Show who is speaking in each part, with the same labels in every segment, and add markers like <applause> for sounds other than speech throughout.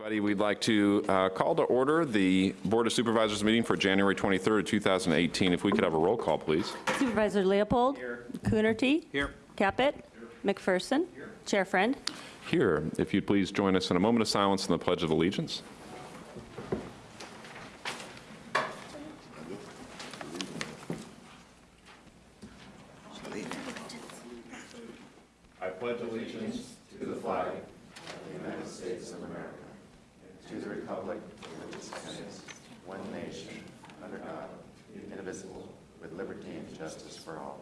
Speaker 1: Everybody, we'd like to uh, call to order the Board of Supervisors meeting for January 23rd, 2018. If we could have a roll call, please.
Speaker 2: Supervisor Leopold. Here. Coonerty. Here. Caput. McPherson. Here. Chair Friend.
Speaker 1: Here, if you'd please join us in a moment of silence in the Pledge of Allegiance. I pledge allegiance to the flag
Speaker 3: one nation, under God, indivisible, with liberty and justice for all.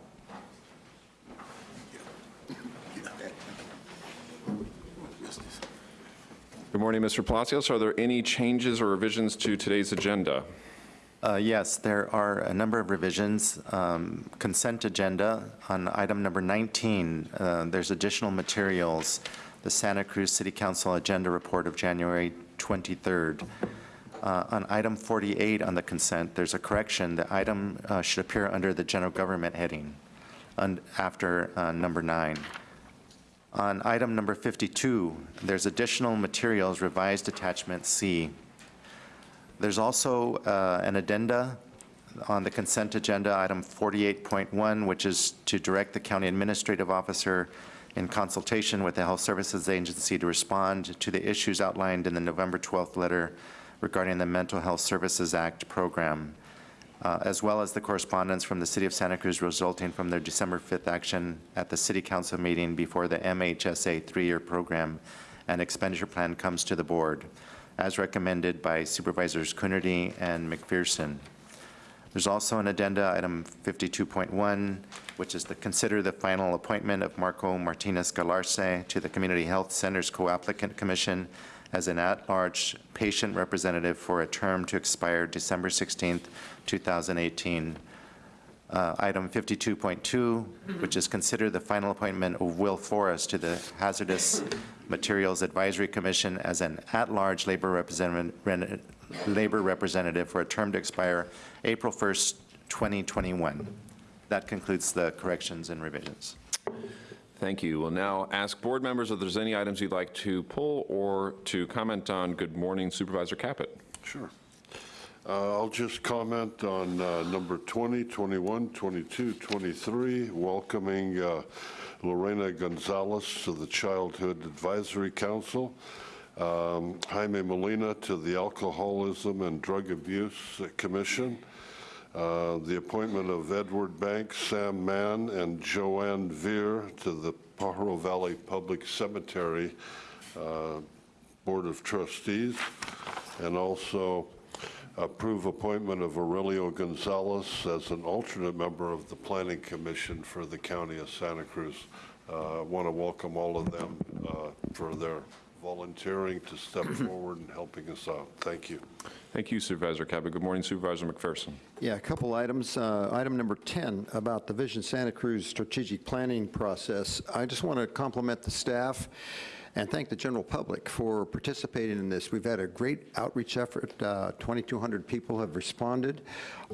Speaker 1: Good morning, Mr. Palacios. Are there any changes or revisions to today's agenda?
Speaker 3: Uh, Yes, there are a number of revisions. Um, Consent agenda on item number 19, uh, there's additional materials, the Santa Cruz City Council Agenda Report of January 23rd. Uh, On item 48 on the consent, there's a correction. The item uh, should appear under the general government heading after uh, number nine. On item number 52, there's additional materials, revised attachment C. There's also uh, an addenda on the consent agenda, item 48.1, which is to direct the county administrative officer in consultation with the Health Services Agency to respond to the issues outlined in the November 12th letter regarding the Mental Health Services Act program, uh, as well as the correspondence from the City of Santa Cruz resulting from their December 5th action at the City Council meeting before the MHSA three-year program and expenditure plan comes to the board, as recommended by Supervisors Coonerty and McPherson. There's also an addenda, item 52.1, which is to consider the final appointment of Marco Martinez Galarce to the Community Health Centers Co-Applicant Commission as an at-large patient representative for a term to expire December 16th, 2018. Uh, Item 52.2, which is consider the final appointment of Will Forrest to the Hazardous Materials Advisory Commission as an at-large labor representative, labor representative for a term to expire April 1st, 2021. That concludes the corrections and revisions.
Speaker 1: Thank you. We'll now ask board members if there's any items you'd like to pull or to comment on. Good morning, Supervisor Caput.
Speaker 4: Sure. Uh, I'll just comment on uh, number 20, 21, 22, 23, welcoming uh, Lorena Gonzalez to the Childhood Advisory Council, um, Jaime Molina to the Alcoholism and Drug Abuse Commission, uh, the appointment of Edward Banks, Sam Mann, and Joanne Veer to the Pajaro Valley Public Cemetery uh, Board of Trustees, and also approve appointment of Aurelio Gonzalez as an alternate member of the Planning Commission for the County of Santa Cruz. Uh, I want to welcome all of them uh, for their volunteering to step <clears throat> forward and helping us out. Thank you.
Speaker 1: Thank you, Supervisor Caput. Good morning, Supervisor McPherson.
Speaker 5: Yeah, a couple items. Uh, Item number 10 about the Vision Santa Cruz strategic planning process. I just want to compliment the staff and thank the general public for participating in this. We've had a great outreach effort. Uh, 2,200 people have responded.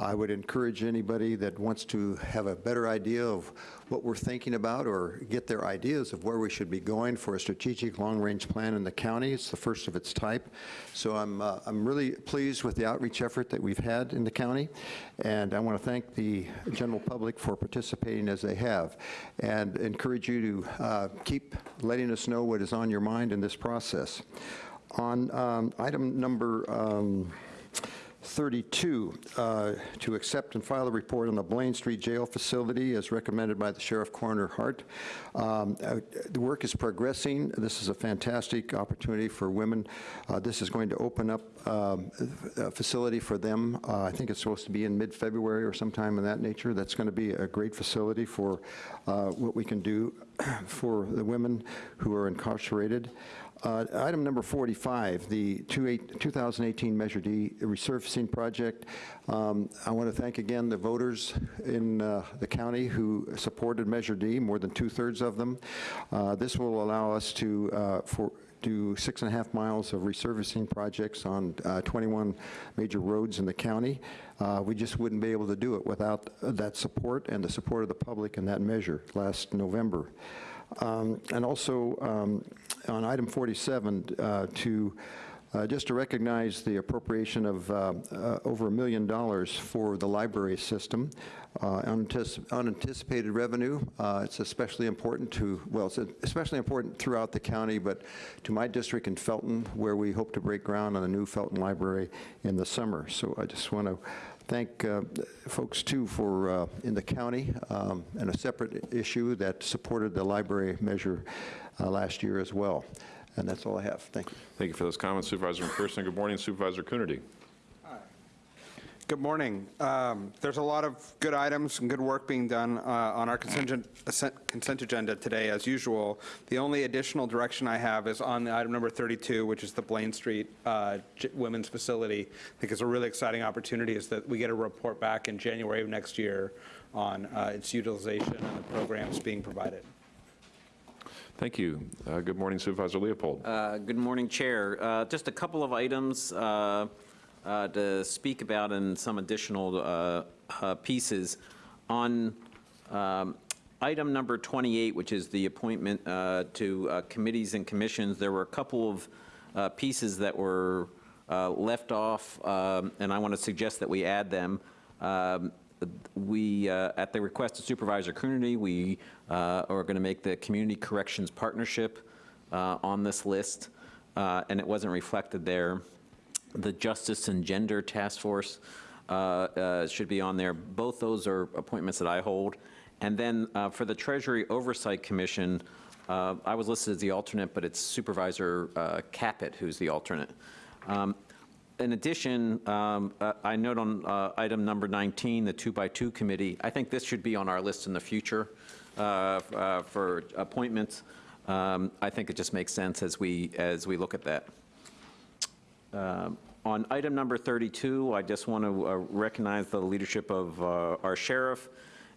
Speaker 5: I would encourage anybody that wants to have a better idea of what we're thinking about or get their ideas of where we should be going for a strategic long-range plan in the county. It's the first of its type. So I'm, uh, I'm really pleased with the outreach effort that we've had in the county, and I want to thank the general public for participating as they have, and encourage you to uh, keep letting us know what is on your mind in this process. On um, item number um, 32, uh, to accept and file a report on the Blaine Street Jail facility as recommended by the Sheriff Coroner Hart. Um, uh, the work is progressing. This is a fantastic opportunity for women. Uh, this is going to open up um, a facility for them. Uh, I think it's supposed to be in mid-February or sometime in that nature. That's going to be a great facility for uh, what we can do <clears throat> for the women who are incarcerated. Uh, Item number 45, the 2018 Measure D resurfacing project. Um, I want to thank again the voters in uh, the county who supported Measure D, more than two-thirds of them. Uh, This will allow us to, uh, for, do six and a half miles of resurfacing projects on uh, 21 major roads in the county. Uh, we just wouldn't be able to do it without that support and the support of the public in that measure last November. Um, and also um, on item 47 uh, to uh, just to recognize the appropriation of uh, uh, over a million dollars for the library system. Uh, unantici- Unanticipated revenue, uh, it's especially important to, well, it's especially important throughout the county, but to my district in Felton, where we hope to break ground on a new Felton Library in the summer. So I just want to thank uh, folks, too, for, uh, in the county, um, and a separate issue that supported the library measure uh, last year as well. And that's all I have. Thank you.
Speaker 1: Thank you for those comments, Supervisor McPherson. Good morning, Supervisor Coonerty.
Speaker 6: Good morning. Um, There's a lot of good items and good work being done uh, on our consent consent agenda today, as usual. The only additional direction I have is on the item number 32, which is the Blaine Street uh, Women's Facility. I think it's a really exciting opportunity is that we get a report back in January of next year on uh, its utilization and the programs being provided.
Speaker 1: Thank you. Uh, Good morning, Supervisor Leopold.
Speaker 7: Uh, Good morning, Chair. Uh, Just a couple of items uh, to speak about and some additional uh, uh, pieces. On um, item number 28, which is the appointment uh, to committees and commissions, there were a couple of pieces that were left off, um, and I want to suggest that we add them. Um, we, uh, at the request of Supervisor Coonerty, we uh, are going to make the Community Corrections Partnership uh, on this list, and it wasn't reflected there. The Justice and Gender Task Force uh, uh, should be on there. Both those are appointments that I hold. And then uh, for the Treasury Oversight Commission, uh, I was listed as the alternate, but it's Supervisor uh, Caput who's the alternate. Um, in addition, um, uh, I note on item number 19, the two-by-two committee, I think this should be on our list in the future for appointments. Um, I think it just makes sense as we, as we look at that. Um, On item number 32, I just want to uh, recognize the leadership of uh, our sheriff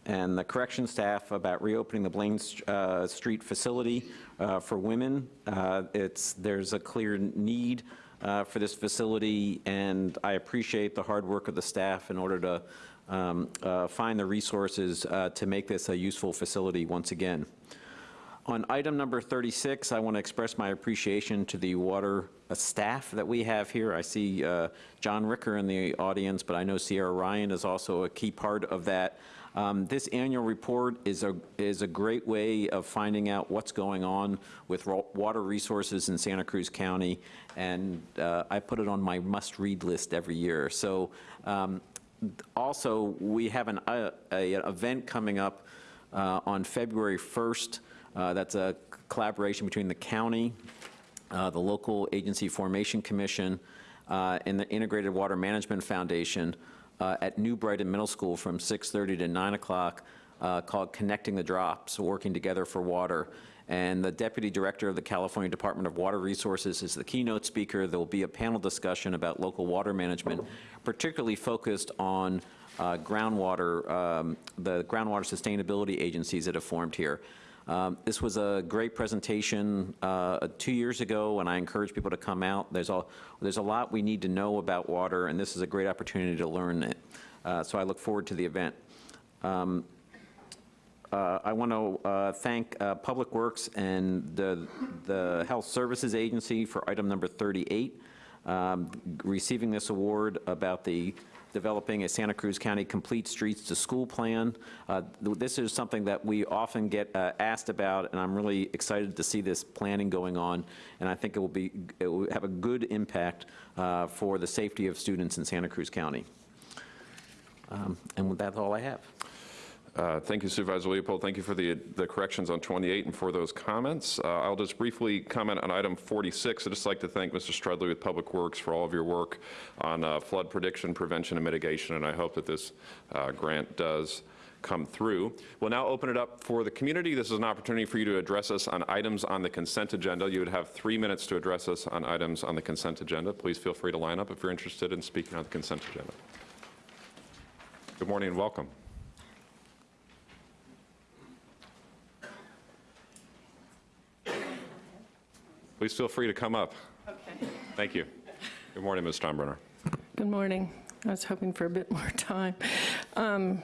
Speaker 7: and the correction staff about reopening the Blaine uh, Street facility uh, for women. Uh, It's, there's a clear need uh, for this facility, and I appreciate the hard work of the staff in order to um, uh, find the resources uh, to make this a useful facility once again. On item number 36, I want to express my appreciation to the water uh, staff that we have here. I see uh, John Ricker in the audience, but I know Sierra Ryan is also a key part of that. Um, This annual report is a, is a great way of finding out what's going on with water resources in Santa Cruz County, and uh, I put it on my must-read list every year. So um, also, we have an, uh, a event coming up uh, on February 1st. Uh, That's a collaboration between the county, uh, the local agency formation commission, uh, and the Integrated Water Management Foundation at New Brighton Middle School from 6:30 to 9 o'clock called Connecting the Drops, Working Together for Water. And the Deputy Director of the California Department of Water Resources is the keynote speaker. There will be a panel discussion about local water management, particularly focused on uh, groundwater, um, the groundwater sustainability agencies that have formed here. Um, This was a great presentation uh, two years ago, and I encourage people to come out. There's a, there's a lot we need to know about water, and this is a great opportunity to learn it. Uh, So I look forward to the event. Um, uh, I want to uh, thank uh, Public Works and the, the Health Services Agency for item number 38, um, receiving this award about the developing a Santa Cruz County Complete Streets to School plan. Uh, th- This is something that we often get uh, asked about, and I'm really excited to see this planning going on, and I think it will be, it will have a good impact uh, for the safety of students in Santa Cruz County. Um, And that's all I have.
Speaker 1: Uh, Thank you Supervisor Leopold. Thank you for the the corrections on 28 and for those comments. Uh, I'll just briefly comment on item 46. I'd just like to thank Mr. Strudley with Public Works for all of your work on uh, flood prediction, prevention, and mitigation, and I hope that this uh, grant does come through. We'll now open it up for the community. This is an opportunity for you to address us on items on the consent agenda. You would have three minutes to address us on items on the consent agenda. Please feel free to line up if you're interested in speaking on the consent agenda. Good morning and welcome. Please feel free to come up. Okay. Thank you. Good morning, Ms. Steinbrenner.
Speaker 8: Good morning. I was hoping for a bit <laughs> more time. Um,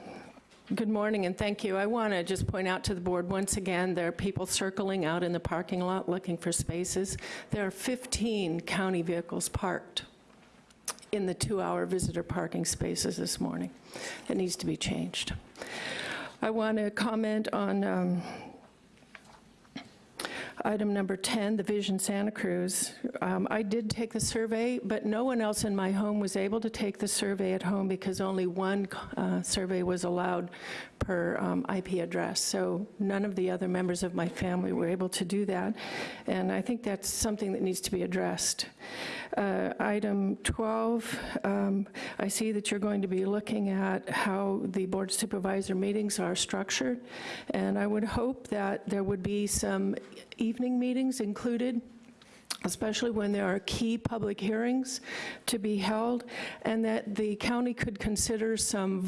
Speaker 8: Good morning, and thank you. I want to just point out to the board, once again, there are people circling out in the parking lot looking for spaces. There are 15 county vehicles parked in the two-hour visitor parking spaces this morning. That needs to be changed. I want to comment on um, Item number 10, the Vision Santa Cruz. Um, I did take the survey, but no one else in my home was able to take the survey at home because only one uh, survey was allowed per um, IP address. So none of the other members of my family were able to do that. And I think that's something that needs to be addressed. Uh, Item 12, um, I see that you're going to be looking at how the board supervisor meetings are structured, and I would hope that there would be some evening meetings included, especially when there are key public hearings to be held, and that the county could consider some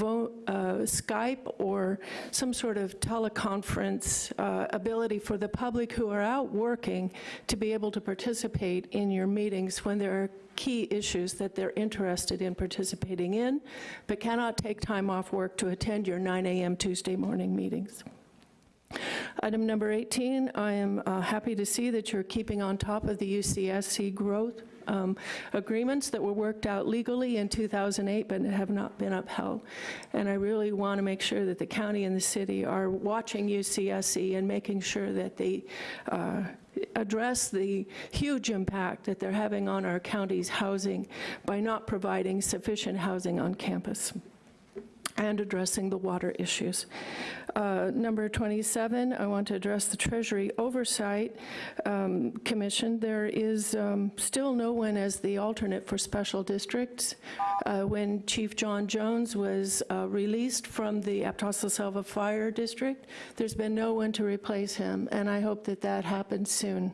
Speaker 8: uh, Skype or some sort of teleconference uh, ability for the public who are out working to be able to participate in your meetings when there are key issues that they're interested in participating in, but cannot take time off work to attend your 9 a.m. Tuesday morning meetings. Item number 18, I am uh, happy to see that you're keeping on top of the UCSC growth um, agreements that were worked out legally in 2008 but have not been upheld. And I really want to make sure that the county and the city are watching UCSC and making sure that they uh, address the huge impact that they're having on our county's housing by not providing sufficient housing on campus and addressing the water issues. Uh, Number 27, I want to address the Treasury Oversight um, Commission. There is um, still no one as the alternate for special districts. Uh, When Chief John Jones was uh, released from the Aptos La Selva Fire District, there's been no one to replace him, and I hope that that happens soon.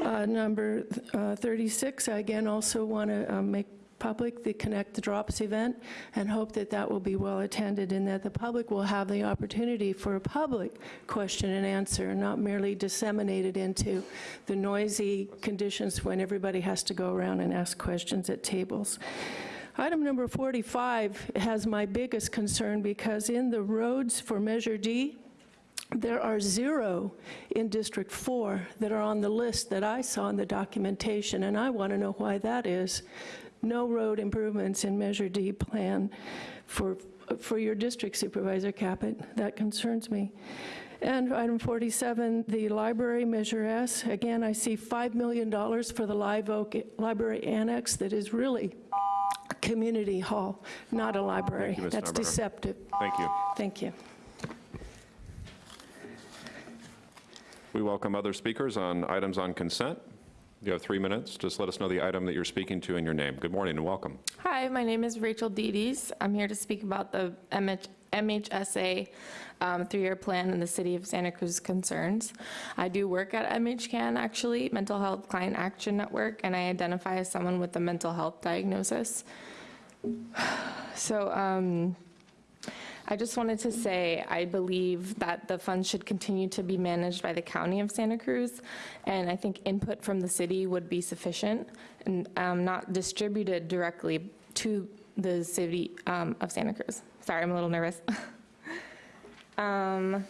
Speaker 8: Uh, Number uh, 36, I again also want to make public the Connect the Drops event and hope that that will be well attended and that the public will have the opportunity for a public question and answer, not merely disseminated into the noisy conditions when everybody has to go around and ask questions at tables. Item number 45 has my biggest concern because in the roads for Measure D, there are zero in District 4 that are on the list that I saw in the documentation, and I want to know why that is. No road improvements in Measure D plan for, for your district supervisor, Caput. That concerns me. And item 47, the library, Measure S. Again, I see $5 million for the Live Oak Library Annex that is really a community hall, not a library.
Speaker 1: You,
Speaker 8: That's deceptive.
Speaker 1: Thank you.
Speaker 8: Thank you.
Speaker 1: We welcome other speakers on items on consent. You have three minutes. Just let us know the item that you're speaking to and your name. Good morning and welcome.
Speaker 9: Hi, my name is Rachel Dedes. I'm here to speak about the MH MHSA um, three-year plan and the City of Santa Cruz concerns. I do work at MHCAN, actually, Mental Health Client Action Network, and I identify as someone with a mental health diagnosis. <sighs> So um, I just wanted to say, I believe that the funds should continue to be managed by the County of Santa Cruz, and I think input from the city would be sufficient and um, not distributed directly to the city um, of Santa Cruz. Sorry, I'm a little nervous. <laughs> Um,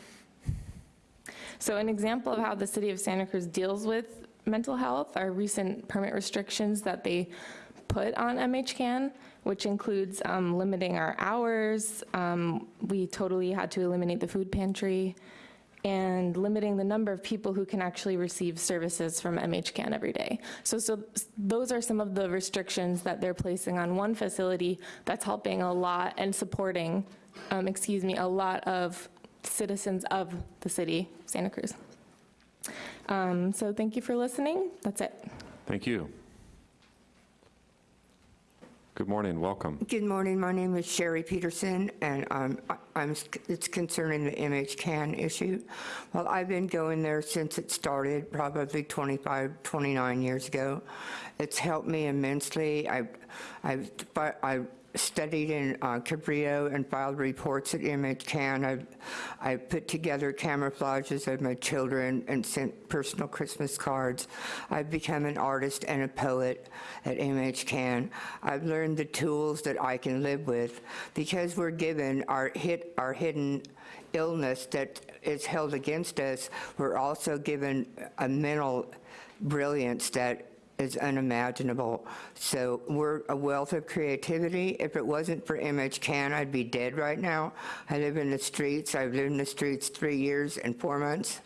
Speaker 9: So an example of how the city of Santa Cruz deals with mental health are recent permit restrictions that they put on MHCAN, which includes um, limiting our hours. Um, We totally had to eliminate the food pantry and limiting the number of people who can actually receive services from MHCAN every day. So, so those are some of the restrictions that they're placing on one facility that's helping a lot and supporting, um, excuse me, a lot of citizens of the city, Santa Cruz. Um, So thank you for listening. That's it.
Speaker 1: Thank you. Good morning, welcome.
Speaker 10: Good morning, my name is Sherry Peterson, and um, I- I'm, it's concerning the MH-CAN issue. Well, I've been going there since it started, probably 25, 29 years ago. It's helped me immensely. I I've fi- I studied in uh, Cabrillo and filed reports at MHCAN. I've I put together camouflages of my children and sent personal Christmas cards. I've become an artist and a poet at MHCAN. I've learned the tools that I can live with because we're given our hit our hidden illness that is held against us. We're also given a mental brilliance that is unimaginable. So we're a wealth of creativity. If it wasn't for MHCAN, I'd be dead right now. I live in the streets. I've lived in the streets three years and four months.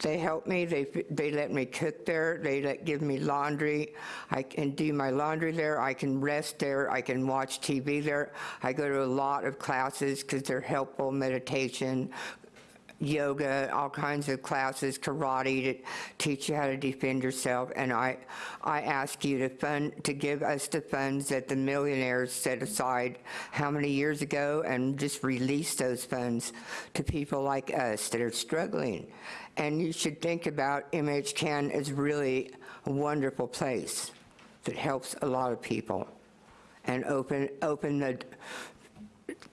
Speaker 10: They help me. They, they let me cook there. They let, give me laundry. I can do my laundry there. I can rest there. I can watch TV there. I go to a lot of classes because they're helpful, meditation, yoga, all kinds of classes, karate to teach you how to defend yourself. And I, I ask you to fund, to give us the funds that the millionaires set aside how many years ago and just release those funds to people like us that are struggling. And you should think about MHCAN as really a wonderful place that helps a lot of people and open, open the,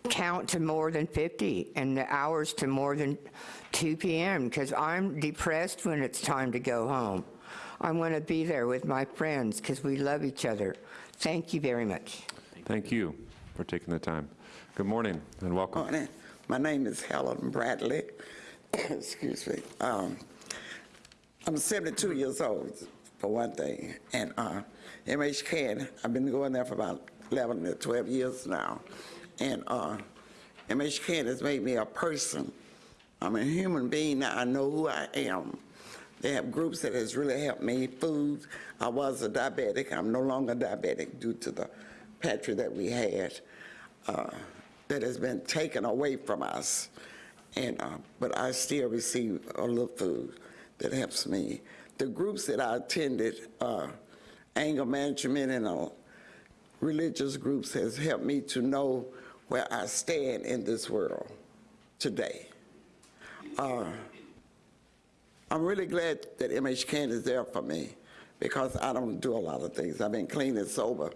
Speaker 10: count to more than 50 and the hours to more than 2 p.m. because I'm depressed when it's time to go home. I want to be there with my friends because we love each other. Thank you very much.
Speaker 1: Thank you for taking the time. Good morning and welcome.
Speaker 11: Morning. My name is Helen Bradley. <coughs> Excuse me. Um, I'm 72 years old, for one thing, and uh, MHCAN, I've been going there for about 11 to 12 years now, and uh, MHCAN has made me a person. I'm a human being now. I know who I am. They have groups that has really helped me. Food. I was a diabetic. I'm no longer diabetic due to the pantry that we had uh, that has been taken away from us. And uh, but I still receive a little food that helps me. The groups that I attended, uh, anger management and uh, religious groups, has helped me to know where I stand in this world today. Uh, I'm really glad that MHCAN is there for me because I don't do a lot of things. I've been clean and sober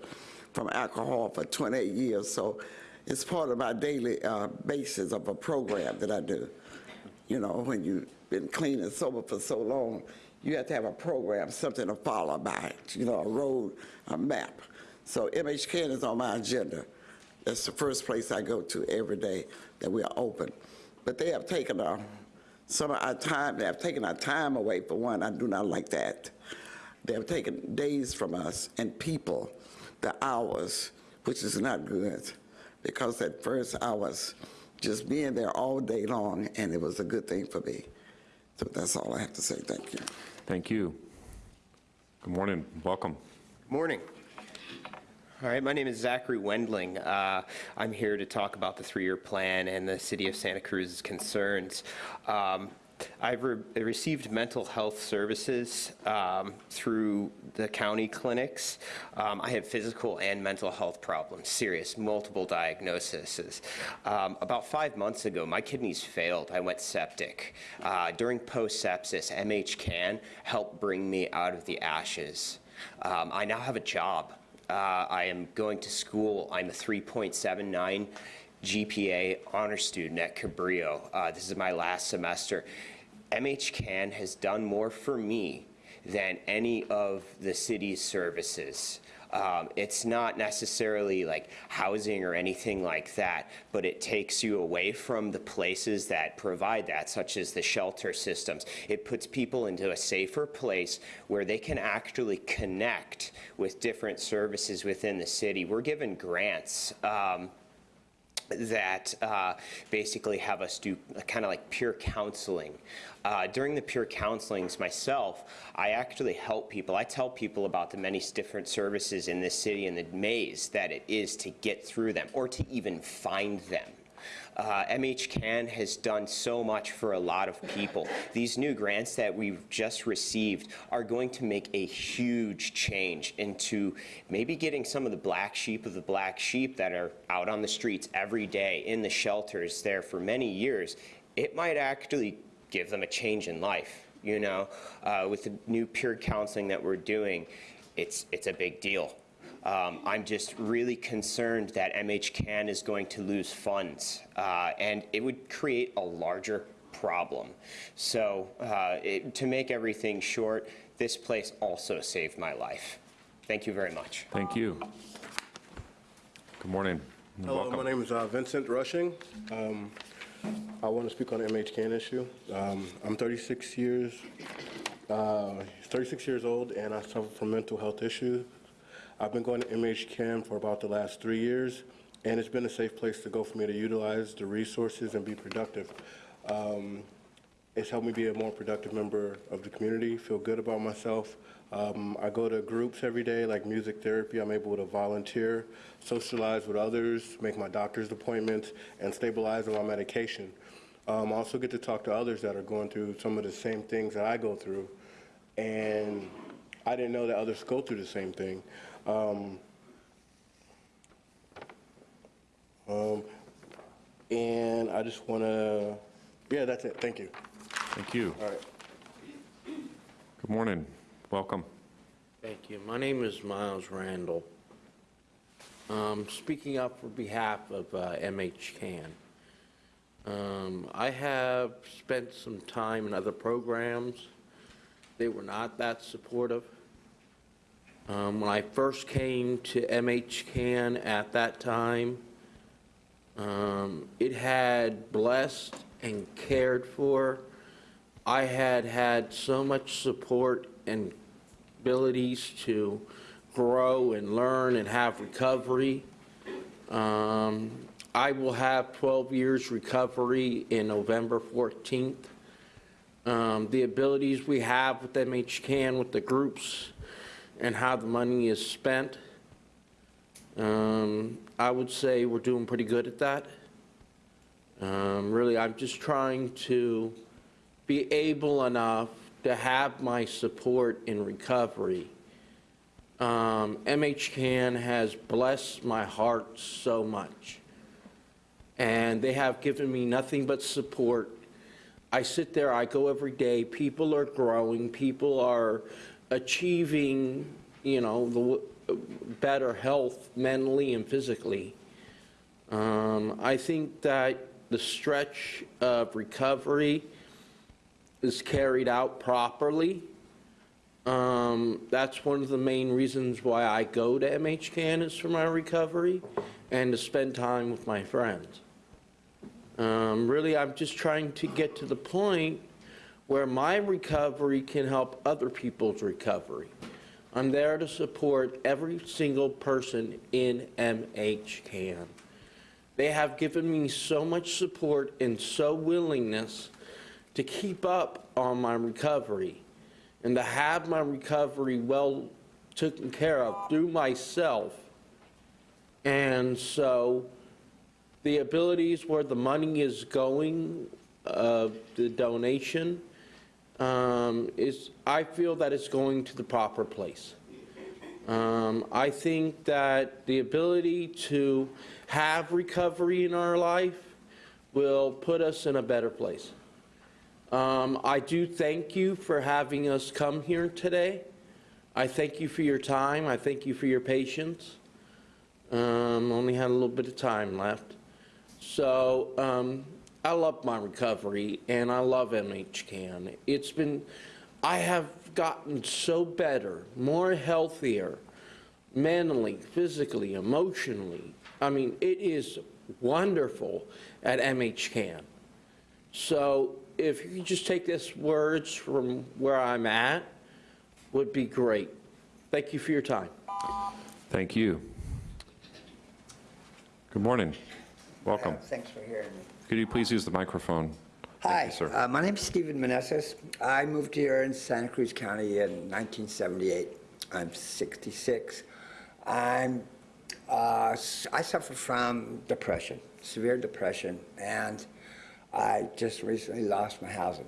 Speaker 11: from alcohol for 28 years, so it's part of my daily uh, basis of a program that I do. You know, when you've been clean and sober for so long, you have to have a program, something to follow by, you know, a road, a map. So MHCAN is on my agenda. That's the first place I go to every day that we are open. But they have taken our, some of our time, they have taken our time away, for one, I do not like that. They have taken days from us and people, the hours, which is not good, because at first I was just being there all day long, and it was a good thing for me. So that's all I have to say. Thank you.
Speaker 1: Thank you. Good morning. Welcome.
Speaker 12: Morning. All right, my name is Zachary Wendling. Uh, I'm here to talk about the three-year plan and the City of Santa Cruz's concerns. Um, I've re received mental health services um, through the county clinics. Um, I have physical and mental health problems, serious, multiple diagnoses. Um, about five months ago, my kidneys failed. I went septic. Uh, during post-sepsis, MHCAN helped bring me out of the ashes. Um, I now have a job. Uh, I am going to school. I'm a 3.79 GPA honor student at Cabrillo. Uh, this is my last semester. MHCAN has done more for me than any of the city's services. Um, it's not necessarily like housing or anything like that, but it takes you away from the places that provide that, such as the shelter systems. It puts people into a safer place where they can actually connect with different services within the city. We're given grants. Um, that uh, basically have us do kind of like peer counseling. Uh, during the peer counselings myself, I actually help people. I tell people about the many different services in this city and the maze that it is to get through them or to even find them. Uh, MHCAN has done so much for a lot of people. These new grants that we've just received are going to make a huge change into maybe getting some of the black sheep of the black sheep that are out on the streets every day in the shelters there for many years. It might actually give them a change in life, you know? Uh, with the new peer counseling that we're doing, it's, it's a big deal. Um, I'm just really concerned that MHCAN is going to lose funds, uh, and it would create a larger problem. So uh, it- to make everything short, this place also saved my life. Thank you very much.
Speaker 1: Thank you. Good morning.
Speaker 13: Hello,
Speaker 1: welcome.
Speaker 13: my name is uh, Vincent Rushing. Um, I want to speak on the MHCAN issue. Um, I'm 36 years, uh, 36 years old, and I suffer from mental health issues. I've been going to MHCAN for about the last three years, and it's been a safe place to go for me to utilize the resources and be productive. Um, It's helped me be a more productive member of the community, feel good about myself. Um, I go to groups every day, like music therapy. I'm able to volunteer, socialize with others, make my doctor's appointments, and stabilize on my medication. Um, I also get to talk to others that are going through some of the same things that I go through, and I didn't know that others go through the same thing. Um, um, and I just want to, yeah, that's it. Thank you.
Speaker 1: Thank you.
Speaker 13: All right.
Speaker 1: Good morning. Welcome.
Speaker 14: Thank you. My name is Miles Randall. Um, Speaking up for behalf of uh, MH Can. Um, I have spent some time in other programs. They were not that supportive. Um, When I first came to MH Can at that time, um, it had blessed and cared for. I had had so much support and abilities to grow and learn and have recovery. Um, I will have 12 years recovery in November 14th. Um, The abilities we have with MHCAN, with the groups, and how the money is spent, um, I would say we're doing pretty good at that. Um, Really, I'm just trying to be able enough to have my support in recovery. Um, MHCAN has blessed my heart so much, and they have given me nothing but support. I sit there, I go every day, people are growing, people are achieving, you know, the better health mentally and physically. Um, I think that the stretch of recovery is carried out properly. Um, That's one of the main reasons why I go to MHCAN is for my recovery and to spend time with my friends. Um, Really, I'm just trying to get to the point where my recovery can help other people's recovery. I'm there to support every single person in MHCAN. They have given me so much support and so willingness to keep up on my recovery and to have my recovery well taken care of through myself. And so the abilities where the money is going, uh, the donation, um, is, I feel that it's going to the proper place. Um, I think that the ability to have recovery in our life will put us in a better place. Um, I do thank you for having us come here today. I thank you for your time. I thank you for your patience. Um, only had a little bit of time left. So um, I love my recovery and I love MHCAN. It's been, I have gotten so better, more healthier, mentally, physically, emotionally. I mean, it is wonderful at MHCAN. So if you could just take this words from where I'm at, would be great. Thank you for your time.
Speaker 1: Thank you. Good morning. Welcome.
Speaker 15: Thanks for hearing me.
Speaker 1: Could you please use the microphone?
Speaker 15: Hi,
Speaker 1: you, sir.
Speaker 15: uh, my is Stephen Meneses. I moved here in Santa Cruz County in 1978. I'm 66. I'm, uh, I suffer from depression, severe depression, and I just recently lost my housing.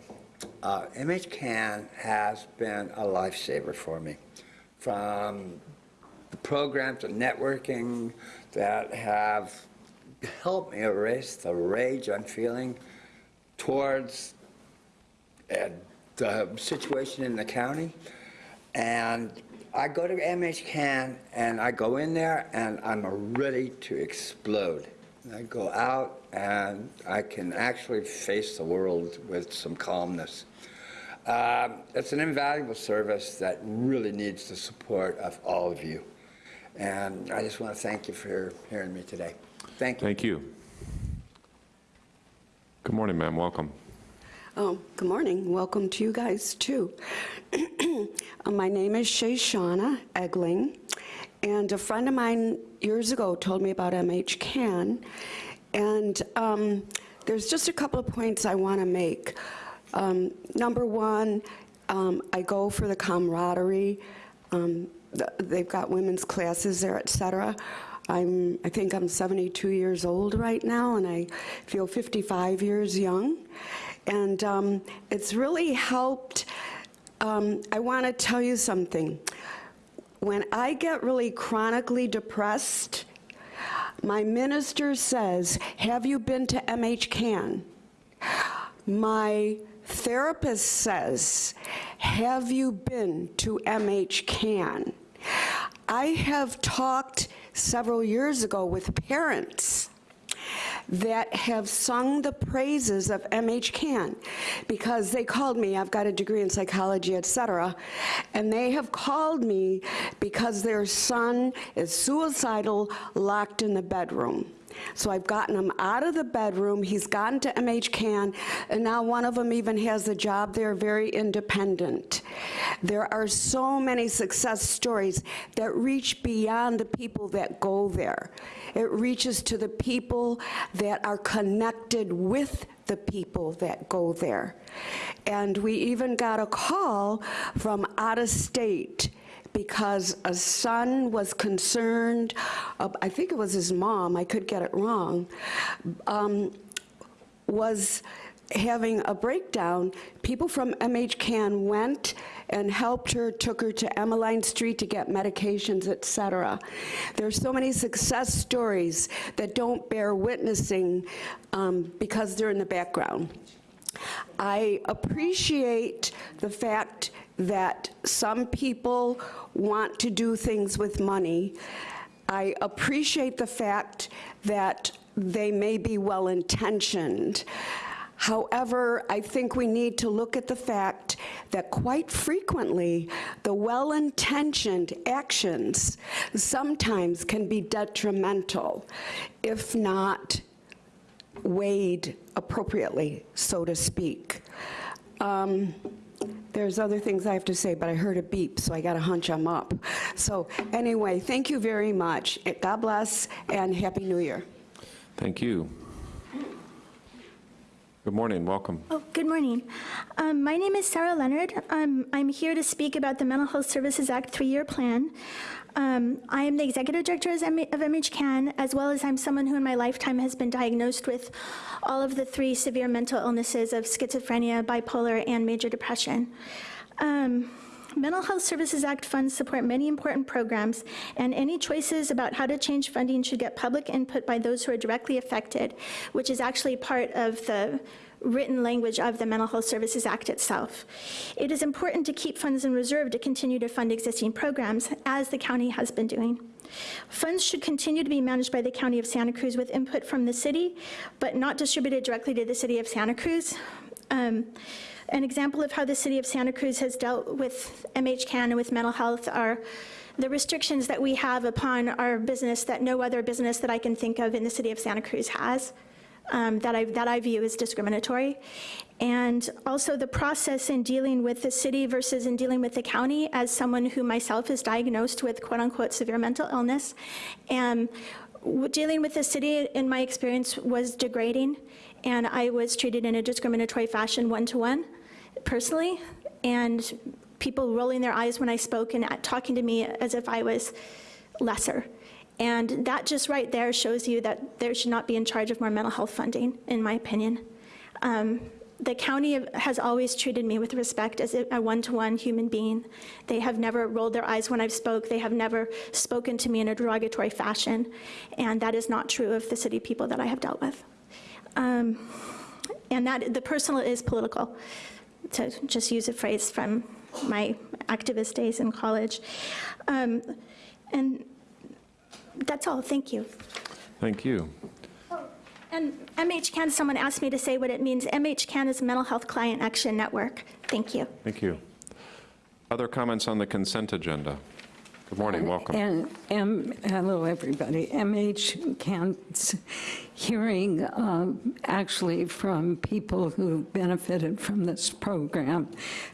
Speaker 15: Uh, MHCAN has been a lifesaver for me. From the programs and networking that have helped me erase the rage I'm feeling towards uh, the situation in the county. And I go to MHCAN and I go in there and I'm ready to explode. I go out and I can actually face the world with some calmness. Um, It's an invaluable service that really needs the support of all of you. And I just want to thank you for hearing me today. Thank you.
Speaker 1: Thank you. Good morning, ma'am. Welcome.
Speaker 16: Oh, good morning. Welcome to you guys, too. <clears throat> Uh, My name is Shayshauna Egling, and a friend of mine years ago told me about MH Can, and um, there's just a couple of points I want to make. Um, Number one, um, I go for the camaraderie. Um, th- They've got women's classes there, et cetera. I'm, I think I'm 72 years old right now, and I feel 55 years young. And um, it's really helped. Um, I want to tell you something. When I get really chronically depressed, my minister says, Have you been to MH Can? My therapist says, Have you been to MH Can? I have talked several years ago with parents that have sung the praises of MH Can because they called me, I've got a degree in psychology, et cetera, and they have called me because their son is suicidal, locked in the bedroom. So I've gotten him out of the bedroom, he's gotten to MH Can, and now one of them even has a job there, very independent. There are so many success stories that reach beyond the people that go there. It reaches to the people that are connected with the people that go there. And we even got a call from out of state because a son was concerned, uh, I think it was his mom, I could get it wrong, um, was having a breakdown. People from MH Can went and helped her, took her to Emeline Street to get medications, et cetera. There's so many success stories that don't bear witnessing um, because they're in the background. I appreciate the fact that some people want to do things with money. I appreciate the fact that they may be well-intentioned. However, I think we need to look at the fact that quite frequently, the well-intentioned actions sometimes can be detrimental, if not weighed appropriately, so to speak. Um, There's other things I have to say, but I heard a beep, so I got to hunch them up. So anyway, thank you very much. God bless, and Happy New Year.
Speaker 1: Thank you. Good morning. Welcome.
Speaker 17: Oh, good morning. Um, my name is Sarah Leonard. Um, I'm here to speak about the Mental Health Services Act three-year plan. Um, I am the executive director of MH Can, as well as I'm someone who in my lifetime has been diagnosed with all of the three severe mental illnesses of schizophrenia, bipolar, and major depression. Um, Mental Health Services Act funds support many important programs, and any choices about how to change funding should get public input by those who are directly affected, which is actually part of the written language of the Mental Health Services Act itself. It is important to keep funds in reserve to continue to fund existing programs, as the county has been doing. Funds should continue to be managed by the County of Santa Cruz with input from the city, but not distributed directly to the City of Santa Cruz. Um, an example of how the City of Santa Cruz has dealt with MH Can and with mental health are the restrictions that we have upon our business that no other business that I can think of in the City of Santa Cruz has. Um, that, I, that I view as discriminatory. And also the process in dealing with the city versus in dealing with the county as someone who myself is diagnosed with quote unquote severe mental illness. And dealing with the city, in my experience, was degrading. And I was treated in a discriminatory fashion one-to-one, personally. And people rolling their eyes when I spoke and talking to me as if I was lesser. And that just right there shows you that there should not be in charge of more mental health funding, in my opinion. Um, the county has always treated me with respect as a one-to-one human being. They have never rolled their eyes when I've spoke. They have never spoken to me in a derogatory fashion. And that is not true of the city people that I have dealt with. Um, and that the personal is political. to just use a phrase from my activist days in college. Um, And that's all, thank you.
Speaker 1: Thank you.
Speaker 17: And MHCAN, someone asked me to say what it means. MHCAN is Mental Health Client Action Network. Thank you.
Speaker 1: Thank you. Other comments on the consent agenda? Good morning, welcome.
Speaker 18: And, um, hello, everybody. MHCAN's hearing um, actually from people who benefited from this program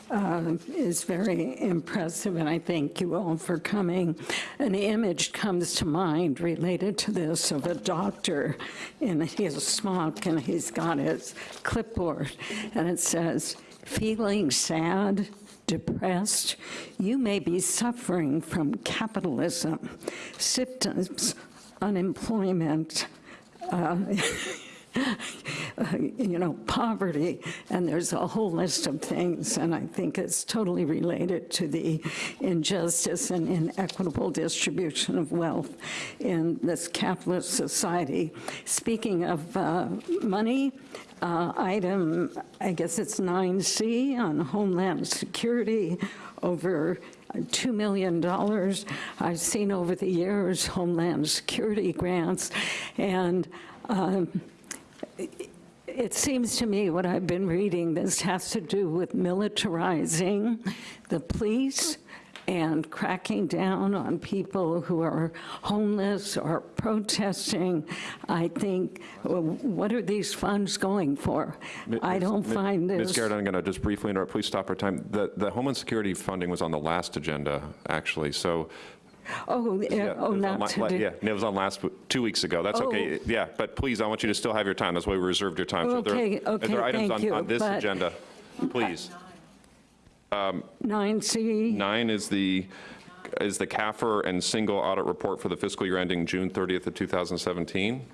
Speaker 18: uh, is very impressive, and I thank you all for coming. An image comes to mind related to this of a doctor and in his smock, and he's got his clipboard, and it says, feeling sad, depressed, you may be suffering from capitalism, symptoms, unemployment, uh, <laughs> <laughs> you know, poverty, and there's a whole list of things, and I think it's totally related to the injustice and inequitable distribution of wealth in this capitalist society. Speaking of uh, money, uh, item, I guess it's 9C on Homeland Security, over $2 million. I've seen over the years Homeland Security grants, and um, it seems to me what I've been reading, this has to do with militarizing the police and cracking down on people who are homeless or protesting. I think, well, what are these funds going for? I don't
Speaker 1: Ms.
Speaker 18: find
Speaker 1: Ms.
Speaker 18: this.
Speaker 1: Garrett, I'm going to just briefly interrupt. Please stop our time. The, the Homeland Security funding was on the last agenda, actually, so.
Speaker 18: Oh, uh,
Speaker 1: Yeah,
Speaker 18: yeah,
Speaker 1: it
Speaker 18: oh,
Speaker 1: was on
Speaker 18: not
Speaker 1: la- la-
Speaker 18: today.
Speaker 1: Yeah, it was on last, two weeks ago. That's okay.
Speaker 18: Oh.
Speaker 1: Yeah, but please, I want you to still have your time. That's why we reserved your time. So if there-
Speaker 18: Okay,
Speaker 1: If
Speaker 18: okay,
Speaker 1: there are items
Speaker 18: thank
Speaker 1: on-
Speaker 18: you,
Speaker 1: on this
Speaker 18: but-
Speaker 1: agenda, please.
Speaker 18: Um, 9C,
Speaker 1: Nine is the, is the CAFR and single audit report for the fiscal year ending June 30th of 2017.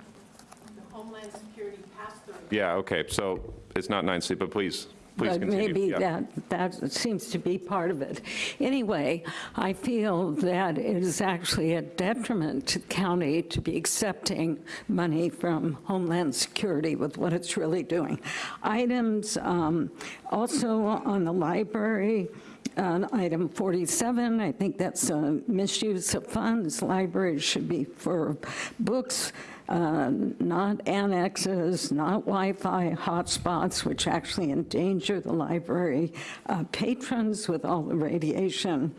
Speaker 8: Homeland Security pass-through.
Speaker 1: Yeah, okay, so it's not 9C, but please, please
Speaker 18: but
Speaker 1: continue.
Speaker 18: maybe
Speaker 1: Yeah.
Speaker 18: that, that seems to be part of it. Anyway, I feel that it is actually a detriment to the county to be accepting money from Homeland Security with what it's really doing. Items um, also on the library, on item 47, I think that's a misuse of funds. Libraries should be for books, uh, not annexes, not Wi-Fi hotspots, which actually endanger the library uh, patrons with all the radiation.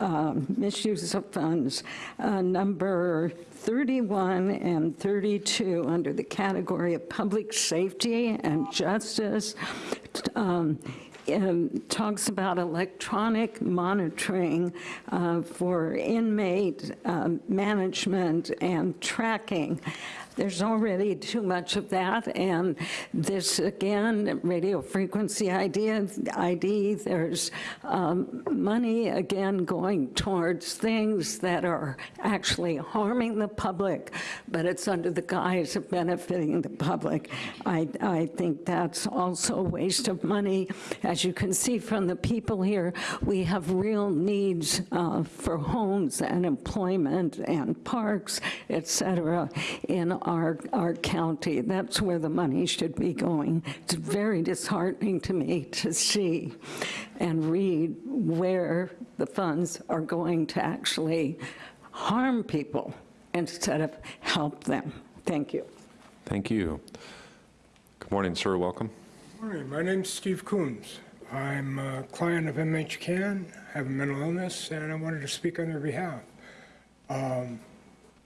Speaker 18: Um, Misuse of funds. Uh, Number 31 and 32, under the category of public safety and justice, um, um, talks about electronic monitoring uh, for inmate um, management and tracking. There's already too much of that, and this, again, radio frequency idea, ID, there's um, money, again, going towards things that are actually harming the public, but it's under the guise of benefiting the public. I, I think that's also a waste of money. As you can see from the people here, we have real needs uh, for homes and employment and parks, et cetera, in our, our county. That's where the money should be going. It's very disheartening to me to see and read where the funds are going to actually harm people instead of help them. Thank you.
Speaker 1: Thank you. Good morning, sir, welcome.
Speaker 19: Good Morning, my name's Steve Coombs. I'm a client of MHCAN, I have a mental illness, and I wanted to speak on their behalf. Um,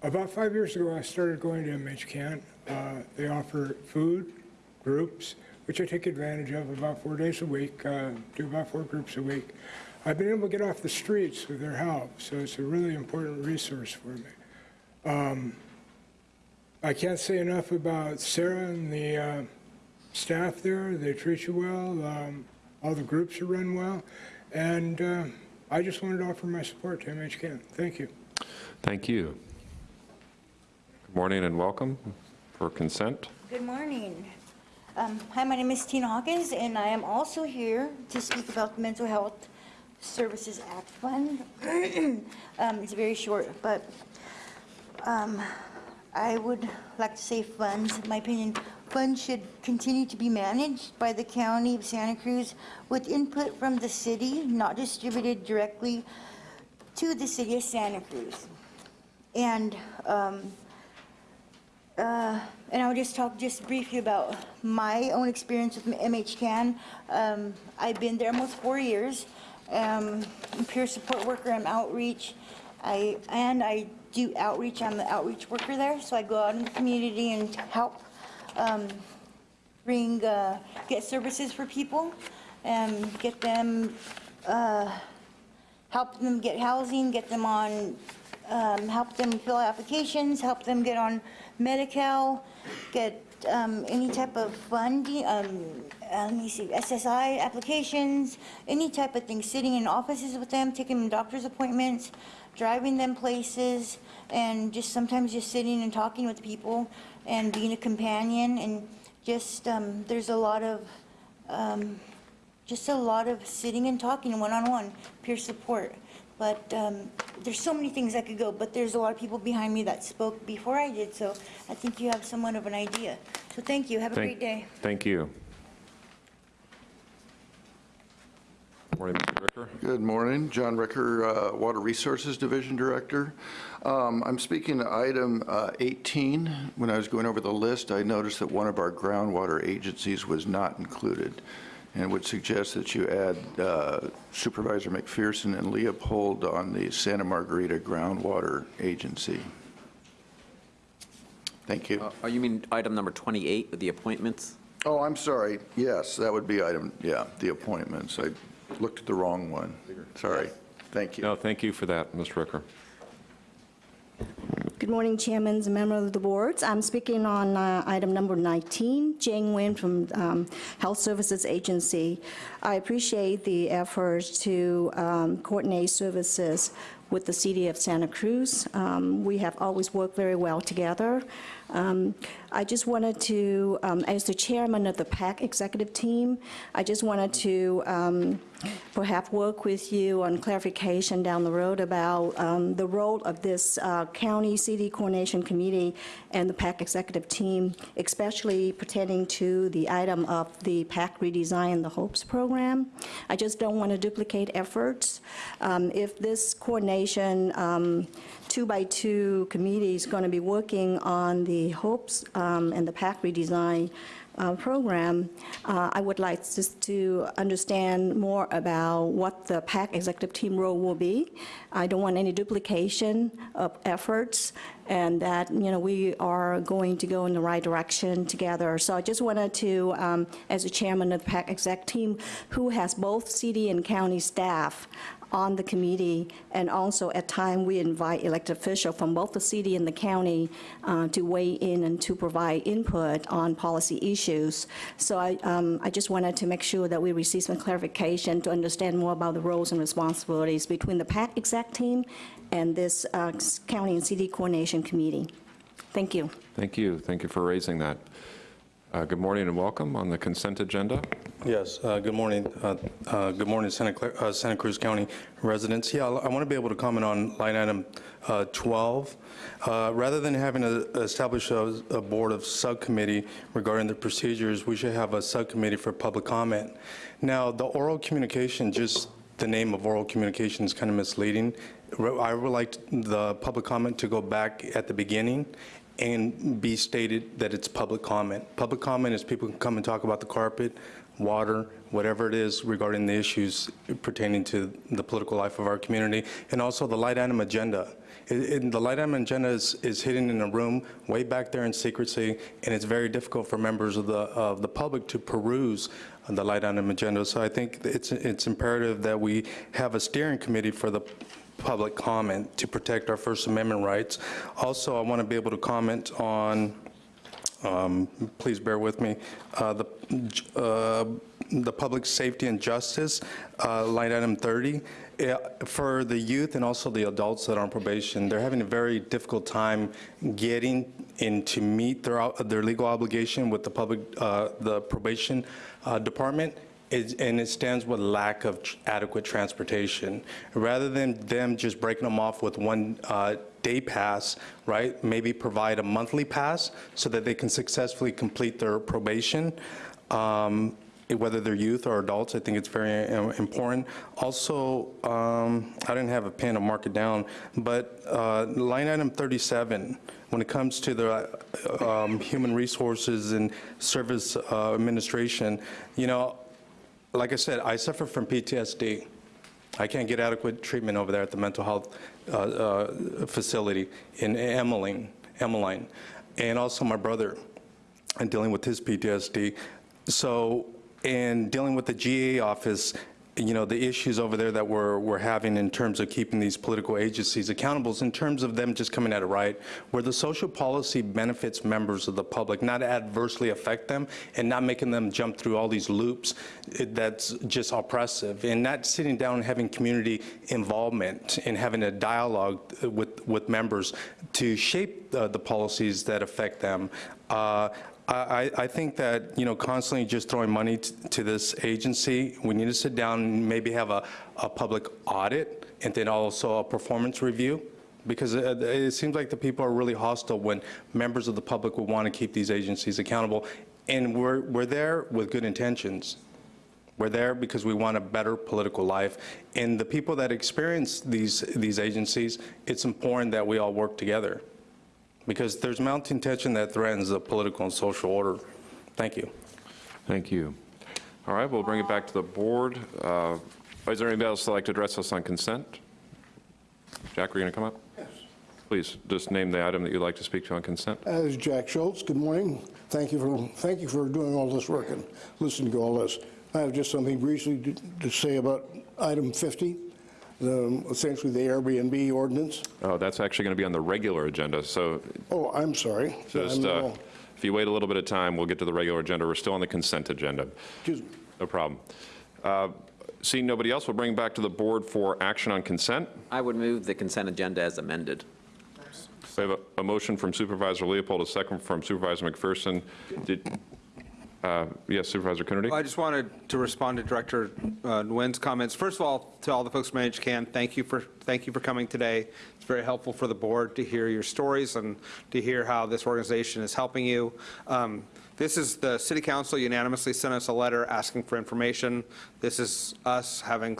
Speaker 19: About five years ago, I started going to MHCAN. Uh, They offer food, groups, which I take advantage of about four days a week, uh, do about four groups a week. I've been able to get off the streets with their help, so it's a really important resource for me. Um, I can't say enough about Sarah and the uh, staff there. They treat you well. Um, all the groups are run well. And uh, I just wanted to offer my support to MH MHCAN. Thank you.
Speaker 1: Thank you. Morning and welcome for consent.
Speaker 20: Good morning. Um, Hi, my name is Tina Hawkins, and I am also here to speak about the Mental Health Services Act Fund. <clears throat> Um, It's very short, but um, I would like to say funds, in my opinion, funds should continue to be managed by the county of Santa Cruz with input from the city, not distributed directly to the city of Santa Cruz. And, um, uh, and I'll just talk just briefly about my own experience with MHCAN. Um, I've been there almost four years. Um, I'm peer support worker, I'm outreach. I, and I do outreach, I'm the outreach worker there, so I go out in the community and help um, bring, uh, get services for people, and get them, uh, help them get housing, get them on, um, help them fill applications, help them get on Medi-Cal, get um, any type of funding, um, uh, let me see, SSI applications, any type of thing, sitting in offices with them, taking them doctor's appointments, driving them places, and just sometimes just sitting and talking with people and being a companion and just, um, there's a lot of, um, just a lot of sitting and talking one-on-one, peer support. But um, there's so many things I could go, but there's a lot of people behind me that spoke before I did, so I think you have somewhat of an idea. So thank you, have a
Speaker 1: Thank-
Speaker 20: great day.
Speaker 1: Thank you. Morning, Mr. Ricker.
Speaker 21: Good morning. John Ricker, uh, Water Resources Division Director. Um, I'm speaking to item uh, 18. When I was going over the list, I noticed that one of our groundwater agencies was not included, and would suggest that you add uh, Supervisor McPherson and Leopold on the Santa Margarita Groundwater Agency. Thank you.
Speaker 7: Oh, you mean item number 28 with the appointments?
Speaker 21: Oh, I'm sorry. Yes, that would be item, yeah, the appointments. I looked at the wrong one. Sorry. Thank you.
Speaker 1: No, thank you for that, Mr. Ricker.
Speaker 22: Good morning, Chairman and members of the boards. I'm speaking on uh, item number 19, Jane Nguyen from um, Health Services Agency. I appreciate the efforts to um, coordinate services with the city of Santa Cruz. Um, We have always worked very well together. Um, I just wanted to, um, as the chairman of the PAC executive team, I just wanted to um, perhaps work with you on clarification down the road about um, the role of this uh, county city coordination committee and the PAC executive team, especially pertaining to the item of the PAC redesign, the HOPES program. I just don't want to duplicate efforts. Um, If this coordination um, two-by-two committee is going to be working on the HOPES um, and the PAC redesign uh, program, uh, I would like just to understand more about what the PAC executive team role will be. I don't want any duplication of efforts, and that, you know, we are going to go in the right direction together. So I just wanted to, um, as the chairman of the PAC exec team, who has both city and county staff on the committee, and also at time we invite elected officials from both the city and the county uh, to weigh in and to provide input on policy issues. So I, um, I just wanted to make sure that we receive some clarification to understand more about the roles and responsibilities between the PAC exec team and this uh, county and city coordination committee. Thank you.
Speaker 1: Thank you. Thank you for raising that. Uh, Good morning and welcome on the consent agenda.
Speaker 23: Yes, uh, good morning. Uh, uh, Good morning, Santa Cla- uh, Santa Cruz County residents. Yeah, I want to be able to comment on line item uh, 12. Uh, Rather than having to establish a a board of subcommittee regarding the procedures, we should have a subcommittee for public comment. Now, the oral communication, just the name of oral communication is kind of misleading. I would like the public comment to go back at the beginning and be stated that it's public comment. Public comment is people can come and talk about the carpet, water, whatever it is regarding the issues pertaining to the political life of our community, and also the light item agenda. It- it- The light item agenda is, is hidden in a room way back there in secrecy, and it's very difficult for members of the, of the public to peruse the light item agenda. So I think it's, it's imperative that we have a steering committee for the public comment to protect our First Amendment rights. Also, I want to be able to comment on, um, please bear with me, uh, the, uh, the public safety and justice, uh, line item 30. Yeah, For the youth and also the adults that are on probation, they're having a very difficult time getting in to meet their, their legal obligation with the public, uh, the probation uh, department is- and it stands with lack of tr- adequate transportation. Rather than them just breaking them off with one uh, day pass, right, maybe provide a monthly pass so that they can successfully complete their probation, um, whether they're youth or adults, I think it's very uh, important. Also, um, I didn't have a pen to mark it down, but uh, line item 37, when it comes to the uh, um, human resources and service uh, administration, you know, like I said, I suffer from PTSD. I can't get adequate treatment over there at the mental health uh, uh, facility in Emeline, Emeline, and also my brother, and dealing with his PTSD. So, and dealing with the GA office, you know, the issues over there that we're, we're having in terms of keeping these political agencies accountable, in terms of them just coming at it right, where the social policy benefits members of the public, not adversely affect them, and not making them jump through all these loops it- that's just oppressive, and not sitting down and having community involvement and having a dialogue with, with members to shape uh, the policies that affect them. Uh, I, I think that, you know, constantly just throwing money to this agency, we need to sit down and maybe have a, a public audit and then also a performance review. Because it, it seems like the people are really hostile when members of the public would want to keep these agencies accountable. And we're, we're there with good intentions. We're there because we want a better political life. And the people that experience these, these agencies, it's important that we all work together because there's mounting tension that threatens the political and social order. Thank you.
Speaker 1: Thank you. All right, we'll bring it back to the board. Uh, Is there anybody else that'd like to address us on consent? Jack, are you going to come up? Yes. Please, just name the item that you'd like to speak to on consent.
Speaker 24: As Jack Schultz, good morning. Thank you for, thank you for doing all this work and listening to all this. I have just something briefly to- to say about item 50, the- essentially the Airbnb ordinance.
Speaker 1: Oh, that's actually going to be on the regular agenda, so
Speaker 24: Oh, I'm sorry.
Speaker 1: just,
Speaker 24: I'm,
Speaker 1: uh,
Speaker 24: uh,
Speaker 1: if you wait a little bit of time, we'll get to the regular agenda. We're still on the consent agenda.
Speaker 24: Excuse me.
Speaker 1: No problem. Uh, Seeing nobody else, we'll bring back to the board for action on consent.
Speaker 7: I would move the consent agenda as amended.
Speaker 1: We have a- a motion from Supervisor Leopold, a second from Supervisor McPherson. Did- uh, Yes, Supervisor Coonerty?
Speaker 25: I just wanted to respond to Director uh, Nguyen's comments. First of all, to all the folks from MHCAN, thank you for, thank you for coming today. It's very helpful for the board to hear your stories and to hear how this organization is helping you. Um, This is, the city council unanimously sent us a letter asking for information. This is us having,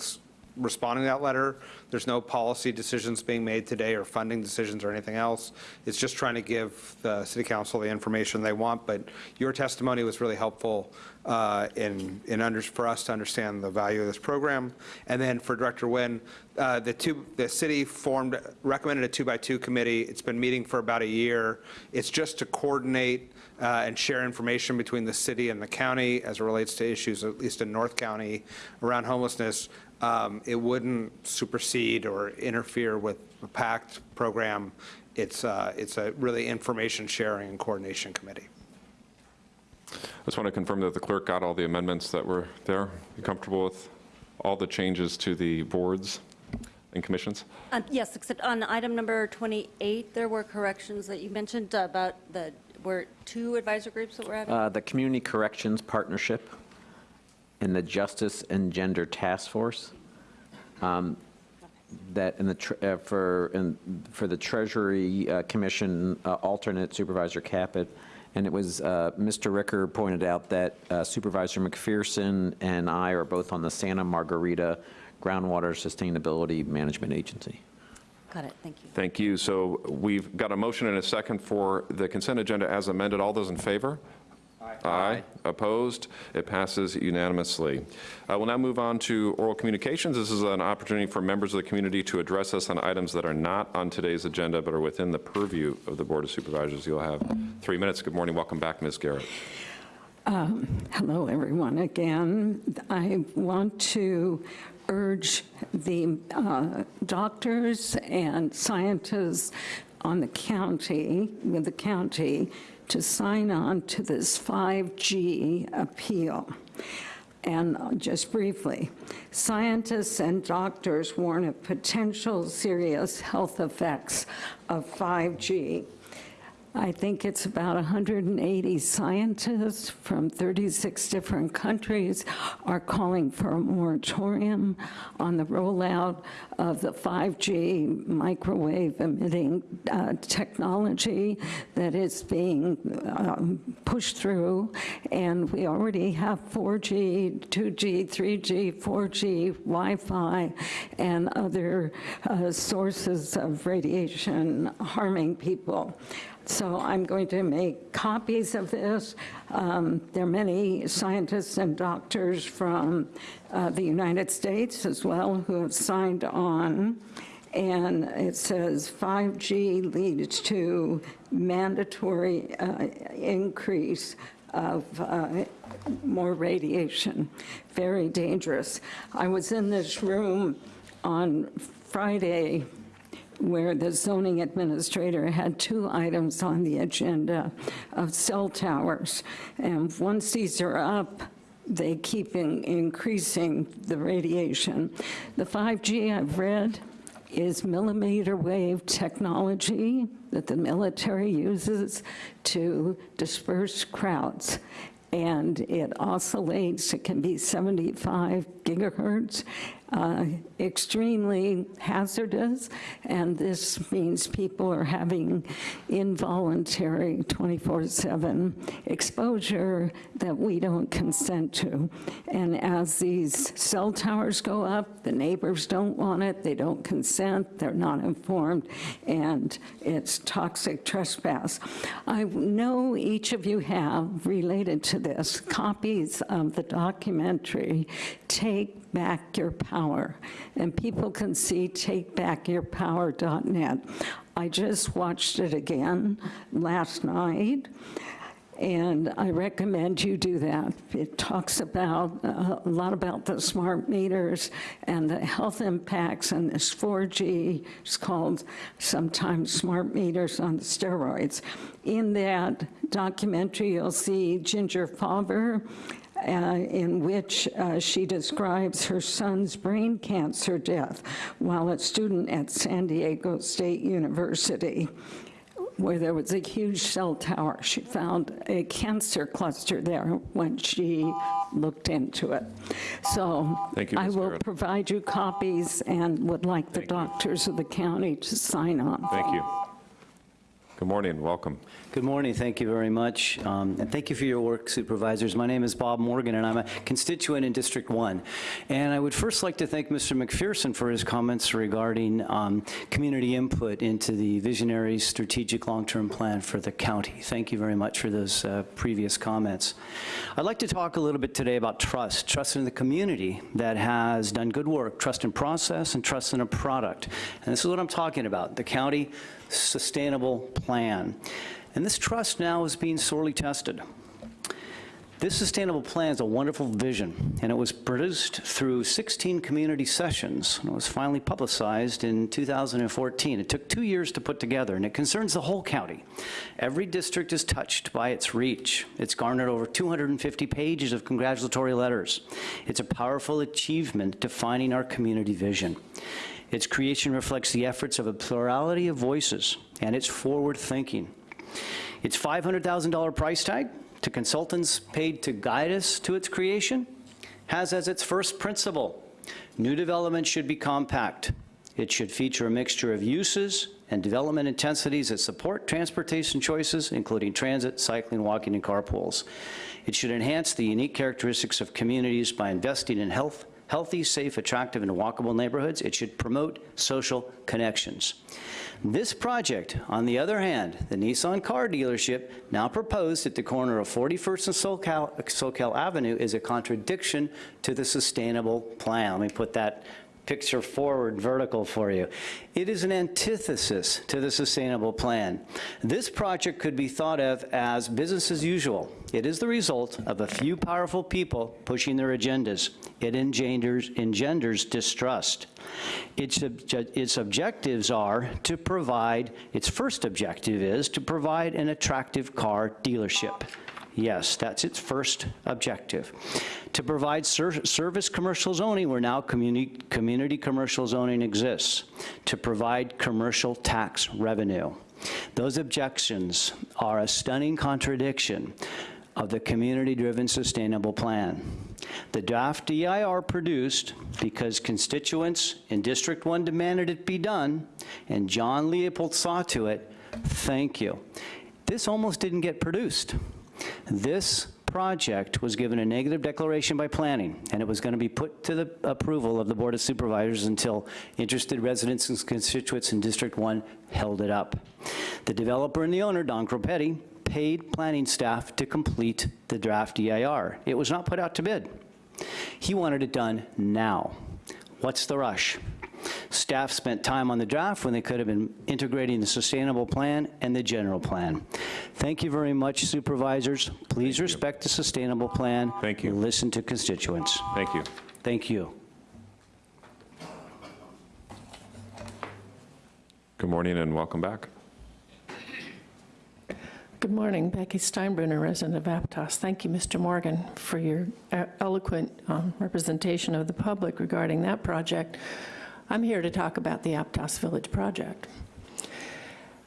Speaker 25: responding to that letter. There's no policy decisions being made today or funding decisions or anything else. It's just trying to give the city council the information they want, but your testimony was really helpful uh, in, in under, for us to understand the value of this program. And then for Director Nguyen, uh, the two, the city formed, recommended a two-by-two committee. It's been meeting for about a year. It's just to coordinate uh, and share information between the city and the county as it relates to issues, at least in North County, around homelessness. Um, It wouldn't supersede or interfere with the PACT program. It's, uh, it's a really information sharing and coordination committee.
Speaker 1: I just want to confirm that the clerk got all the amendments that were there. You comfortable with all the changes to the boards and commissions?
Speaker 26: Um, Yes, except on item number 28, there were corrections that you mentioned about the, were two advisor groups that were added?
Speaker 7: Uh, The Community Corrections Partnership and the Justice and Gender Task Force. um, That in the, tr- uh, for, in- for the Treasury uh, Commission uh, alternate Supervisor Caput. And it was, uh, Mr. Ricker pointed out that uh, Supervisor McPherson and I are both on the Santa Margarita Groundwater Sustainability Management Agency.
Speaker 26: Got it, thank you.
Speaker 1: Thank you. So we've got a motion and a second for the consent agenda as amended. All those in favor? Aye. Opposed? It passes unanimously. Uh, We'll now move on to oral communications. This is an opportunity for members of the community to address us on items that are not on today's agenda but are within the purview of the Board of Supervisors. You'll have three minutes. Good morning. Welcome back, Ms. Garrett.
Speaker 18: Um, Hello, everyone, again. I want to urge the uh, doctors and scientists on the county, with the county, to sign on to this 5G appeal. And just briefly, scientists and doctors warn of potential serious health effects of 5G I think it's about 180 scientists from 36 different countries are calling for a moratorium on the rollout of the 5G microwave emitting uh, technology that is being um, pushed through. And we already have 4G, 2G, 3G, 4G, Wi-Fi, and other uh, sources of radiation harming people. So I'm going to make copies of this. Um, There are many scientists and doctors from uh, the United States as well who have signed on. And it says 5G leads to mandatory uh, increase of uh, more radiation. Very dangerous. I was in this room on Friday where the zoning administrator had two items on the agenda of cell towers. And once these are up, they keep in- increasing the radiation. The 5G I've read is millimeter wave technology that the military uses to disperse crowds. And it oscillates, it can be 75 gigahertz, uh, extremely hazardous, and this means people are having involuntary 24/7 exposure that we don't consent to. And as these cell towers go up, the neighbors don't want it, they don't consent, they're not informed, and it's toxic trespass. I know each of you have, related to this, copies of the documentary, Take Back Your Power. And people can see takebackyourpower.net. I just watched it again last night, and I recommend you do that. It talks about, uh, a lot about the smart meters and the health impacts and this 4G, it's called sometimes smart meters on steroids. In that documentary, you'll see Ginger Fauber, uh, in which uh, she describes her son's brain cancer death while a student at San Diego State University where there was a huge cell tower. She found a cancer cluster there when she looked into it. So
Speaker 1: Thank you,
Speaker 18: I will provide you copies and would like the doctors of the county to sign on.
Speaker 1: Thank you. Good morning, welcome.
Speaker 27: Good morning, thank you very much, um, and thank you for your work, supervisors. My name is Bob Morgan, and I'm a constituent in District 1. And I would first like to thank Mr. McPherson for his comments regarding um, community input into the visionary strategic long-term plan for the county. Thank you very much for those uh, previous comments. I'd like to talk a little bit today about trust, trust in the community that has done good work, trust in process and trust in a product. And this is what I'm talking about, the county sustainable plan. And this trust now is being sorely tested. This sustainable plan is a wonderful vision, and it was produced through 16 community sessions, and it was finally publicized in 2014. It took two years to put together, and it concerns the whole county. Every district is touched by its reach. It's garnered over 250 pages of congratulatory letters. It's a powerful achievement defining our community vision. Its creation reflects the efforts of a plurality of voices, and it's forward thinking. Its $500,000 price tag to consultants paid to guide us to its creation has as its first principle, new development should be compact. It should feature a mixture of uses and development intensities that support transportation choices, including transit, cycling, walking, and carpools. It should enhance the unique characteristics of communities by investing in health, healthy, safe, attractive, and walkable neighborhoods. It should promote social connections. This project, on the other hand, the Nissan car dealership, now proposed at the corner of 41st and Soquel, Soquel Avenue, is a contradiction to the sustainable plan. Let me put that picture forward vertical for you. It is an antithesis to the sustainable plan. This project could be thought of as business as usual. It is the result of a few powerful people pushing their agendas. It engenders, engenders distrust. Its, its objectives are to provide, its first objective is to provide an attractive car dealership. Yes, that's its first objective. To provide ser- service commercial zoning where now community, community commercial zoning exists. To provide commercial tax revenue. Those objections are a stunning contradiction of the community-driven sustainable plan. The draft EIR produced because constituents in District 1 demanded it be done, and John Leopold saw to it, thank you. This almost didn't get produced. This project was given a negative declaration by planning, and it was going to be put to the approval of the Board of Supervisors until interested residents and constituents in District 1 held it up. The developer and the owner, Don Cropetti, paid planning staff to complete the draft EIR. It was not put out to bid. He wanted it done now. What's the rush? Staff spent time on the draft when they could have been integrating the sustainable plan and the general plan. Thank you very much, supervisors. Please respect the sustainable plan.
Speaker 1: Thank you.
Speaker 27: Listen to constituents.
Speaker 1: Thank you.
Speaker 27: Thank you.
Speaker 1: Good morning and welcome back.
Speaker 8: Good morning, Becky Steinbruner, resident of Aptos. Thank you, Mr. Morgan, for your uh, eloquent um, representation of the public regarding that project. I'm here to talk about the Aptos Village project.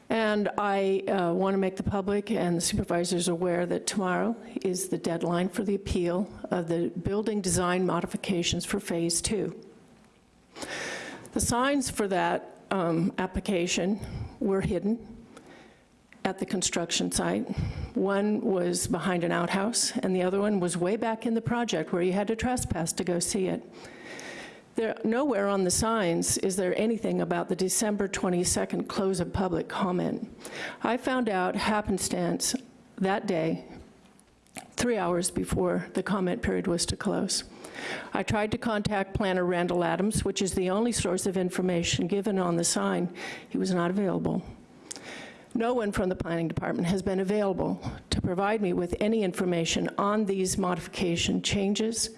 Speaker 8: And I uh, want to make the public and the supervisors aware that tomorrow is the deadline for the appeal of the building design modifications for Phase 2. The signs for that um, application were hidden at the construction site. One was behind an outhouse, and the other one was way back in the project where you had to trespass to go see it. There, nowhere on the signs is there anything about the December 22nd close of public comment. I found out happenstance that day, three hours before the comment period was to close. I tried to contact planner Randall Adams, which is the only source of information given on the sign. He was not available. No one from the planning department has been available to provide me with any information on these modification changes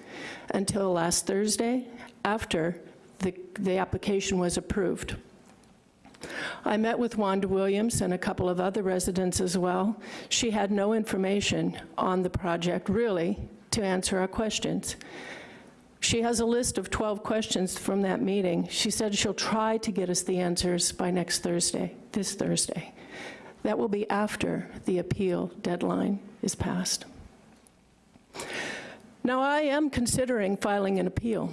Speaker 8: until last Thursday after the, the application was approved. I met with Wanda Williams and a couple of other residents as well. She had no information on the project, really, to answer our questions. She has a list of 12 questions from that meeting. She said she'll try to get us the answers by next Thursday, this Thursday. That will be after the appeal deadline is passed. Now, I am considering filing an appeal.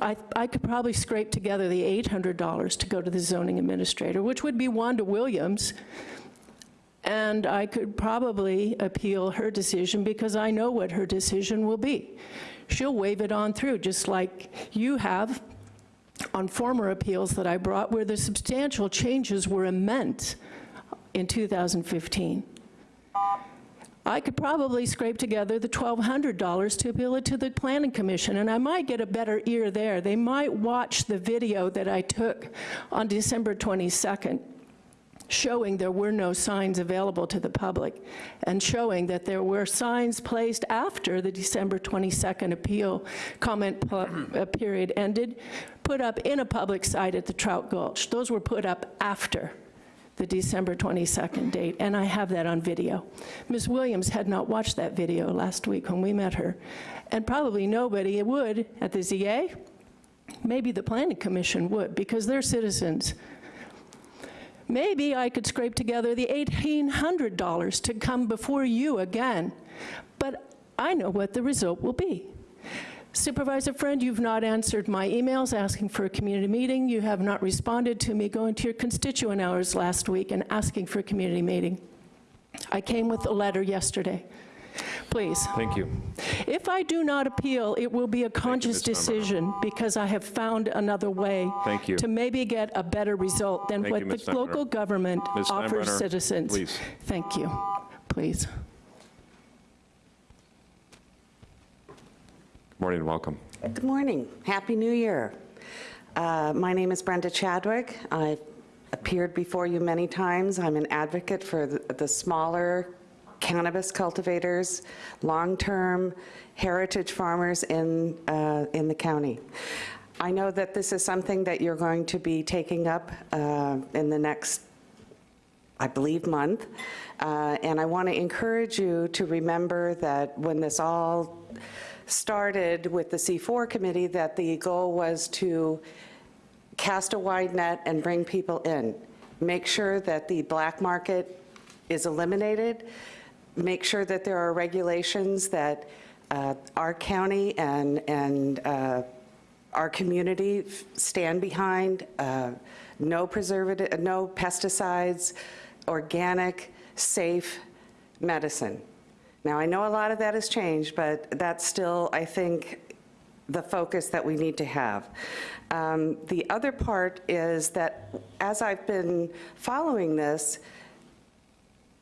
Speaker 8: I, I could probably scrape together the $800 to go to the zoning administrator, which would be Wanda Williams, and I could probably appeal her decision because I know what her decision will be. She'll wave it on through, just like you have on former appeals that I brought where the substantial changes were immense in 2015. I could probably scrape together the $1,200 to appeal it to the Planning Commission, and I might get a better ear there. They might watch the video that I took on December 22nd showing there were no signs available to the public and showing that there were signs placed after the December 22nd appeal comment uh, period ended, put up in a public site at the Trout Gulch. Those were put up after the December 22nd date, and I have that on video. Ms. Williams had not watched that video last week when we met her, and probably nobody would at the ZA. Maybe the Planning Commission would, because they're citizens. Maybe I could scrape together the $1,800 to come before you again, but I know what the result will be. Supervisor Friend, you've not answered my emails asking for a community meeting. You have not responded to me going to your constituent hours last week and asking for a community meeting. I came with a letter yesterday. Please.
Speaker 1: Thank you.
Speaker 8: If I do not appeal, it will be a conscious decision because I have found another way
Speaker 1: Thank you.
Speaker 8: to maybe get a better result than
Speaker 1: Thank
Speaker 8: what
Speaker 1: you,
Speaker 8: the. Local government
Speaker 1: Ms.
Speaker 8: offers citizens.
Speaker 1: please.
Speaker 8: Thank you. Please.
Speaker 1: Good morning and welcome.
Speaker 28: Good morning. Happy New Year. Uh, My name is Brenda Chadwick. I've appeared before you many times. I'm an advocate for the the smaller cannabis cultivators, long-term heritage farmers in, uh, in the county. I know that this is something that you're going to be taking up uh, in the next I believe, month. Uh, And I want to encourage you to remember that when this all started with the C4 committee, that the goal was to cast a wide net and bring people in. make sure that the black market is eliminated, make sure that there are regulations that uh, our county and, and uh, our community stand behind, uh, no preservative, no pesticides, organic, safe medicine. Now, I know a lot of that has changed, but that's still, I think, the focus that we need to have. Um, The other part is that as I've been following this,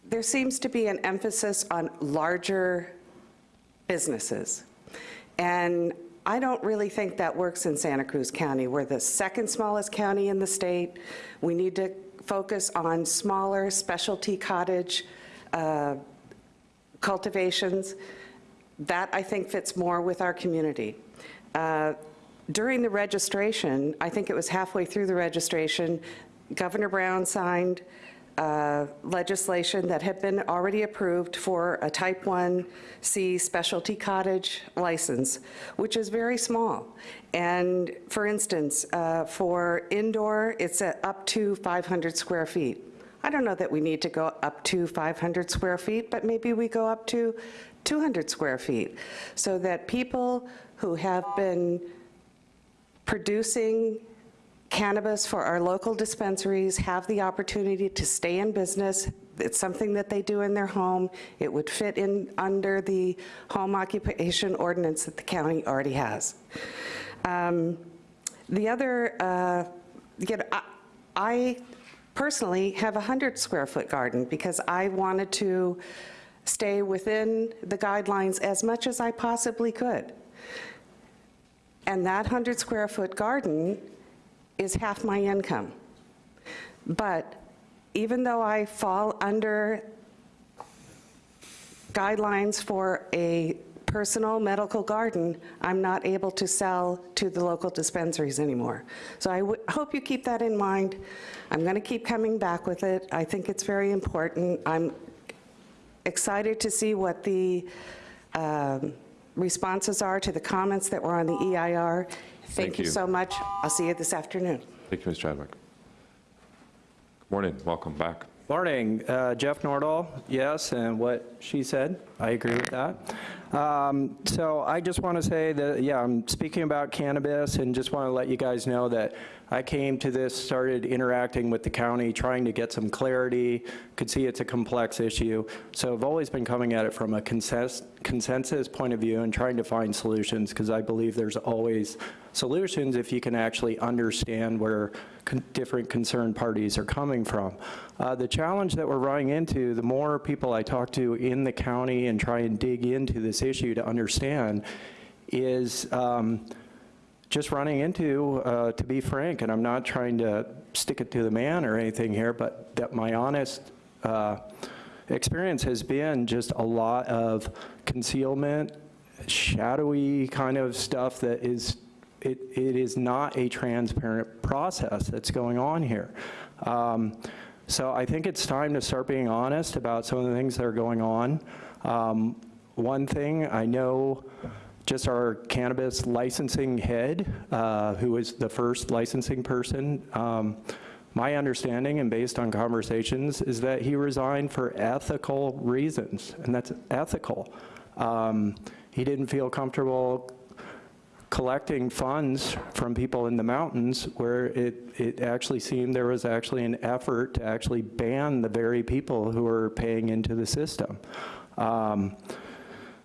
Speaker 28: there seems to be an emphasis on larger businesses. And I don't really think that works in Santa Cruz County. We're the second smallest county in the state. We need to focus on smaller specialty cottage uh, cultivations. That, I think, fits more with our community. Uh, During the registration, I think it was halfway through the registration, Governor Brown signed uh, legislation that had been already approved for a Type 1C specialty cottage license, which is very small. And for instance, uh, for indoor, it's up to 500 square feet. I don't know that we need to go up to 500 square feet, but maybe we go up to 200 square feet, so that people who have been producing cannabis for our local dispensaries have the opportunity to stay in business. It's something that they do in their home. It would fit in under the home occupation ordinance that the county already has. Um, The other, uh, you know, I- I personally have a 100 square foot garden because I wanted to stay within the guidelines as much as I possibly could. And that 100 square foot garden is half my income. But even though I fall under guidelines for a personal medical garden, I'm not able to sell to the local dispensaries anymore. So I hope you keep that in mind. I'm going to keep coming back with it. I think it's very important. I'm excited to see what the um, responses are to the comments that were on the EIR.
Speaker 1: Thank
Speaker 28: Thank you
Speaker 1: you.
Speaker 28: so much. I'll see you this afternoon.
Speaker 1: Thank you, Ms. Chadwick. Good morning, welcome back.
Speaker 29: Morning, Uh, Jeff Nordahl, yes, and what she said, I agree with that. Um, So I just want to say that, yeah, I'm speaking about cannabis, and just want to let you guys know that I came to this, started interacting with the county, trying to get some clarity, could see it's a complex issue. So I've always been coming at it from a consensus consensus point of view and trying to find solutions, because I believe there's always solutions if you can actually understand where con- different concerned parties are coming from. Uh, The challenge that we're running into, the more people I talk to in the county and try and dig into this issue to understand, is um, just running into, uh, to be frank, and I'm not trying to stick it to the man or anything here, but that my honest uh, experience has been just a lot of concealment, shadowy kind of stuff that is, it, it is not a transparent process that's going on here. Um, So I think it's time to start being honest about some of the things that are going on. Um, One thing, I know just our cannabis licensing head, uh, who is the first licensing person, um, my understanding and based on conversations is that he resigned for ethical reasons, and that's ethical. Um, He didn't feel comfortable collecting funds from people in the mountains where it, it actually seemed there was actually an effort to actually ban the very people who are paying into the system. Um,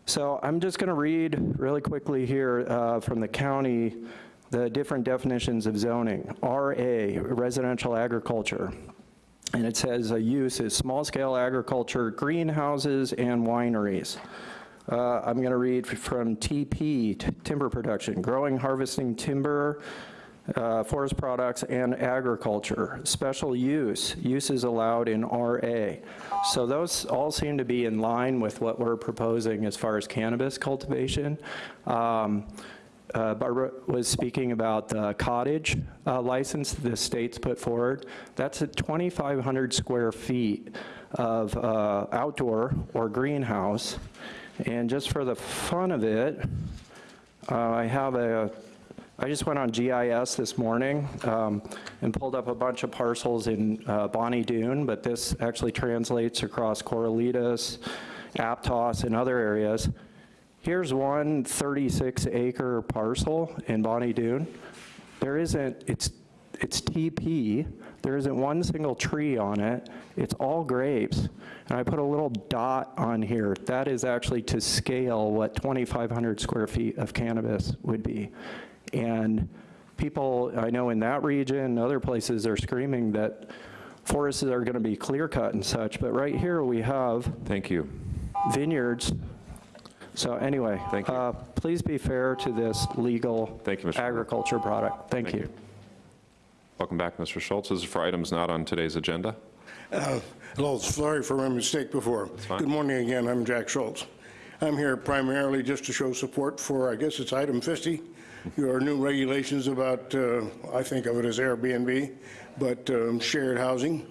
Speaker 29: so I'm just going to read really quickly here uh, from the county the different definitions of zoning. RA, residential agriculture. And it says a use is small-scale agriculture, greenhouses, and wineries. Uh, I'm going to read from TP, timber production, growing, harvesting timber, uh, forest products, and agriculture. Special use, uses allowed in RA. So those all seem to be in line with what we're proposing as far as cannabis cultivation. Um, uh, Barbara was speaking about the cottage uh, license the state's put forward. That's at 2,500 square feet of uh, outdoor or greenhouse. And just for the fun of it, uh, I have a I just went on GIS this morning um, and pulled up a bunch of parcels in uh, Bonny Doon, but this actually translates across Corralitos, Aptos, and other areas. Here's one 36-acre parcel in Bonny Doon. There isn't, it's, it's TP, there isn't one single tree on it. It's all grapes. And I put a little dot on here. That is actually to scale what 2,500 square feet of cannabis would be. And people, I know in that region, and other places are screaming that forests are gonna be clear cut and such, but right here we have.
Speaker 1: Thank you.
Speaker 29: Vineyards. So anyway.
Speaker 1: Thank you.
Speaker 29: uh, Please be fair to this legal
Speaker 1: Thank you, Mr.
Speaker 29: agriculture product. Thank you.
Speaker 1: Welcome back, Mr. Schultz. This is for items not on today's agenda.
Speaker 24: Uh, Hello, sorry for my mistake before. Good morning again, I'm Jack Schultz. I'm here primarily just to show support for, I guess it's item 50, your new regulations about, uh, I think of it as Airbnb, but um, shared housing.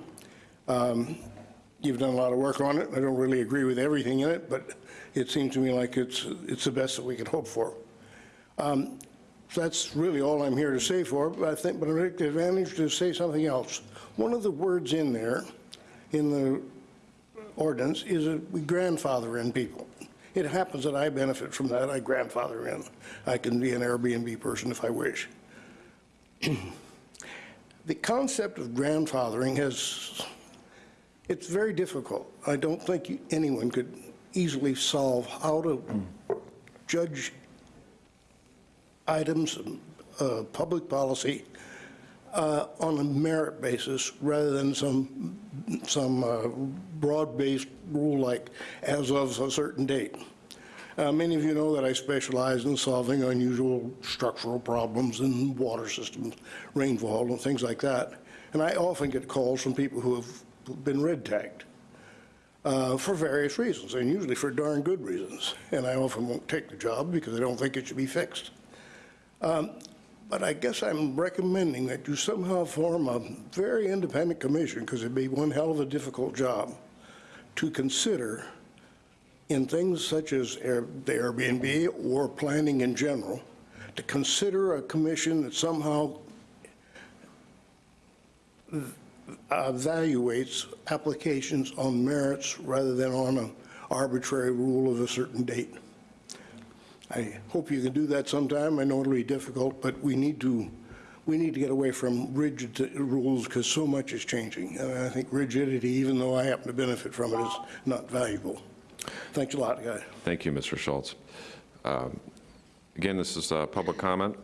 Speaker 24: Um, You've done a lot of work on it. I don't really agree with everything in it, but it seems to me like it's, it's the best that we could hope for. Um, That's really all I'm here to say for, but I think, but I take the advantage to say something else. One of the words in there, in the ordinance, is a we grandfather in people. It happens that I benefit from that, I grandfather in. I can be an Airbnb person if I wish. <clears throat> The concept of grandfathering has, it's very difficult. I don't think anyone could easily solve how to judge items, uh, public policy, uh, on a merit basis rather than some, some uh, broad-based rule like as of a certain date. Uh, Many of you know that I specialize in solving unusual structural problems in water systems, rainfall and things like that. And I often get calls from people who have been red tagged uh, for various reasons, and usually for darn good reasons. And I often won't take the job because I don't think it should be fixed. Um, But I guess I'm recommending that you somehow form a very independent commission, because it'd be one hell of a difficult job, to consider in things such as Air- the Airbnb or planning in general, to consider a commission that somehow evaluates applications on merits rather than on an arbitrary rule of a certain date. I hope you can do that sometime. I know it'll be difficult, but we need to, we need to get away from rigid rules because so much is changing. And I think rigidity, even though I happen to benefit from it, is not valuable. Thanks a lot, guys.
Speaker 1: Thank you, Mr. Schultz. Um, Again, this is uh, public comment.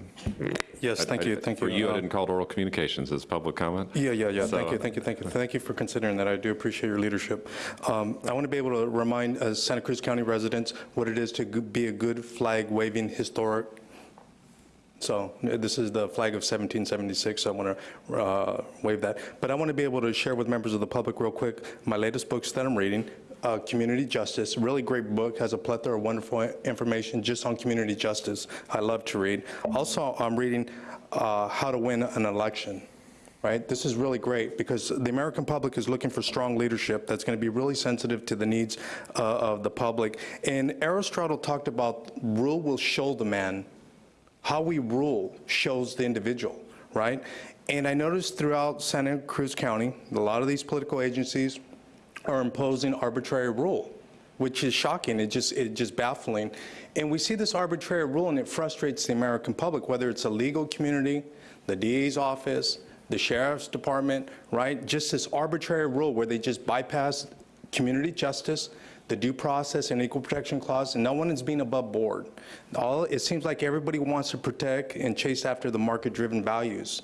Speaker 23: Yes,
Speaker 1: I-
Speaker 23: thank
Speaker 1: I-
Speaker 23: you, thank you.
Speaker 1: For you, I
Speaker 23: Um,
Speaker 1: didn't call it oral communications, it's public comment.
Speaker 23: Yeah, yeah, yeah,
Speaker 1: So,
Speaker 23: thank you, thank you, thank you. Thank you for considering that, I do appreciate your leadership. Um, I want to be able to remind uh, Santa Cruz County residents what it is to be a good flag-waving historic. So uh, this is the flag of 1776, so I want to wave that. But I want to be able to share with members of the public real quick, my latest books that I'm reading, uh, Community Justice, really great book, has a plethora of wonderful information just on community justice. I love to read. Also, I'm reading uh, How to Win an Election right? This is really great because the American public is looking for strong leadership that's going to be really sensitive to the needs uh, of the public. And Aristotle talked about rule will show the man. How we rule shows the individual, right? And I noticed throughout Santa Cruz County, a lot of these political agencies are imposing arbitrary rule, which is shocking. It just, it just baffling. And we see this arbitrary rule and it frustrates the American public, whether it's a legal community, the DA's office, the sheriff's department, right? Just this arbitrary rule where they just bypass community justice, the due process and equal protection clause, and no one is being above board. All, it seems like everybody wants to protect and chase after the market-driven values.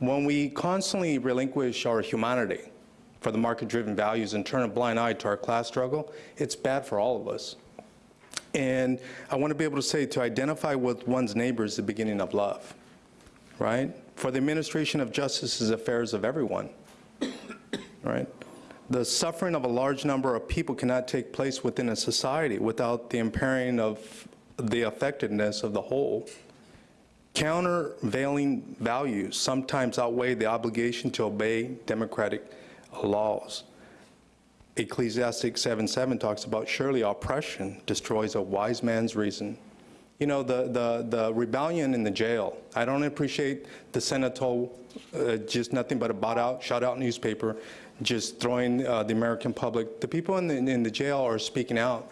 Speaker 23: When we constantly relinquish our humanity for the market-driven values and turn a blind eye to our class struggle, it's bad for all of us. And I want to be able to say to identify with one's neighbor is the beginning of love, right? For the administration of justice is affairs of everyone, <coughs> right? The suffering of a large number of people cannot take place within a society without the impairing of the effectiveness of the whole. Countervailing values sometimes outweigh the obligation to obey democratic laws. Ecclesiastic 7:7 talks about surely oppression destroys a wise man's reason, you know, the, the, the rebellion in the jail. I don't appreciate the Sentinel, uh, just nothing but a bought out, shut out newspaper, just throwing uh, the American public. The people in the, in the jail are speaking out.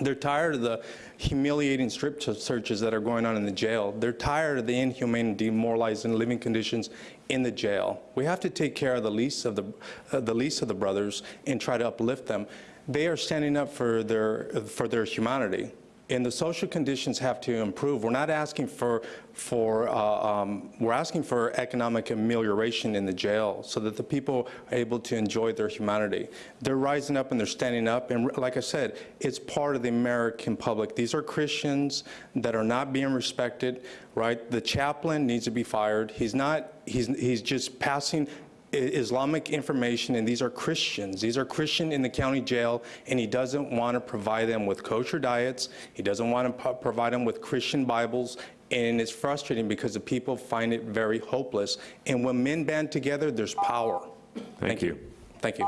Speaker 23: They're tired of the humiliating strip searches that are going on in the jail. They're tired of the inhumane, demoralizing living conditions in the jail. We have to take care of the least of the, uh, the least of the brothers and try to uplift them. They are standing up for their, for their humanity and the social conditions have to improve. We're not asking for, for uh, um, we're asking for economic amelioration in the jail so that the people are able to enjoy their humanity. They're rising up and they're standing up, and like I said, it's part of the American public. These are Christians that are not being respected, right? The chaplain needs to be fired. He's not, he's, he's just passing Islamic information, and these are Christians. These are Christian in the county jail, and he doesn't want to provide them with kosher diets. He doesn't want to provide them with Christian Bibles, and it's frustrating because the people find it very hopeless. And when men band together, there's power.
Speaker 1: Thank,
Speaker 23: Thank
Speaker 1: you.
Speaker 23: you. Thank you.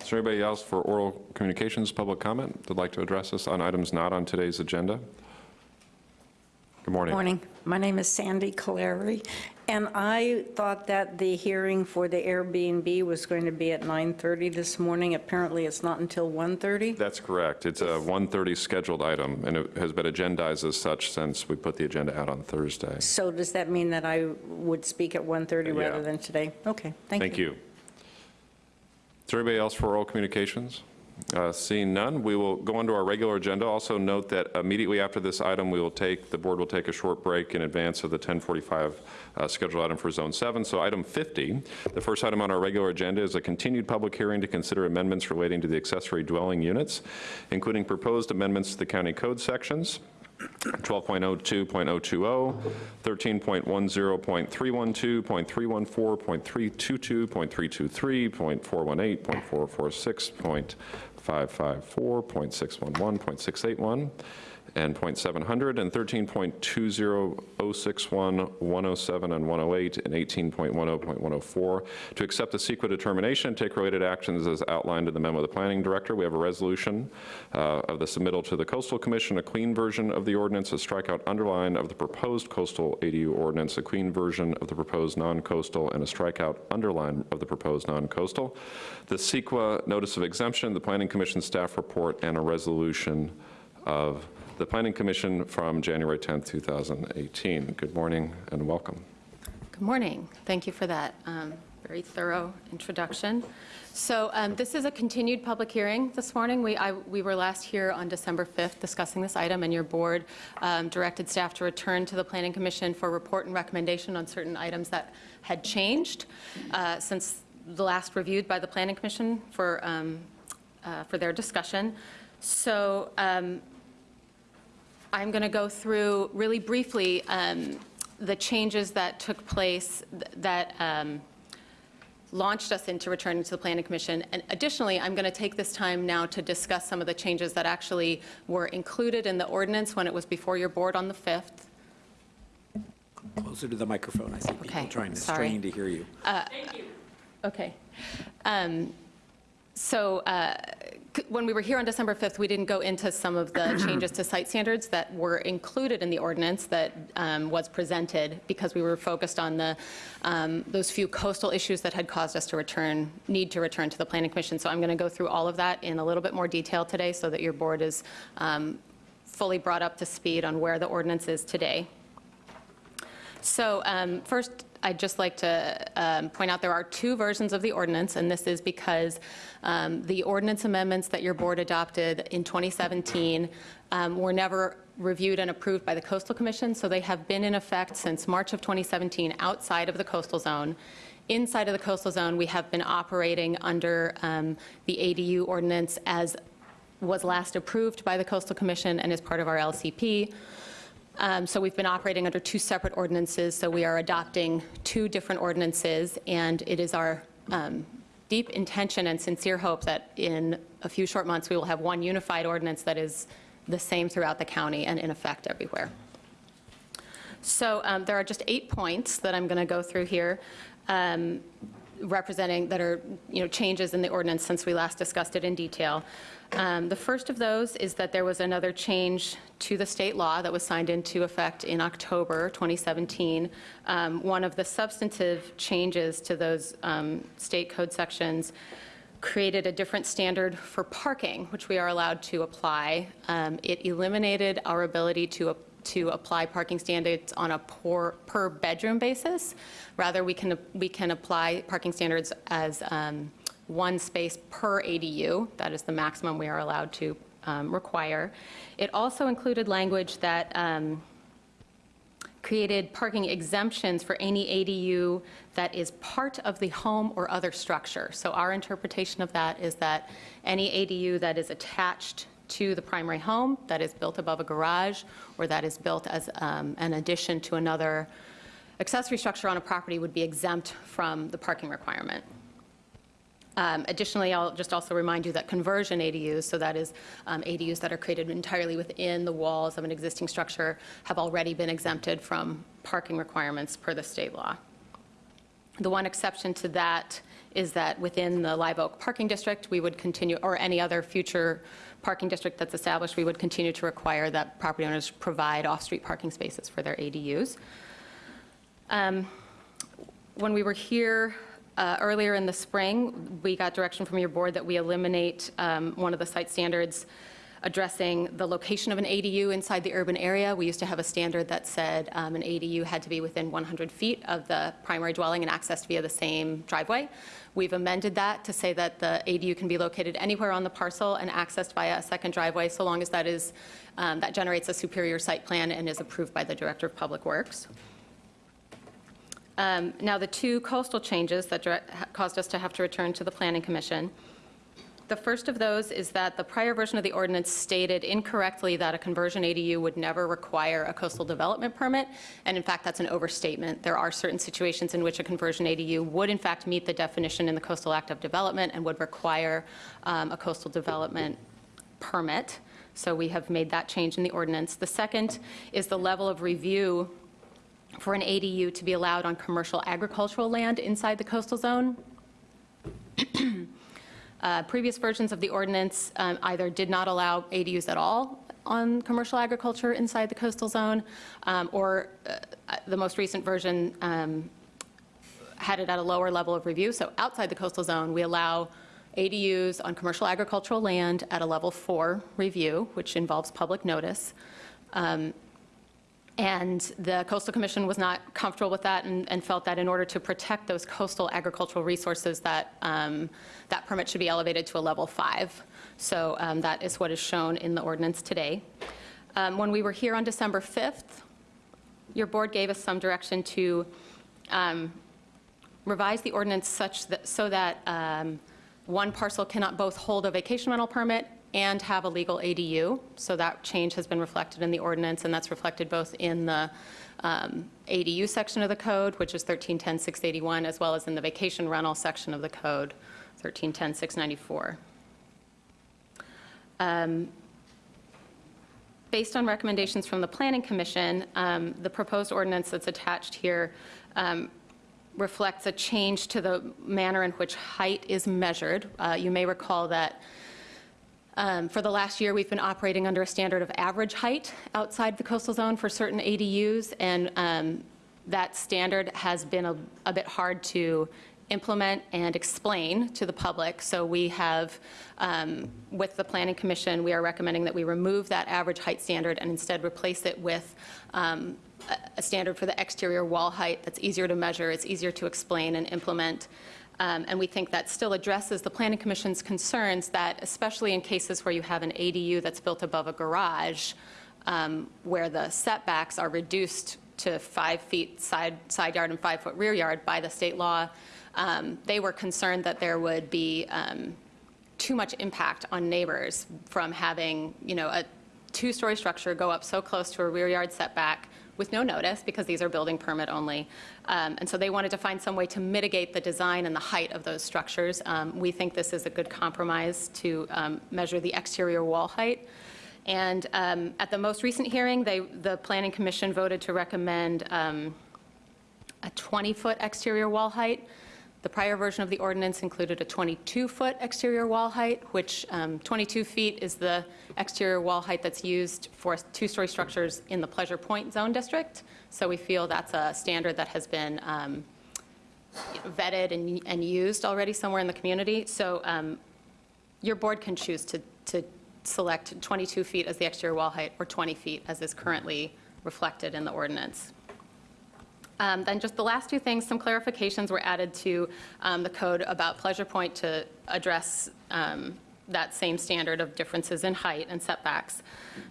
Speaker 1: Is there anybody else for oral communications, public comment, that'd like to address us on items not on today's agenda? Good morning.
Speaker 26: Good Morning. My name is Sandy Caleri, and I thought that the hearing for the Airbnb was going to be at 9:30 this morning. Apparently, it's not until 1:30.
Speaker 1: That's correct. It's a 1:30 scheduled item, and it has been agendized as such since we put the agenda out on Thursday.
Speaker 26: So does that mean that I would speak at 1:30
Speaker 1: Yeah.
Speaker 26: rather than today? Okay, thank you.
Speaker 1: Thank you. Is there anybody else for oral communications? Uh, Seeing none, we will go on to our regular agenda. Also note that immediately after this item, we will take, the board will take a short break in advance of the 1045 uh, scheduled item for Zone 7. So item 50, the first item on our regular agenda is a continued public hearing to consider amendments relating to the accessory dwelling units, including proposed amendments to the county code sections, 12.02.020, 13.10.312, .314, .322, .323, .418, .446, .554, .611, and .700, and 13.20.061, 107, and 108, and 18.10.104, to accept the CEQA determination and take related actions as outlined in the memo of the planning director. We have a resolution uh, of the submittal to the Coastal Commission, a clean version of the ordinance, a strikeout underline of the proposed coastal ADU ordinance, a clean version of the proposed non-coastal, and a strikeout underline of the proposed non-coastal. The CEQA notice of exemption, the Planning Commission staff report, and a resolution of the Planning Commission from January 10th, 2018. Good morning and welcome.
Speaker 30: Good morning. Thank you for that um, very thorough introduction. So um, this is a continued public hearing this morning. We, I, we were last here on December 5th discussing this item, and your board um, directed staff to return to the Planning Commission for report and recommendation on certain items that had changed uh, since the last reviewed by the Planning Commission for, um, uh, for their discussion. So um, I'm going to go through really briefly um, the changes that took place th- that um, launched us into returning to the Planning Commission. And additionally, I'm going to take this time now to discuss some of the changes that actually were included in the ordinance when it was before your board on the 5th.
Speaker 7: Closer to the microphone. I see people
Speaker 30: Okay,
Speaker 7: trying to
Speaker 30: sorry.
Speaker 7: strain to hear you.
Speaker 30: Thank you. Okay. Um, So uh, c- when we were here on December 5th, we didn't go into some of the <clears throat> changes to site standards that were included in the ordinance that um, was presented because we were focused on the, um, those few coastal issues that had caused us to return, need to return to the Planning Commission. So I'm going to go through all of that in a little bit more detail today so that your board is um, fully brought up to speed on where the ordinance is today. So um, first, I'd just like to um, point out there are two versions of the ordinance, and this is because um, the ordinance amendments that your board adopted in 2017 um, were never reviewed and approved by the Coastal Commission, so they have been in effect since March of 2017 outside of the coastal zone. Inside of the coastal zone, we have been operating under um, the ADU ordinance as was last approved by the Coastal Commission and is part of our LCP. Um, So we've been operating under two separate ordinances, so we are adopting two different ordinances, and it is our um, deep intention and sincere hope that in a few short months, we will have one unified ordinance that is the same throughout the county and in effect everywhere. So um, there are just eight points that I'm going to go through here, um, representing, that are, you know, changes in the ordinance since we last discussed it in detail. Um, The first of those is that there was another change to the state law that was signed into effect in October 2017. Um, One of the substantive changes to those um, state code sections created a different standard for parking, which we are allowed to apply. Um, It eliminated our ability to to apply parking standards on a per, per bedroom basis. Rather, we can, we can apply parking standards as um, one space per ADU. That is the maximum we are allowed to um, require. It also included language that um, created parking exemptions for any ADU that is part of the home or other structure. So our interpretation of that is that any ADU that is attached to the primary home, that is built above a garage, or that is built as um, an addition to another accessory structure on a property would be exempt from the parking requirement. Um, Additionally, I'll just also remind you that conversion ADUs, so that is um, ADUs that are created entirely within the walls of an existing structure, have already been exempted from parking requirements per the state law. The one exception to that is that within the Live Oak Parking District, we would continue, or any other future parking district that's established, we would continue to require that property owners provide off-street parking spaces for their ADUs. Um, When we were here uh, earlier in the spring, we got direction from your board that we eliminate um, one of the site standards addressing the location of an ADU inside the urban area. We used to have a standard that said um, an ADU had to be within 100 feet of the primary dwelling and accessed via the same driveway. We've amended that to say that the ADU can be located anywhere on the parcel and accessed via a second driveway, so long as that is, um, that generates a superior site plan and is approved by the Director of Public Works. Um, Now, the two coastal changes that caused us to have to return to the Planning Commission. The first of those is that the prior version of the ordinance stated incorrectly that a conversion ADU would never require a coastal development permit, and in fact, that's an overstatement. There are certain situations in which a conversion ADU would in fact meet the definition in the Coastal Act of Development and would require um, a coastal development permit. So we have made that change in the ordinance. The second is the level of review for an ADU to be allowed on commercial agricultural land inside the coastal zone. <clears throat> Uh, Previous versions of the ordinance um, either did not allow ADUs at all on commercial agriculture inside the coastal zone, um, or uh, the most recent version um, had it at a lower level of review. So outside the coastal zone, we allow ADUs on commercial agricultural land at a level four review, which involves public notice. Um, and the Coastal Commission was not comfortable with that and, and felt that in order to protect those coastal agricultural resources, that um, that permit should be elevated to a level five. So um, that is what is shown in the ordinance today. Um, When we were here on December 5th, your board gave us some direction to um, revise the ordinance such that, so that um, one parcel cannot both hold a vacation rental permit and have a legal ADU. So that change has been reflected in the ordinance, and that's reflected both in the um, ADU section of the code, which is 1310-681, as well as in the vacation rental section of the code, 1310-694. Um, Based on recommendations from the Planning Commission, um, the proposed ordinance that's attached here um, reflects a change to the manner in which height is measured. Uh, You may recall that um, For the last year, we've been operating under a standard of average height outside the coastal zone for certain ADUs, and um, that standard has been a a bit hard to implement and explain to the public. So we have, um, with the Planning Commission, we are recommending that we remove that average height standard and instead replace it with um, a a standard for the exterior wall height that's easier to measure, it's easier to explain and implement. Um, And we think that still addresses the Planning Commission's concerns that, especially in cases where you have an ADU that's built above a garage, um, where the setbacks are reduced to five feet side, side yard and five-foot rear yard by the state law, um, they were concerned that there would be um, too much impact on neighbors from having, you know, a two-story structure go up so close to a rear yard setback with no notice, because these are building permit only. Um, And so they wanted to find some way to mitigate the design and the height of those structures. Um, We think this is a good compromise to um, measure the exterior wall height. And um, at the most recent hearing, they, the Planning Commission voted to recommend um, a 20-foot exterior wall height. The prior version of the ordinance included a 22-foot exterior wall height, which um, 22 feet is the exterior wall height that's used for two-story structures in the Pleasure Point Zone District. So we feel that's a standard that has been um, vetted and, and used already somewhere in the community. So um, your board can choose to, to select 22 feet as the exterior wall height or 20 feet as is currently reflected in the ordinance. Um, Then just the last two things, some clarifications were added to um, the code about Pleasure Point to address um, that same standard of differences in height and setbacks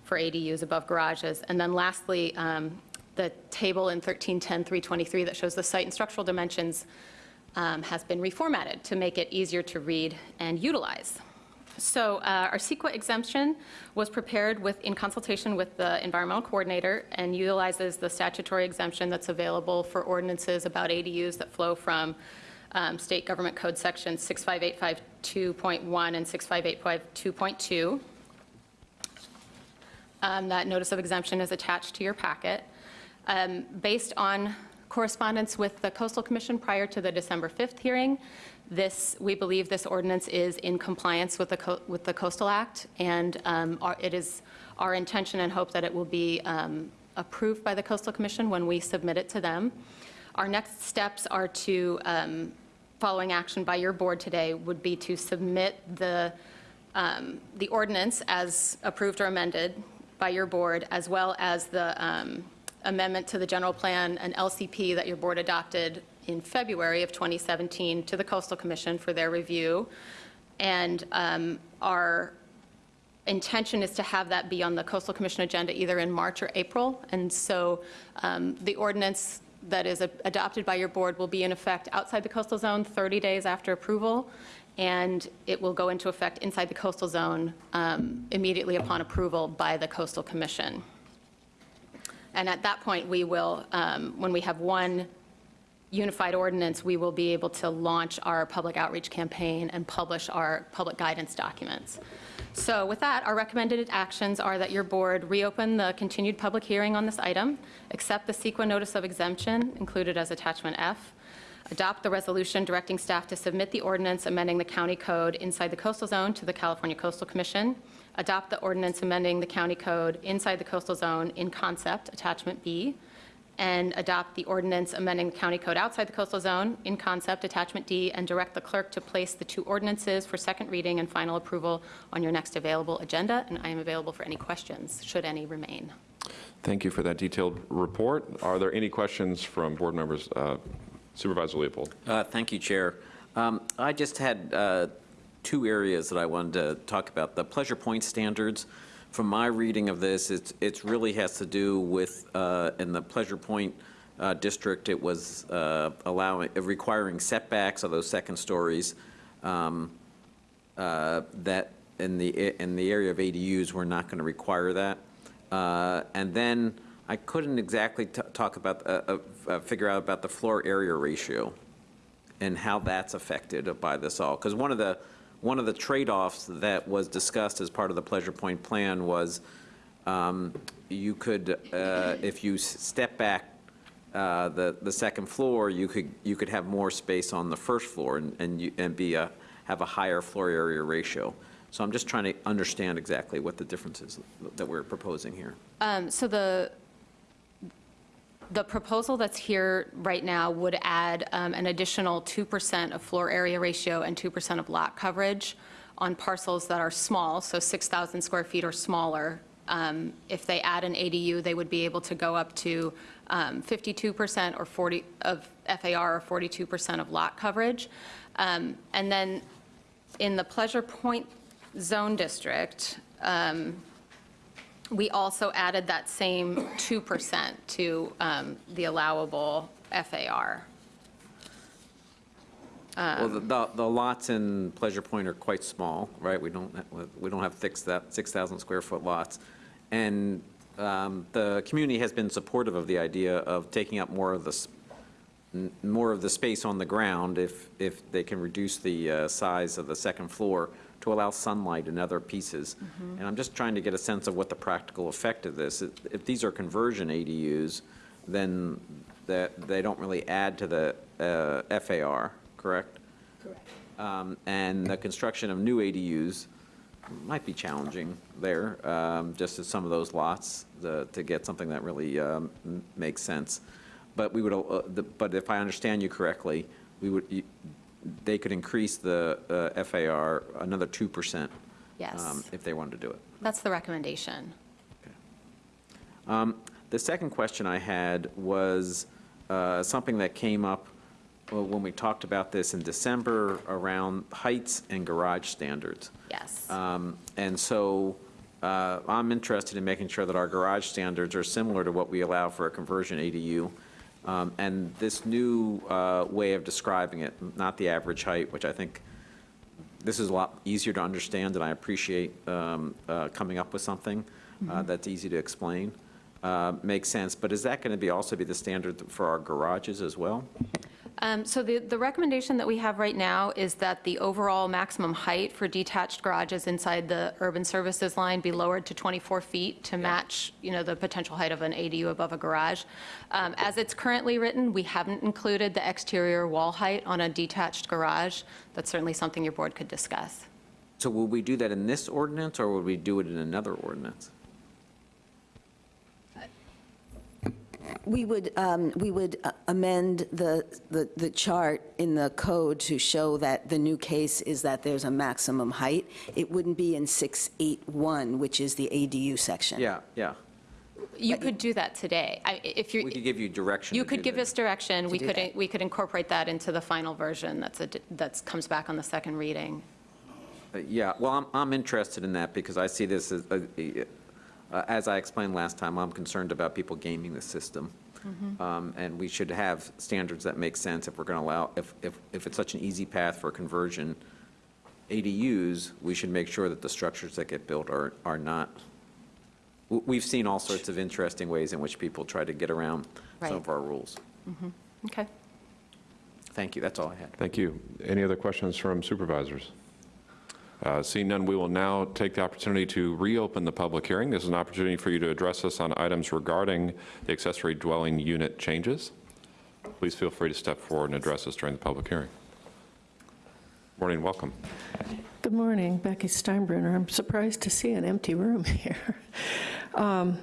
Speaker 30: for ADUs above garages. And then lastly, um, the table in 1310-323 that shows the site and structural dimensions um, has been reformatted to make it easier to read and utilize. So uh, our CEQA exemption was prepared with, in consultation with the environmental coordinator and utilizes the statutory exemption that's available for ordinances about ADUs that flow from um, State Government Code Sections 65852.1 and 65852.2. Um, That notice of exemption is attached to your packet. Um, Based on correspondence with the Coastal Commission prior to the December 5th hearing, this, we believe this ordinance is in compliance with the, with the Coastal Act, and um, our- it is our intention and hope that it will be um, approved by the Coastal Commission when we submit it to them. Our next steps are to, um, following action by your board today, would be to submit the, um, the ordinance as approved or amended by your board, as well as the um, amendment to the general plan and LCP that your board adopted in February of 2017 to the Coastal Commission for their review. And um, our intention is to have that be on the Coastal Commission agenda either in March or April. And so um, the ordinance that is adopted by your board will be in effect outside the coastal zone 30 days after approval, and it will go into effect inside the coastal zone um, immediately upon approval by the Coastal Commission. And at that point, we will, um, when we have one unified ordinance, we will be able to launch our public outreach campaign and publish our public guidance documents. So with that, our recommended actions are that your board reopen the continued public hearing on this item, accept the CEQA notice of exemption included as attachment F, adopt the resolution directing staff to submit the ordinance amending the county code inside the coastal zone to the California Coastal Commission, adopt the ordinance amending the county code inside the coastal zone in concept, attachment B, and adopt the ordinance amending the county code outside the coastal zone in concept, attachment D, and direct the clerk to place the two ordinances for second reading and final approval on your next available agenda, and I am available for any questions, should any remain.
Speaker 1: Thank you for that detailed report. Are there any questions from board members? Uh, Supervisor Leopold.
Speaker 7: Uh, Thank you, Chair. Um, I just had uh, two areas that I wanted to talk about. The Pleasure Point standards, from my reading of this, it's, it's really has to do with, uh, in the Pleasure Point uh, district, it was uh, allowing, requiring setbacks of those second stories um, uh, that in the, in the area of ADUs, we're not going to require that. Uh, And then I couldn't exactly talk about, uh, figure out about the floor area ratio and how that's affected by this all. Because one of the, one of the trade-offs that was discussed as part of the Pleasure Point plan was um, you could, uh, if you step back uh, the, the second floor, you could, you could have more space on the first floor and, and you- and be a, have a higher floor area ratio. So I'm just trying to understand exactly what the difference is that we're proposing here.
Speaker 30: Um, So the, the proposal that's here right now would add um, an additional 2% of floor area ratio and 2% of lot coverage on parcels that are small, so 6,000 square feet or smaller. Um, If they add an ADU, they would be able to go up to um, 52% or 40 of FAR or 42% of lot coverage. Um, And then in the Pleasure Point Zone District, um, we also added that same 2% to um, the allowable FAR.
Speaker 7: Well, the- the, the lots in Pleasure Point are quite small, right? We don't, we don't have six that 6,000 square foot lots. And um, the community has been supportive of the idea of taking up more of the, more of the space on the ground if, if they can reduce the uh, size of the second floor to allow sunlight and other pieces. And I'm just trying to get a sense of what the practical effect of this. If if these are conversion ADUs, then that, they don't really add to the uh, FAR, correct? Correct. And the construction of new ADUs might be challenging there, um, just as some of those lots, the- to get something that really um, m- makes sense. But we would, uh, the- but if I understand you correctly, we would, you- they could increase the uh, FAR another 2%.
Speaker 30: Yes.
Speaker 7: um, If they wanted to do it.
Speaker 30: That's the recommendation.
Speaker 7: Um, The second question I had was uh, something that came up well, when we talked about this in December around heights and garage standards.
Speaker 30: Yes.
Speaker 7: Um, And so uh, I'm interested in making sure that our garage standards are similar to what we allow for a conversion ADU. Um, And this new uh, way of describing it, not the average height, which I think this is a lot easier to understand, and I appreciate um, uh, coming up with something uh,
Speaker 30: Mhm.
Speaker 7: that's easy to explain, uh, makes sense. But is that going to be, also be the standard for our garages as well?
Speaker 30: Um, So the, the recommendation that we have right now is that the overall maximum height for detached garages inside the urban services line be lowered to 24 feet to match, you know, the potential height of an ADU above a garage. Um, As it's currently written, we haven't included the exterior wall height on a detached garage. That's certainly something your board could discuss.
Speaker 7: So will we do that in this ordinance, or would we do it in another ordinance?
Speaker 31: We would, um, we would uh, amend the, the, the chart in the code to show that the new case is that there's a maximum height. It wouldn't be in 681, which is the ADU section.
Speaker 7: Yeah, yeah.
Speaker 30: You could do that today. I- If you're,
Speaker 7: We could give you direction.
Speaker 30: you could give
Speaker 7: that.
Speaker 30: us direction. We could,
Speaker 31: that.
Speaker 30: we could incorporate that into the final version that's, a that's comes back on the second reading.
Speaker 7: Uh, Yeah, well, I'm, I'm interested in that because I see this as, uh, uh, as I explained last time, I'm concerned about people gaming the system.
Speaker 30: Mhm.
Speaker 7: Um, And we should have standards that make sense if we're going to allow, if, if, if it's such an easy path for conversion, ADUs, we should make sure that the structures that get built are, are not, we've seen all sorts of interesting ways in which people try to get around some of our rules.
Speaker 30: Mhm. Okay.
Speaker 7: Thank you, that's all I had.
Speaker 1: Thank you. Any other questions from supervisors? Uh, Seeing none, we will now take the opportunity to reopen the public hearing. This is an opportunity for you to address us on items regarding the accessory dwelling unit changes. Please feel free to step forward and address us during the public hearing. Morning, welcome.
Speaker 8: Good morning, Becky Steinbruner. I'm surprised to see an empty room <laughs> here. Um,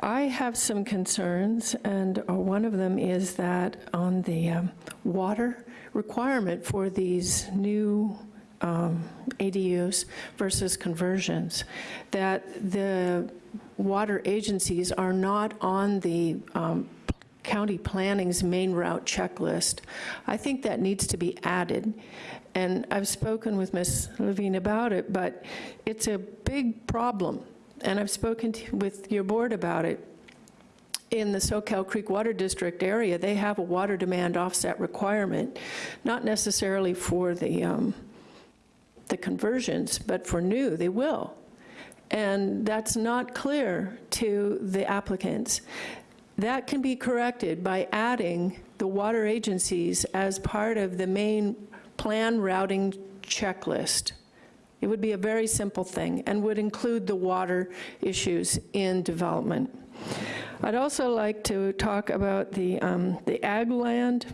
Speaker 8: I have some concerns, and uh, one of them is that on the um, water requirement for these new um, ADUs versus conversions, that the water agencies are not on the um, county planning's main route checklist. I think that needs to be added. And I've spoken with Ms. Levine about it, but it's a big problem. And I've spoken to- with your board about it. In the Soquel Creek Water District area, they have a water demand offset requirement, not necessarily for the, um, the conversions, but for new, they will. And that's not clear to the applicants. That can be corrected by adding the water agencies as part of the main plan routing checklist. It would be a very simple thing and would include the water issues in development. I'd also like to talk about the, um, the ag land,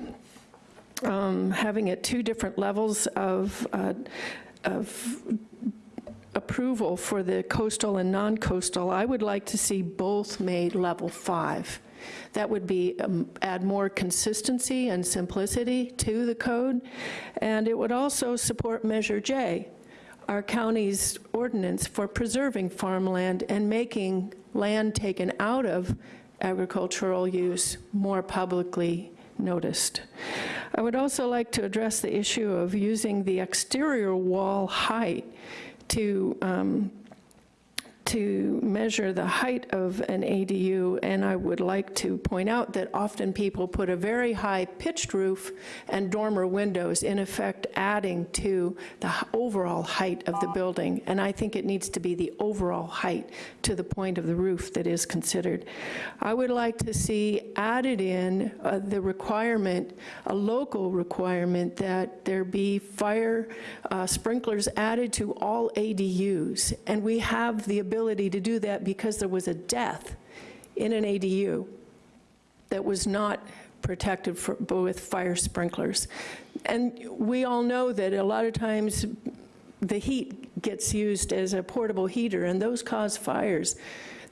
Speaker 8: um, having it two different levels of, uh, of approval for the coastal and non-coastal. I would like to see both made level five. That would be, um, add more consistency and simplicity to the code, and it would also support Measure J, our county's ordinance for preserving farmland and making land taken out of agricultural use more publicly noticed. I would also like to address the issue of using the exterior wall height to um, to measure the height of an ADU, and I would like to point out that often people put a very high pitched roof and dormer windows, in effect adding to the overall height of the building, and I think it needs to be the overall height to the point of the roof that is considered. I would like to see added in uh, the requirement, a local requirement, that there be fire uh, sprinklers added to all ADUs, and we have the ability to do that because there was a death in an ADU that was not protected for, with fire sprinklers. And we all know that a lot of times the heat gets used as a portable heater, and those cause fires.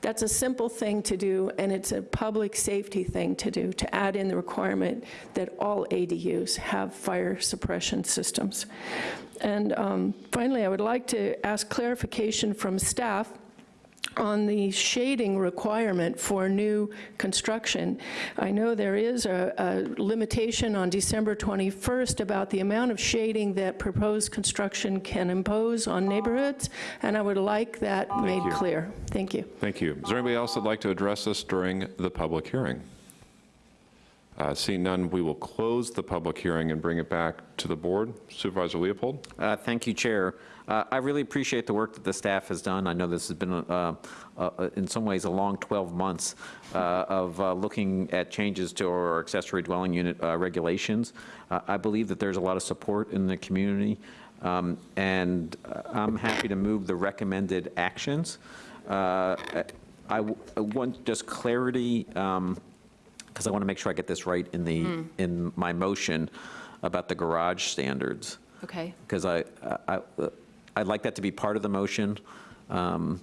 Speaker 8: That's a simple thing to do, and it's a public safety thing to do, to add in the requirement that all ADUs have fire suppression systems. And um, finally, I would like to ask clarification from staff on the shading requirement for new construction. I know there is a, a limitation on December 21st about the amount of shading that proposed construction can impose on neighborhoods, and I would like that made
Speaker 1: you.
Speaker 8: clear. Thank you.
Speaker 1: Thank you. Is there anybody else that'd like to address us during the public hearing? Uh, Seeing none, we will close the public hearing and bring it back to the board. Supervisor Leopold?
Speaker 7: Uh, Thank you, Chair. Uh, I really appreciate the work that the staff has done. I know this has been, uh, uh, in some ways, a long 12 months uh, of uh, looking at changes to our accessory dwelling unit uh, regulations. Uh, I believe that there's a lot of support in the community, um, and uh, I'm happy to move the recommended actions. Uh, I I want just clarity, because I want to make sure I get this right in the,
Speaker 30: Mm.
Speaker 7: in my motion about the garage standards
Speaker 30: Okay.
Speaker 7: because I, I, I- I'd like that to be part of the motion, um,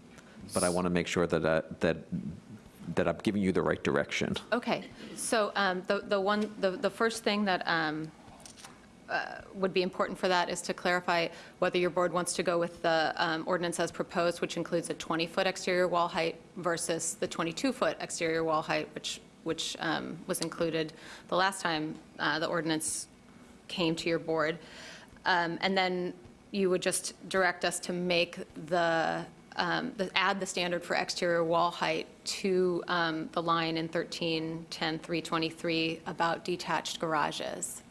Speaker 7: but I want to make sure that, I- that, that I'm giving you the right direction.
Speaker 30: Okay, so um, the the one, the the first thing that um, uh, would be important for that is to clarify whether your board wants to go with the um, ordinance as proposed, which includes a 20-foot exterior wall height versus the 22-foot exterior wall height, which, which um, was included the last time uh, the ordinance came to your board. Um, And then you would just direct us to make the, um, the- add the standard for exterior wall height to um, the line in 1310-323 about detached garages.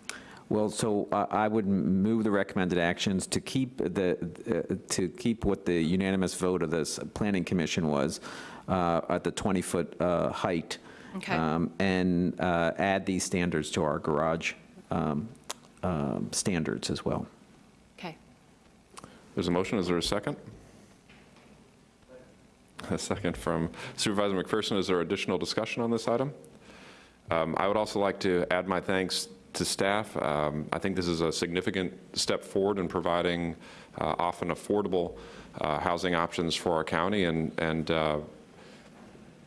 Speaker 7: Well, so uh, I would move the recommended actions to keep the, uh, to keep what the unanimous vote of this planning commission was uh, at the 20-foot height.
Speaker 30: Okay.
Speaker 7: um, And uh, add these standards to our garage um, um, standards as well.
Speaker 1: There's a motion, is there a second? A second from Supervisor McPherson. Is there additional discussion on this item? Um, I would also like to add my thanks to staff. Um, I think this is a significant step forward in providing uh, often affordable uh, housing options for our county, and, and uh,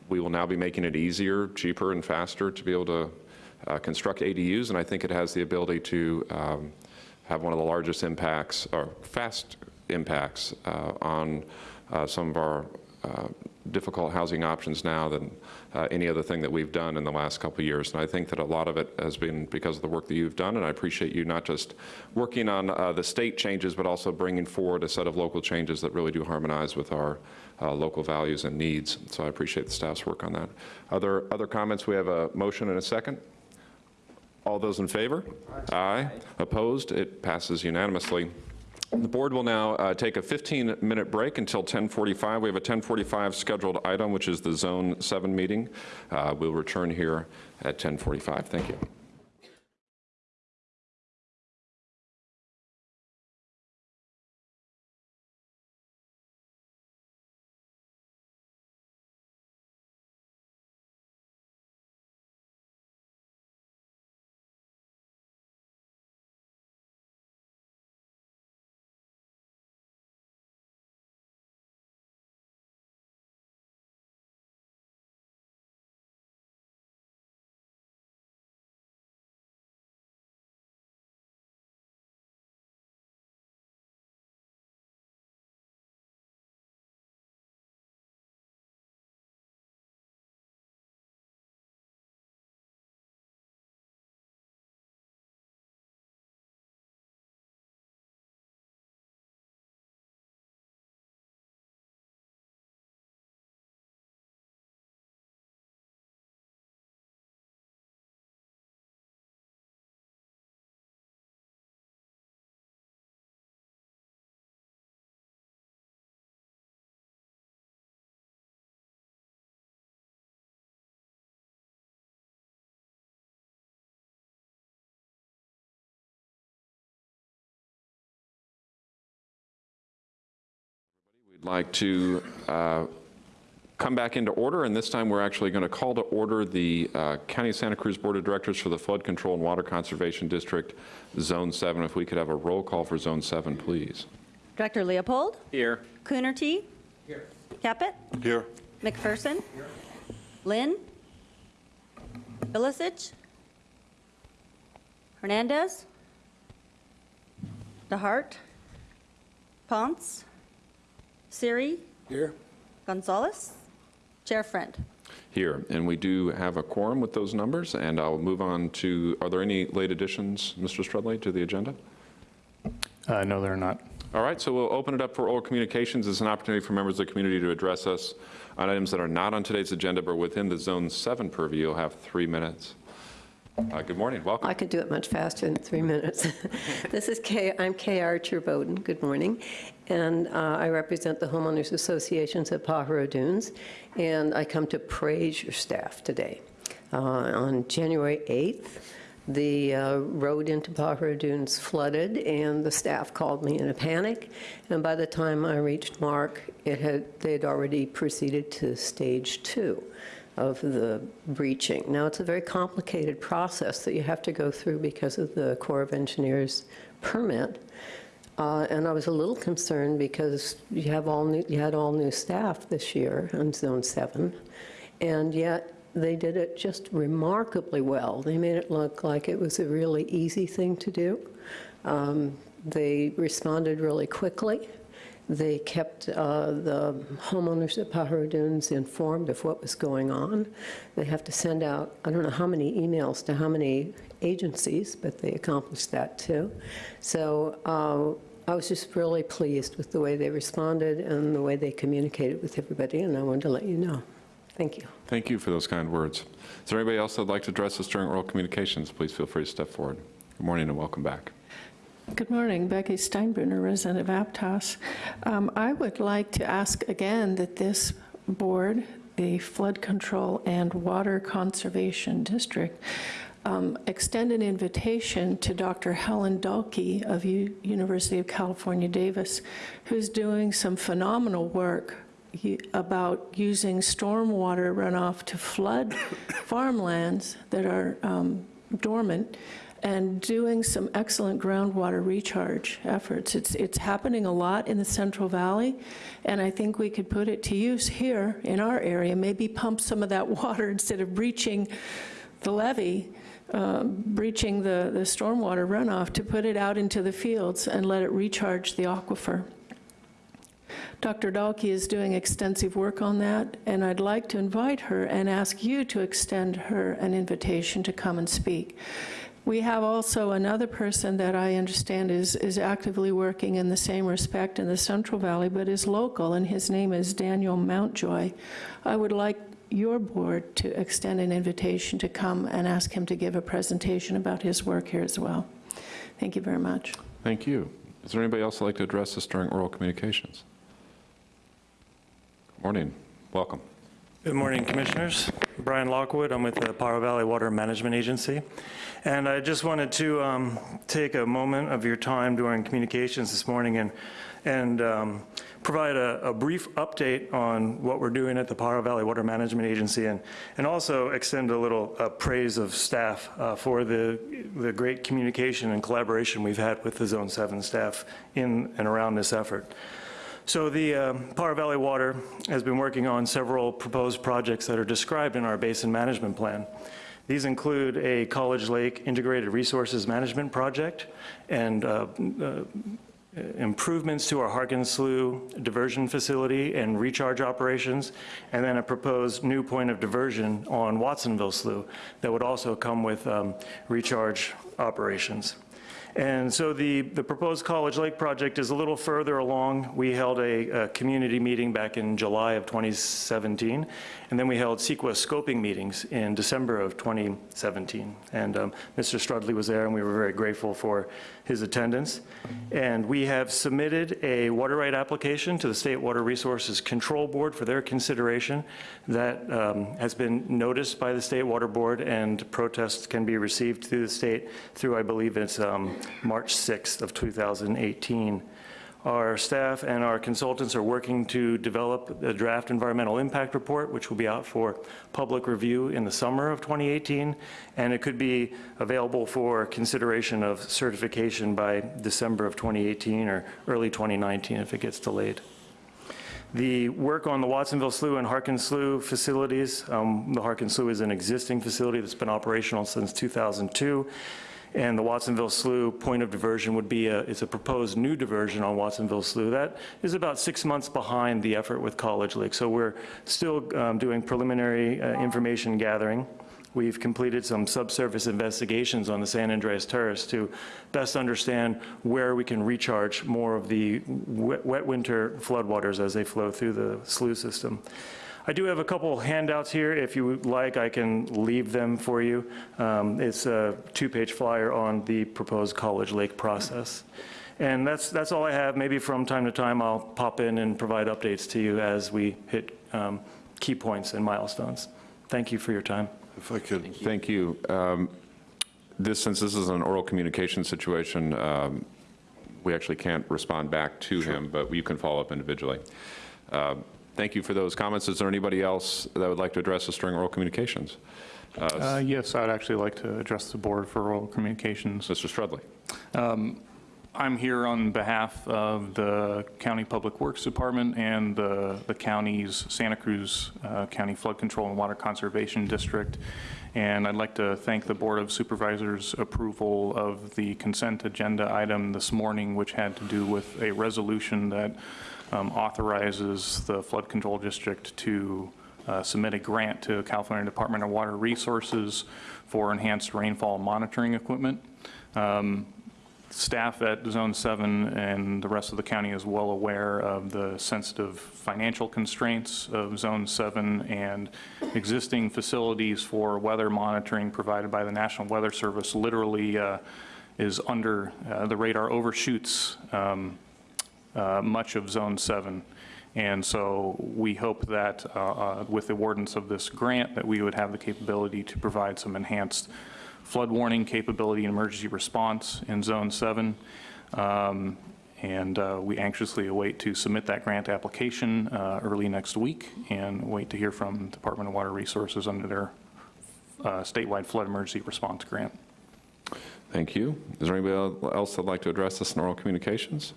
Speaker 1: we will now be making it easier, cheaper, and faster to be able to uh, construct ADUs, and I think it has the ability to um, have one of the largest impacts, or fast impacts, uh, on uh, some of our uh, difficult housing options now than uh, any other thing that we've done in the last couple of years. And I think that a lot of it has been because of the work that you've done, and I appreciate you not just working on uh, the state changes, but also bringing forward a set of local changes that really do harmonize with our uh, local values and needs. So I appreciate the staff's work on that. Other, other comments? We have a motion and a second. All those in favor? Aye. Opposed? It passes unanimously. The board will now uh, take a 15-minute break until 10:45. We have a 10:45 scheduled item, which is the Zone 7 meeting. Uh, We'll return here at 10:45. Thank you. We'd like to uh, come back into order, and this time we're actually going to call to order the uh, County of Santa Cruz Board of Directors for the Flood Control and Water Conservation District, Zone 7. If we could have a roll call for Zone 7, please.
Speaker 32: Director Leopold?
Speaker 7: Here.
Speaker 32: Coonerty? Here. Caput?
Speaker 21: Here.
Speaker 32: McPherson? Here. Lynn? Bilicich? Hernandez? DeHart? Ponce? Siri?
Speaker 24: Here.
Speaker 32: Gonzalez? Chair Friend.
Speaker 1: Here, and we do have a quorum with those numbers, and I'll move on to, are there any late additions, Mr. Strudley, to the agenda?
Speaker 33: Uh, No, they're not.
Speaker 1: All right, so we'll open it up for oral communications It's an opportunity for members of the community to address us on items that are not on today's agenda, but within the Zone 7 purview. You'll have three minutes. Uh, Good morning, welcome.
Speaker 34: I could do it much faster than three minutes. <laughs> This is Kay, I'm Kay Archer Bowden, good morning, and uh, I represent the homeowners associations at Pajaro Dunes, and I come to praise your staff today. Uh, On January 8th, the uh, road into Pajaro Dunes flooded, and the staff called me in a panic, and by the time I reached Mark, it had, they'd already proceeded to stage two of the breaching. Now, it's a very complicated process that you have to go through because of the Corps of Engineers permit. Uh, And I was a little concerned because you have all new, you had all new staff this year on Zone 7, and yet they did it just remarkably well. They made it look like it was a really easy thing to do. Um, They responded really quickly. They kept uh, the homeowners at Pajaro Dunes informed of what was going on. They have to send out, I don't know how many emails to how many agencies, but they accomplished that too. So uh, I was just really pleased with the way they responded and the way they communicated with everybody, and I wanted to let you know. Thank you.
Speaker 1: Thank you for those kind words. Is there anybody else that'd like to address us during oral communications? Please feel free to step forward. Good morning and welcome back.
Speaker 8: Good morning, Becky Steinbruner, resident of Aptos. Um, I would like to ask again that this board, the Flood Control and Water Conservation District, um, extend an invitation to Dr. Helen Dahlke of U- University of California, Davis, who's doing some phenomenal work about using stormwater runoff to flood <coughs> farmlands that are um, dormant and doing some excellent groundwater recharge efforts. It's, it's happening a lot in the Central Valley, and I think we could put it to use here in our area, maybe pump some of that <laughs> water instead of breaching the levee, uh, breaching the, the stormwater runoff, to put it out into the fields and let it recharge the aquifer. Dr. Dahlke is doing extensive work on that, and I'd like to invite her and ask you to extend her an invitation to come and speak. We have also another person that I understand is, is actively working in the same respect in the Central Valley, but is local, and his name is Daniel Mountjoy. I would like your board to extend an invitation to come and ask him to give a presentation about his work here as well. Thank you very much.
Speaker 1: Thank you. Is there anybody else that'd like to address us during oral communications? Good Morning, welcome.
Speaker 33: Good morning, Commissioners. Brian Lockwood, I'm with the Pajaro Valley Water Management Agency. And I just wanted to um, take a moment of your time during communications this morning and, and um, provide a, a brief update on what we're doing at the Pajaro Valley Water Management Agency and, and also extend a little uh, praise of staff uh, for the, the great communication and collaboration we've had with the Zone 7 staff in and around this effort. So the uh, Pajaro Valley Water has been working on several proposed projects that are described in our basin management plan. These include a College Lake Integrated Resources Management Project and uh, uh, improvements to our Harkins Slough diversion facility and recharge operations, and then a proposed new point of diversion on Watsonville Slough that would also come with um, recharge operations. And so the, the proposed College Lake project is a little further along. We held a, a community meeting back in July of 2017, and then we held CEQA scoping meetings in December of 2017. And um, Mr. Strudley was there, and we were very grateful for his attendance. And we have submitted a water right application to the State Water Resources Control Board for their consideration. That um, has been noticed by the State Water Board, and protests can be received through the state through, I believe it's um, March 6th of 2018. Our staff and our consultants are working to develop a draft environmental impact report, which will be out for public review in the summer of 2018, and it could be available for consideration of certification by December of 2018 or early 2019 if it gets delayed. The work on the Watsonville Slough and Harkins Slough facilities, um, the Harkins Slough is an existing facility that's been operational since 2002, and the Watsonville Slough point of diversion would be a, it's a proposed new diversion on Watsonville Slough. That is about six months behind the effort with College Lake. So we're still um, doing preliminary uh, information gathering. We've completed some subsurface investigations on the San Andreas Terrace to best understand where we can recharge more of the wet, wet winter floodwaters as they flow through the slough system. I do have a couple handouts here. If you would like, I can leave them for you. Um, It's a two-page flyer on the proposed College Lake process. And that's, that's all I have. Maybe from time to time, I'll pop in and provide updates to you as we hit um, key points and milestones. Thank you for your time.
Speaker 1: If I could. Thank you. Um, This, since this is an oral communication situation, um, we actually can't respond back to him, but you can follow up individually. Uh, Thank you for those comments. Is there anybody else that would like to address us during oral communications?
Speaker 35: Uh, Yes, I'd actually like to address the board for oral communications.
Speaker 1: Mr. Strudley.
Speaker 35: Um, I'm here on behalf of the County Public Works Department and the the county's Santa Cruz uh, County Flood Control and Water Conservation District. And I'd like to thank the Board of Supervisors' approval of the consent agenda item this morning, which had to do with a resolution that um, authorizes the Flood Control District to uh, submit a grant to California Department of Water Resources for enhanced rainfall monitoring equipment. Um, Staff at Zone 7 and the rest of the county is well aware of the sensitive financial constraints of Zone 7 and existing facilities for weather monitoring provided by the National Weather Service literally uh, is under, uh, the radar overshoots um, uh, much of Zone 7. And so we hope that uh, uh, with the awardance of this grant, that we would have the capability to provide some enhanced flood warning capability and emergency response in Zone 7. Um, And uh, we anxiously await to submit that grant application uh, early next week and wait to hear from Department of Water Resources under their uh, statewide flood emergency response grant.
Speaker 1: Thank you. Is there anybody else that'd like to address this in oral communications?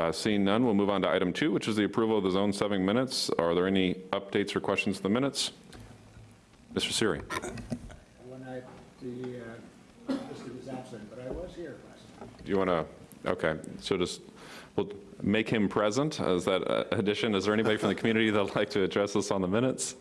Speaker 1: Uh, Seeing none, we'll move on to item two, which is the approval of the Zone 7 minutes. Are there any updates or questions to the minutes? Mr. Siri.
Speaker 36: When I, the, uh, Mr. was absent, but I was here last time.
Speaker 1: You want to, okay, so just, we'll make him present as that uh, addition. Is there anybody from the community that'd like to address this on the minutes?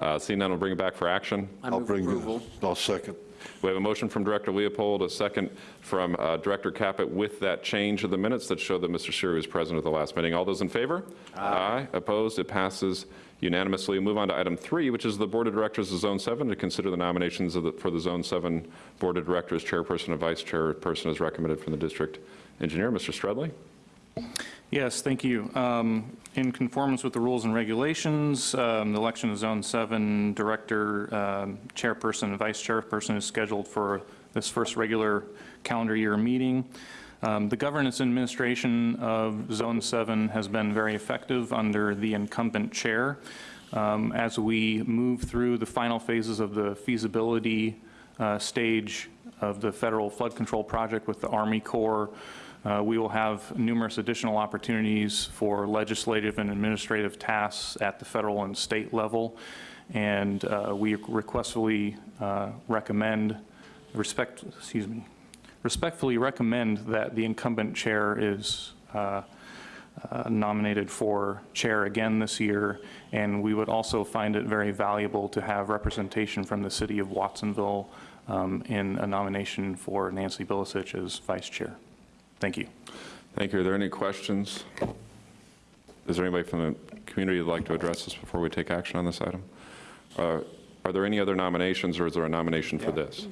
Speaker 1: Uh, Seeing none, we'll bring it back for action.
Speaker 37: I'll bring approval. I'll second.
Speaker 1: We have a motion from Director Leopold, a second from uh, Director Caput with that change of the minutes that show that Mr. Siri was present at the last meeting. All those in favor? Aye. Opposed? It passes unanimously. Move on to item three, which is the Board of Directors of Zone 7 to consider the nominations of the- for the Zone 7 Board of Directors, Chairperson and Vice Chairperson as recommended from the District Engineer. Mr. Strudley?
Speaker 35: Yes, thank you. Um, In conformance with the rules and regulations, um, the election of Zone 7 Director, um, Chairperson, and Vice Chairperson is scheduled for this first regular calendar year meeting. Um, The governance administration of Zone 7 has been very effective under the incumbent chair. Um, As we move through the final phases of the feasibility uh, stage of the federal flood control project with the Army Corps, uh, We will have numerous additional opportunities for legislative and administrative tasks at the federal and state level, and uh, we requestfully uh, recommend, respect, excuse me, respectfully recommend that the incumbent chair is uh, uh, nominated for chair again this year, and we would also find it very valuable to have representation from the city of Watsonville um, in a nomination for Nancy Bilicich as vice chair. Thank you.
Speaker 1: Thank you. Are there any questions? Is there anybody from the community that'd like to address this before we take action on this item? Uh, Are there any other nominations, or is there a nomination for this?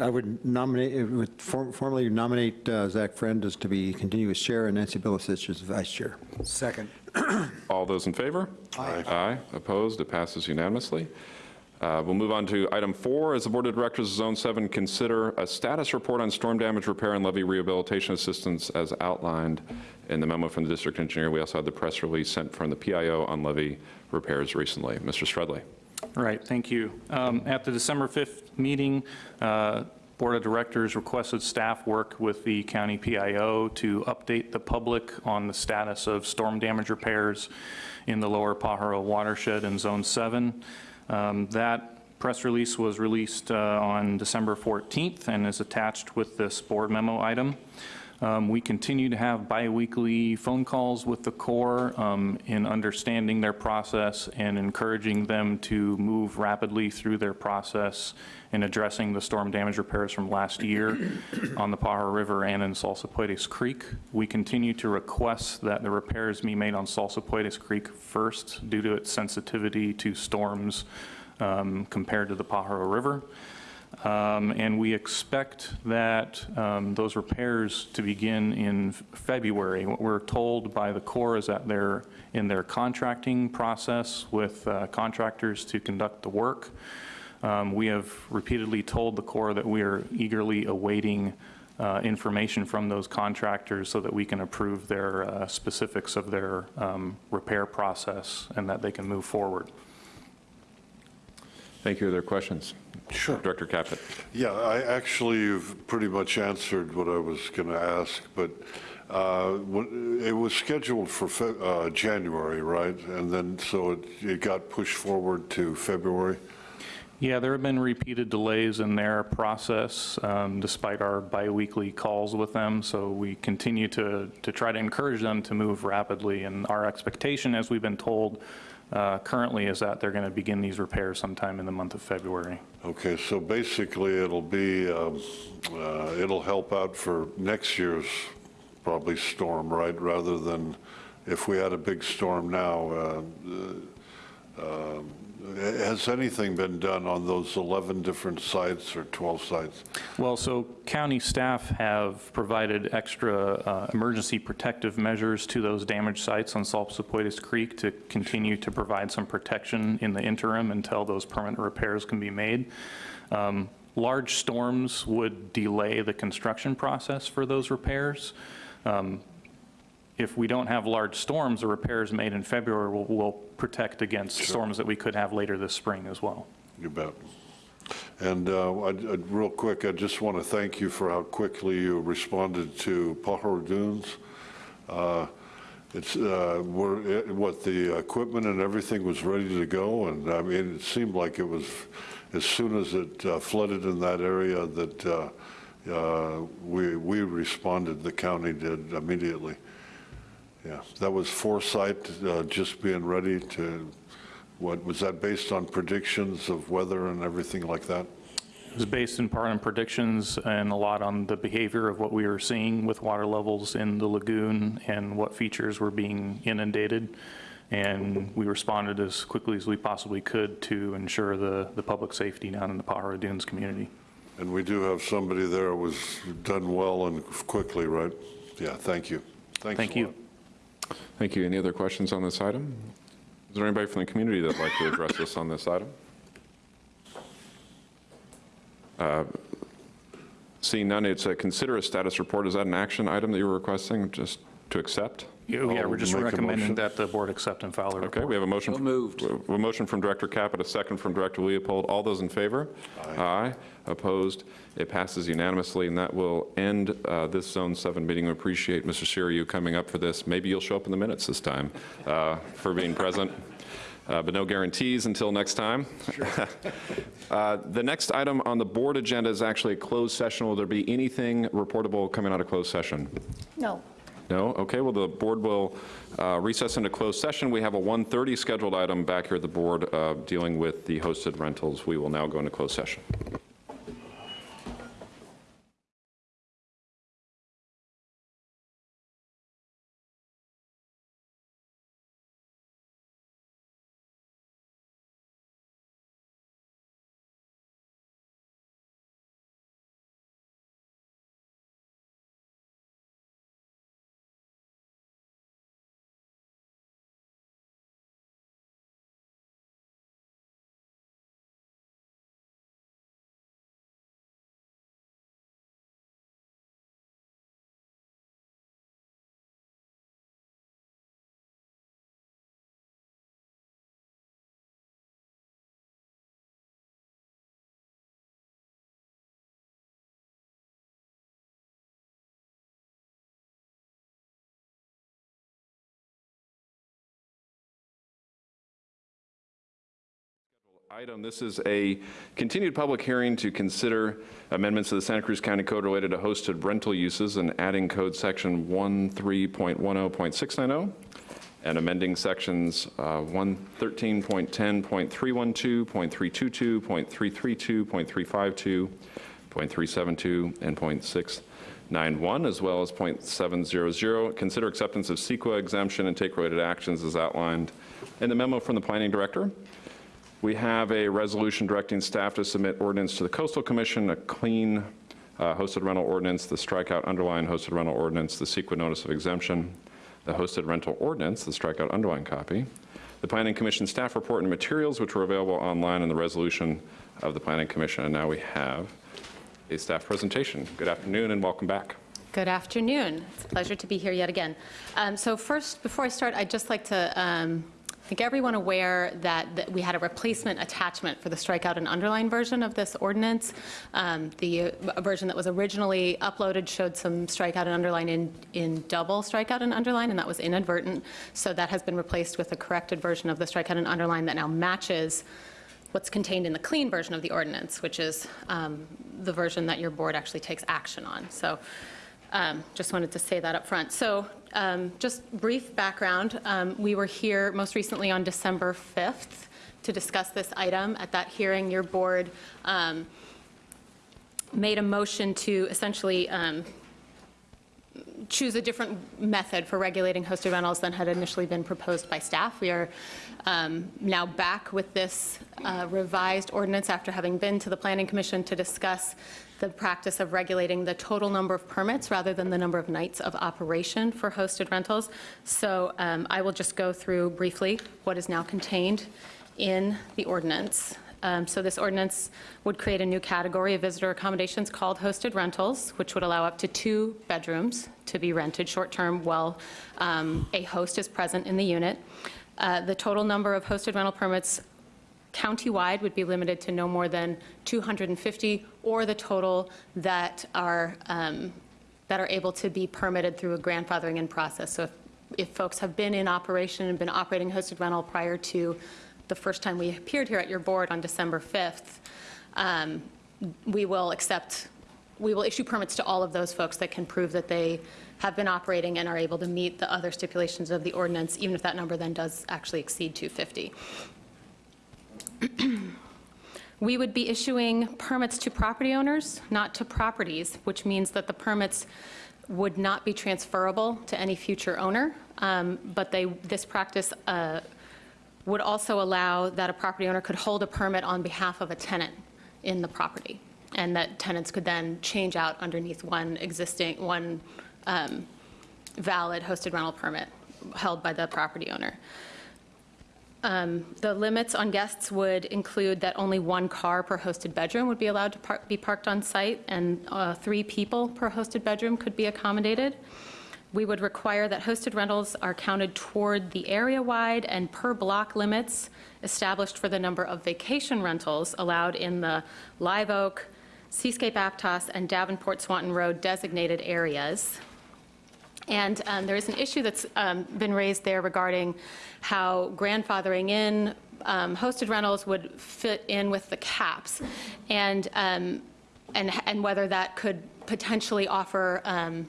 Speaker 38: I would nominate, would form- formally nominate uh, Zach Friend as to be continuous chair and Nancy Bilicich as vice chair.
Speaker 37: Second.
Speaker 1: All those in favor?
Speaker 37: Aye.
Speaker 1: Aye. Opposed? It passes unanimously. Uh, We'll move on to item four. As the Board of Directors of Zone 7 consider a status report on storm damage repair and levee rehabilitation assistance as outlined in the memo from the district engineer. We also had the press release sent from the PIO on levee repairs recently. Mr. Strudley.
Speaker 35: Right, thank you. Um, At the December 5th meeting, uh, Board of Directors requested staff work with the county PIO to update the public on the status of storm damage repairs in the lower Pajaro watershed in Zone 7. Um, That press release was released uh, on December 14th and is attached with this board memo item. Um, We continue to have biweekly phone calls with the Corps um, in understanding their process and encouraging them to move rapidly through their process in addressing the storm damage repairs from last year on the Pajaro River and in Salsipuedes Creek. We continue to request that the repairs be made on Salsipuedes Creek first due to its sensitivity to storms um, compared to the Pajaro River. Um, And we expect that um, those repairs to begin in February. What we're told by the Corps is that they're in their contracting process with uh, contractors to conduct the work. Um, We have repeatedly told the Corps that we are eagerly awaiting uh, information from those contractors so that we can approve their uh, specifics of their um, repair process and that they can move forward.
Speaker 1: Thank you. Are there questions?
Speaker 37: Sure.
Speaker 1: Director Caput.
Speaker 37: Yeah, I, actually, you've pretty much answered what I was going to ask, but uh, it was scheduled for Fe- uh, January, right? And then, so it, it got pushed forward to February?
Speaker 35: Yeah, there have been repeated delays in their process um, despite our biweekly calls with them. So we continue to, to try to encourage them to move rapidly. And our expectation, as we've been told uh, currently, is that they're going to begin these repairs sometime in the month of February.
Speaker 37: Okay, so basically, it'll be, um, uh, it'll help out for next year's probably storm, right? Rather than if we had a big storm now. uh, uh, um, Has anything been done on those 11 different sites or 12 sites?
Speaker 35: Well, so county staff have provided extra uh, emergency protective measures to those damaged sites on Salsipuedes Creek to continue to provide some protection in the interim until those permanent repairs can be made. Um, Large storms would delay the construction process for those repairs. Um, If we don't have large storms, the repairs made in February will, will protect against storms that we could have later this spring as well.
Speaker 37: You bet. And uh, I'd- I'd- real quick, I just want to thank you for how quickly you responded to Pajaro Dunes. Uh, It's, uh, we're- it- what, the equipment and everything was ready to go, and I mean, it seemed like it was, as soon as it uh, flooded in that area, that uh, uh, we we responded, the county did immediately. Yeah, that was foresight, uh, just being ready to, what, was that based on predictions of weather and everything like that?
Speaker 35: It was based in part on predictions and a lot on the behavior of what we were seeing with water levels in the lagoon and what features were being inundated. And we responded as quickly as we possibly could to ensure the, the public safety down in the Pajaro Dunes community.
Speaker 37: And we do have somebody there who was done well and quickly, right? Yeah, thank you. Thanks
Speaker 35: Thank you.
Speaker 37: lot.
Speaker 1: Thank you. Any other questions on this item? Is there anybody from the community that'd like to address us on this item? Uh, Seeing none, it's a consider a status report. Is that an action item that you're requesting, just to accept?
Speaker 35: Yeah, yeah, we're just
Speaker 37: I'll make a
Speaker 35: recommending
Speaker 37: motion.
Speaker 35: that the board accept and file the report.
Speaker 1: Okay, we have a motion. moved. A motion from Director Caput, a second from Director Leopold. All those in favor? Aye. Opposed? It passes unanimously, and that will end uh, this Zone 7 meeting. We appreciate, Mr. Siriu, coming up for this. Maybe you'll show up in the minutes this time uh, for being present, Uh, but no guarantees until next time. <laughs> Uh, The next item on the board agenda is actually a closed session. Will there be anything reportable coming out of closed session?
Speaker 32: No.
Speaker 1: No? Okay, well, the board will uh, recess into closed session. We have a 1:30 scheduled item back here at the board uh, dealing with the hosted rentals. We will now go into closed session. Item. This is a continued public hearing to consider amendments to the Santa Cruz County Code related to hosted rental uses and adding code section 13.10.690 and amending sections uh, 113.10.312, .322, .332, .352, .372, and .691, as well as .700. Consider acceptance of CEQA exemption and take related actions as outlined in the memo from the planning director. We have a resolution directing staff to submit ordinance to the Coastal Commission, a clean uh, hosted rental ordinance, the strikeout underline hosted rental ordinance, the CEQA notice of exemption, the hosted rental ordinance, the strikeout underline copy, the Planning Commission staff report and materials, which were available online, in the resolution of the Planning Commission. And now we have a staff presentation. Good afternoon and welcome back.
Speaker 30: Good afternoon. It's a pleasure to be here yet again. Um, So first, before I start, I'd just like to um, make everyone aware that that we had a replacement attachment for the strikeout and underline version of this ordinance. Um, The uh, version that was originally uploaded showed some strikeout and underline in, in double strikeout and underline, and that was inadvertent. So that has been replaced with a corrected version of the strikeout and underline that now matches what's contained in the clean version of the ordinance, which is um, the version that your board actually takes action on. So um, just wanted to say that up front. So um, just brief background, um, we were here most recently on December 5th to discuss this item. At that hearing, your board um, made a motion to essentially um, choose a different method for regulating hosted rentals than had initially been proposed by staff. We are um, now back with this uh, revised ordinance after having been to the Planning Commission to discuss the practice of regulating the total number of permits rather than the number of nights of operation for hosted rentals. So um, I will just go through briefly what is now contained in the ordinance. Um, So this ordinance would create a new category of visitor accommodations called hosted rentals, which would allow up to two bedrooms to be rented short-term while um, a host is present in the unit. Uh, The total number of hosted rental permits countywide would be limited to no more than 250, or the total that are, um, that are able to be permitted through a grandfathering in process. So if- if folks have been in operation and been operating hosted rental prior to the first time we appeared here at your board on December 5th, um, we will accept, we will issue permits to all of those folks that can prove that they have been operating and are able to meet the other stipulations of the ordinance, even if that number then does actually exceed 250. <clears throat> We would be issuing permits to property owners, not to properties, which means that the permits would not be transferable to any future owner. Um, But they, this practice uh, would also allow that a property owner could hold a permit on behalf of a tenant in the property, and that tenants could then change out underneath one existing, one um, valid hosted rental permit held by the property owner. Um, The limits on guests would include that only one car per hosted bedroom would be allowed to par- be parked on site, and uh, three people per hosted bedroom could be accommodated. We would require that hosted rentals are counted toward the area-wide and per-block limits established for the number of vacation rentals allowed in the Live Oak, Seascape Aptos, and Davenport Swanton Road designated areas. And um, there is an issue that's um, been raised there regarding how grandfathering in um, hosted rentals would fit in with the caps, and, um, and, and whether that could potentially offer um,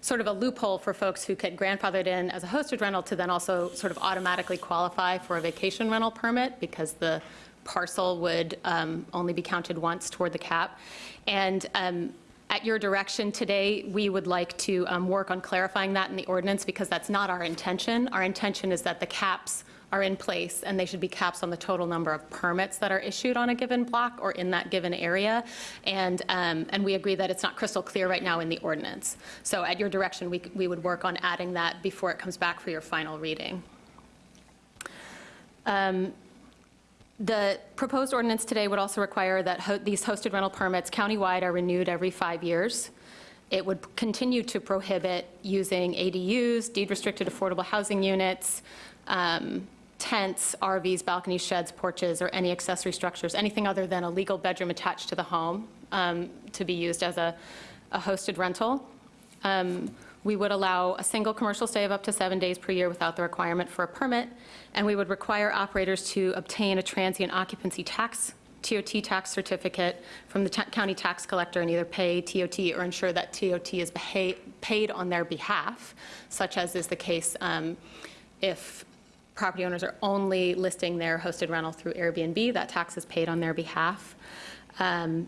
Speaker 30: sort of a loophole for folks who get grandfathered in as a hosted rental to then also sort of automatically qualify for a vacation rental permit because the parcel would um, only be counted once toward the cap. And at your direction today, we would like to um, work on clarifying that in the ordinance because that's not our intention. Our intention is that the caps are in place and they should be caps on the total number of permits that are issued on a given block or in that given area. And, um, and we agree that it's not crystal clear right now in the ordinance. So at your direction, we, we would work on adding that before it comes back for your final reading. Um, The proposed ordinance today would also require that ho- these hosted rental permits countywide are renewed every five years. It would continue to prohibit using ADUs, deed-restricted affordable housing units, um, tents, RVs, balconies, sheds, porches, or any accessory structures, anything other than a legal bedroom attached to the home, um, to be used as a a hosted rental. Um, We would allow a single commercial stay of up to seven days per year without the requirement for a permit, and we would require operators to obtain a transient occupancy tax, TOT tax certificate from the county tax collector and either pay TOT or ensure that TOT is paid on their behalf, such as is the case um, if property owners are only listing their hosted rental through Airbnb, that tax is paid on their behalf. Um,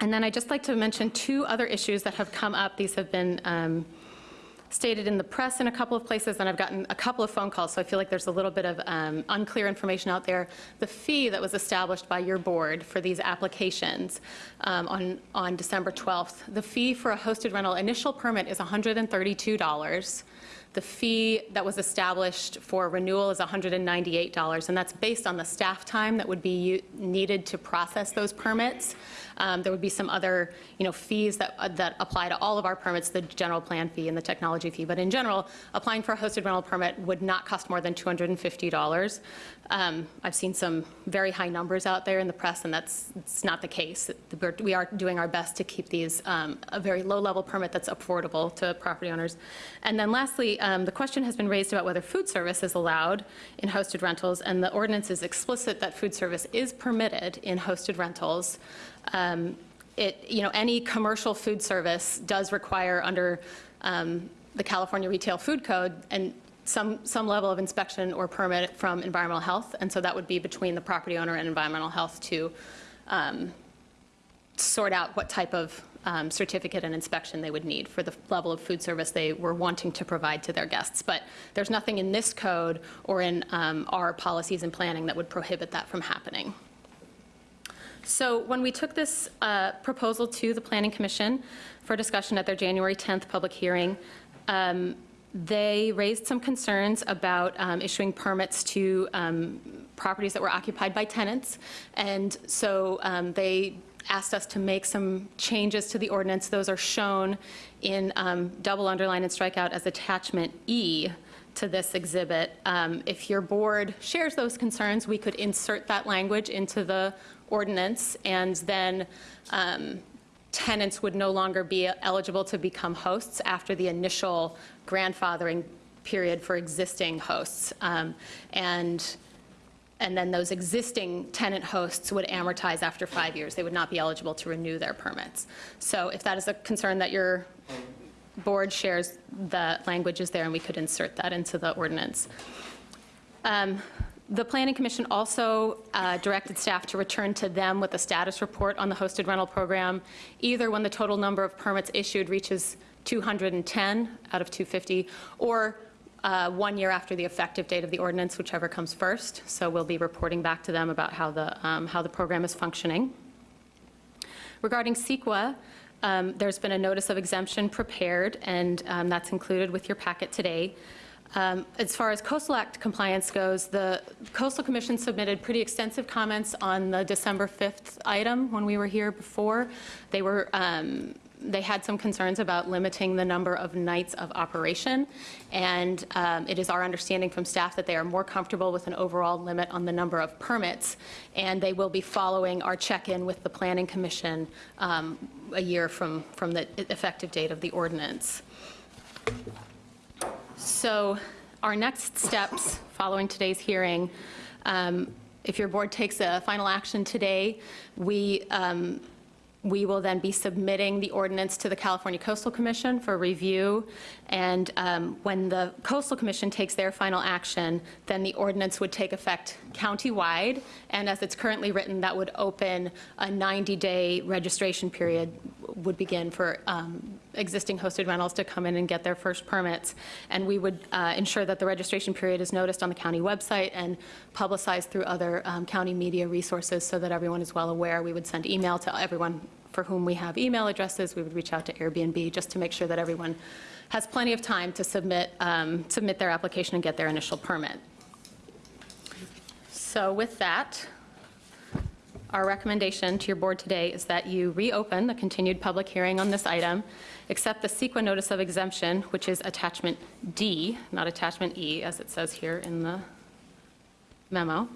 Speaker 30: And then I'd just like to mention two other issues that have come up. These have been um, stated in the press in a couple of places, and I've gotten a couple of phone calls, so I feel like there's a little bit of um, unclear information out there. The fee that was established by your board for these applications um, on, on December 12th, the fee for a hosted rental initial permit is $132. The fee that was established for renewal is $198, and that's based on the staff time that would be needed to process those permits. Um, There would be some other, you know, fees that, uh, that apply to all of our permits, the general plan fee and the technology fee. But in general, applying for a hosted rental permit would not cost more than $250. Um, I've seen some very high numbers out there in the press, and that's, not the case. We are doing our best to keep these um, a very low-level permit that's affordable to property owners. And then lastly, um, the question has been raised about whether food service is allowed in hosted rentals, and the ordinance is explicit that food service is permitted in hosted rentals. Um, It, you know, any commercial food service does require under um, the California Retail Food Code and some, some level of inspection or permit from environmental health, and so that would be between the property owner and environmental health to um, sort out what type of um, certificate and inspection they would need for the level of food service they were wanting to provide to their guests. But there's nothing in this code or in um, our policies and planning that would prohibit that from happening. So when we took this uh, proposal to the Planning Commission for discussion at their January 10th public hearing, um, they raised some concerns about um, issuing permits to um, properties that were occupied by tenants. And so um, they asked us to make some changes to the ordinance. Those are shown in um, double underline and strikeout as attachment E to this exhibit. Um, If your board shares those concerns, we could insert that language into the ordinance, and then um, tenants would no longer be eligible to become hosts after the initial grandfathering period for existing hosts. Um, And and then those existing tenant hosts would amortize after five years. They would not be eligible to renew their permits. So if that is a concern that your board shares, the language is there, and we could insert that into the ordinance. Um, The Planning Commission also uh, directed staff to return to them with a status report on the hosted rental program, either when the total number of permits issued reaches 210 out of 250, or uh, one year after the effective date of the ordinance, whichever comes first. So we'll be reporting back to them about how the, um, how the program is functioning. Regarding CEQA, um, there's been a notice of exemption prepared, and um, that's included with your packet today. Um, As far as Coastal Act compliance goes, the Coastal Commission submitted pretty extensive comments on the December 5th item when we were here before. They were, um, they had some concerns about limiting the number of nights of operation, and um, it is our understanding from staff that they are more comfortable with an overall limit on the number of permits, and they will be following our check-in with the Planning Commission um, a year from, from the effective date of the ordinance. So our next steps following today's hearing, um, if your board takes a final action today, we, um, we will then be submitting the ordinance to the California Coastal Commission for review. And um, when the Coastal Commission takes their final action, then the ordinance would take effect countywide. And as it's currently written, that would open a 90-day registration period would begin for um, existing hosted rentals to come in and get their first permits. And we would uh, ensure that the registration period is noticed on the county website and publicized through other um, county media resources so that everyone is well aware. We would send email to everyone for whom we have email addresses. We would reach out to Airbnb just to make sure that everyone has plenty of time to submit, um, submit their application and get their initial permit. So with that, our recommendation to your board today is that you reopen the continued public hearing on this item, accept the CEQA notice of exemption, which is attachment D, not attachment E, as it says here in the memo,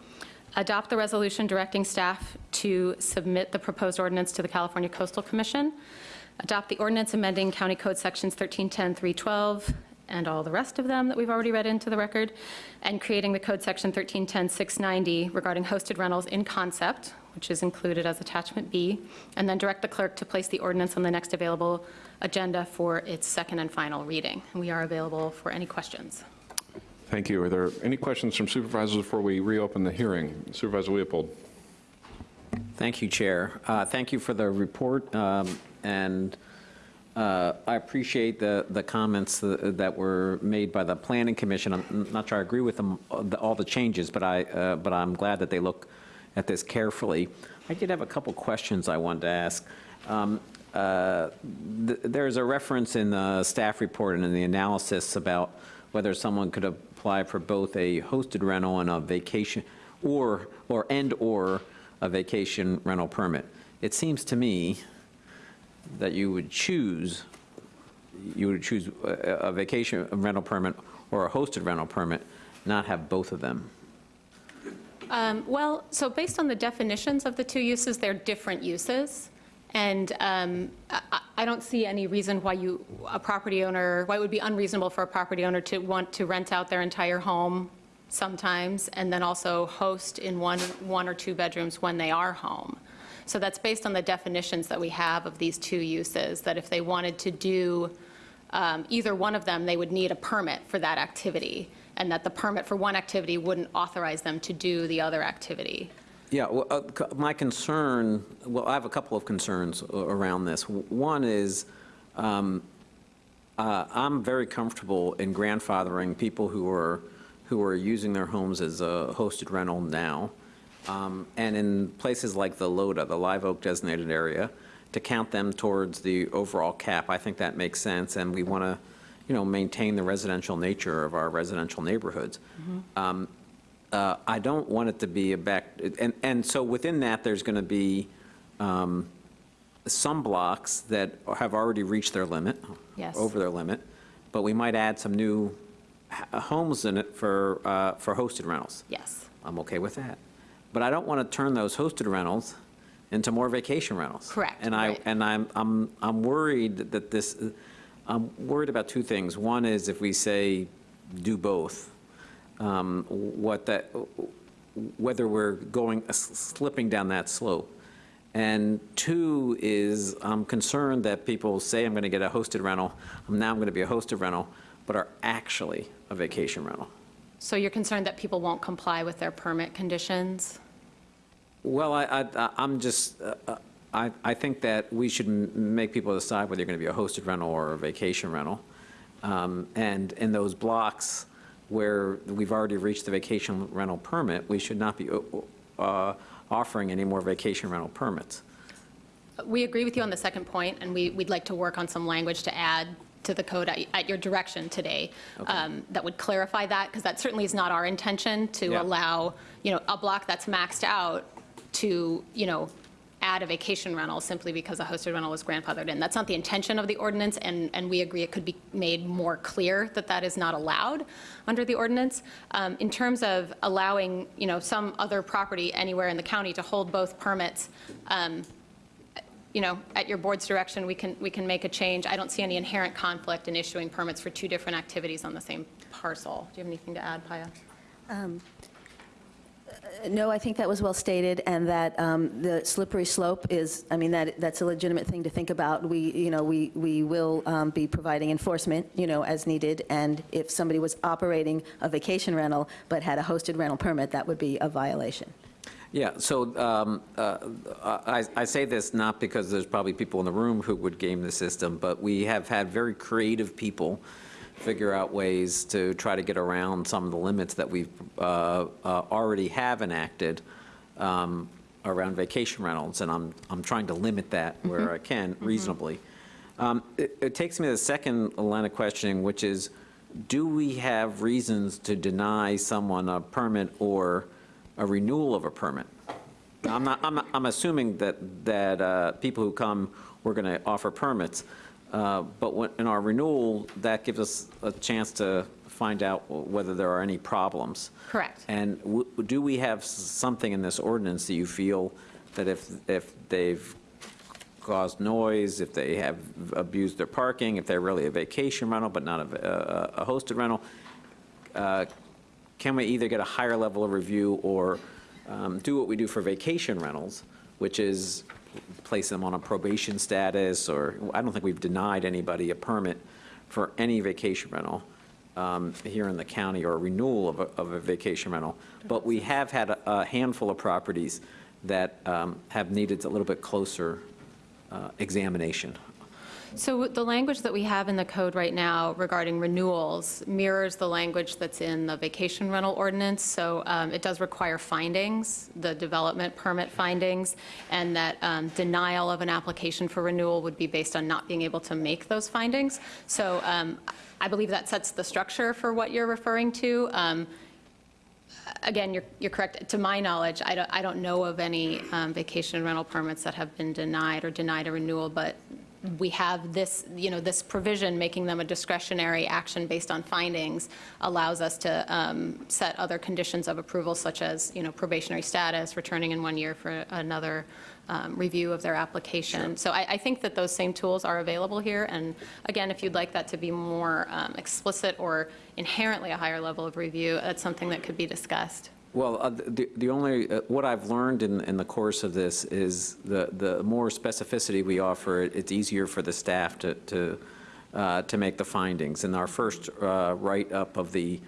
Speaker 30: adopt the resolution directing staff to submit the proposed ordinance to the California Coastal Commission, adopt the ordinance amending County Code Sections 1310, 312, and all the rest of them that we've already read into the record, and creating the Code Section 1310, 690 regarding hosted rentals in concept, which is included as Attachment B, and then direct the clerk to place the ordinance on the next available agenda for its second and final reading. And we are available for any questions.
Speaker 1: Thank you. Are there any questions from supervisors before we reopen the hearing? Supervisor Leopold.
Speaker 7: Thank you, Chair. Uh, Thank you for the report, um, and uh, I appreciate the, the comments tha- that were made by the Planning Commission. I'm not sure I agree with them, uh, all the changes, but I, uh, but I'm glad that they look at this carefully. I did have a couple questions I wanted to ask. Um, uh, th- There's a reference in the staff report and in the analysis about whether someone could apply for both a hosted rental and a vacation, or, or, and/or a vacation rental permit. It seems to me that you would choose, you would choose a a vacation rental permit or a hosted rental permit, not have both of them.
Speaker 30: Um, Well, so based on the definitions of the two uses, they're different uses. And um, I I don't see any reason why you, a property owner, why it would be unreasonable for a property owner to want to rent out their entire home sometimes, and then also host in one, one or two bedrooms when they are home. So that's based on the definitions that we have of these two uses, that if they wanted to do um, either one of them, they would need a permit for that activity, and that the permit for one activity wouldn't authorize them to do the other activity.
Speaker 7: Yeah, well, uh, my concern, well, I have a couple of concerns around this. One is, um, uh, I'm very comfortable in grandfathering people who are, who are using their homes as a hosted rental now, um, and in places like the LODA, the Live Oak designated area, to count them towards the overall cap. I think that makes sense, and we want to, you know, maintain the residential nature of our residential neighborhoods. Um, uh, I don't want it to be a back, and, and so within that, there's going to be um, some blocks that have already reached their limit.
Speaker 30: Yes.
Speaker 7: Over their limit, but we might add some new homes in it for, uh, for hosted rentals.
Speaker 30: Yes.
Speaker 7: I'm okay with that. But I don't want to turn those hosted rentals into more vacation rentals.
Speaker 30: Correct,
Speaker 7: And I,
Speaker 30: right.
Speaker 7: and I'm, I'm, I'm worried that this, I'm worried about two things. One is if we say, do both, um, what that, whether we're going, slipping down that slope. And two is, I'm concerned that people say, I'm going to get a hosted rental, now I'm going to be a hosted rental, but are actually a vacation rental.
Speaker 30: So you're concerned that people won't comply with their permit conditions?
Speaker 7: Well, I, I, I'm just, uh, uh, I, I think that we should m- make people decide whether you're going to be a hosted rental or a vacation rental. Um, And in those blocks where we've already reached the vacation rental permit, we should not be uh, offering any more vacation rental permits.
Speaker 30: We agree with you on the second point, and we, we'd like to work on some language to add to the code at, at your direction today um, that would clarify that, because that certainly is not our intention, to
Speaker 7: Yeah.
Speaker 30: allow, you know, a block that's maxed out to, you know, add a vacation rental simply because a hosted rental was grandfathered in. That's not the intention of the ordinance, and, and we agree it could be made more clear that that is not allowed under the ordinance. Um, In terms of allowing, you know, some other property anywhere in the county to hold both permits, um, you know, at your board's direction, we can, we can make a change. I don't see any inherent conflict in issuing permits for two different activities on the same parcel. Do you have anything to add, Paia?
Speaker 31: Um, No, I think that was well stated, and that um, the slippery slope is, I mean, that, that's a legitimate thing to think about. We, you know, we, we will um, be providing enforcement, you know, as needed, and if somebody was operating a vacation rental but had a hosted rental permit, that would be a violation.
Speaker 7: Yeah, so um, uh, I I say this not because there's probably people in the room who would game the system, but we have had very creative people figure out ways to try to get around some of the limits that we uh, uh, already have enacted um, around vacation rentals, and I'm, I'm trying to limit that where
Speaker 30: Mhm.
Speaker 7: I can reasonably. Um, It it takes me to the second line of questioning, which is, do we have reasons to deny someone a permit or a renewal of a permit? I'm not, I'm, I'm assuming that, that uh, people who come, we're going to offer permits, uh, but when- in our renewal, that gives us a chance to find out whether there are any problems.
Speaker 30: Correct.
Speaker 7: And w- do we have something in this ordinance that you feel that if, if they've caused noise, if they have abused their parking, if they're really a vacation rental but not a a- a hosted rental, uh, can we either get a higher level of review or um, do what we do for vacation rentals, which is place them on a probation status, or, I don't think we've denied anybody a permit for any vacation rental um, here in the county, or a renewal of a, of a vacation rental. But we have had a- a handful of properties that um, have needed a little bit closer uh, examination.
Speaker 30: So the language that we have in the code right now regarding renewals mirrors the language that's in the vacation rental ordinance. So um, it does require findings, the development permit findings, and that um, denial of an application for renewal would be based on not being able to make those findings. So um, I believe that sets the structure for what you're referring to. Um, Again, you're, you're correct. To my knowledge, I don't, I don't know of any um, vacation rental permits that have been denied or denied a renewal, but we have this, you know, this provision making them a discretionary action based on findings allows us to um, set other conditions of approval such as, you know, probationary status, returning in one year for another um, review of their application. So I, I think that those same tools are available here. And again, if you'd like that to be more um, explicit or inherently a higher level of review, that's something that could be discussed.
Speaker 7: Well, uh, the, the only, uh, what I've learned in, in the course of this is the, the more specificity we offer, it- it's easier for the staff to, to, uh, to make the findings. In our first uh, write-up of the,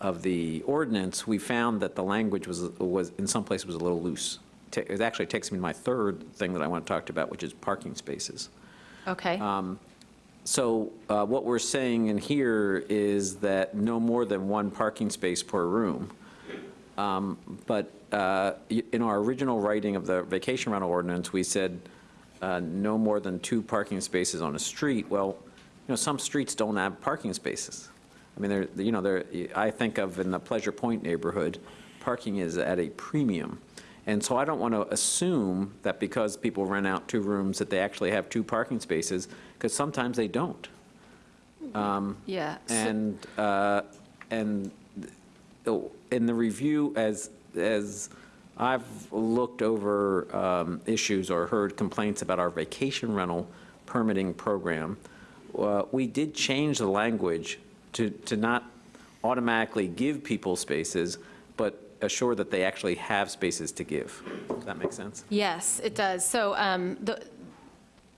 Speaker 7: of the ordinance, we found that the language was, was, in some places was a little loose. It actually takes me to my third thing that I want to talk about, which is parking spaces.
Speaker 30: Okay?
Speaker 7: Um, So uh, what we're saying in here is that no more than one parking space per room. Um, But uh, in our original writing of the vacation rental ordinance, we said uh, no more than two parking spaces on a street. Well, you know, some streets don't have parking spaces. I mean, they're, you know, they're, I think of in the Pleasure Point neighborhood, parking is at a premium. And so I don't want to assume that because people rent out two rooms, that they actually have two parking spaces, because sometimes they don't. Um,
Speaker 30: Yeah.
Speaker 7: And, uh, and in the review, as, as I've looked over um, issues or heard complaints about our vacation rental permitting program, uh, we did change the language to, to not automatically give people spaces, but assure that they actually have spaces to give. Does that make sense?
Speaker 30: Yes, it does. So um, the,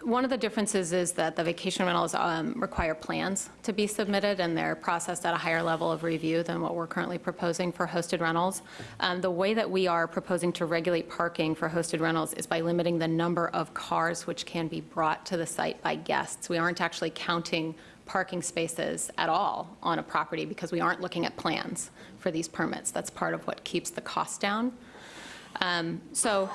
Speaker 30: one of the differences is that the vacation rentals um, require plans to be submitted, and they're processed at a higher level of review than what we're currently proposing for hosted rentals. Um, The way that we are proposing to regulate parking for hosted rentals is by limiting the number of cars which can be brought to the site by guests. We aren't actually counting parking spaces at all on a property because we aren't looking at plans for these permits. That's part of what keeps the cost down. Um, So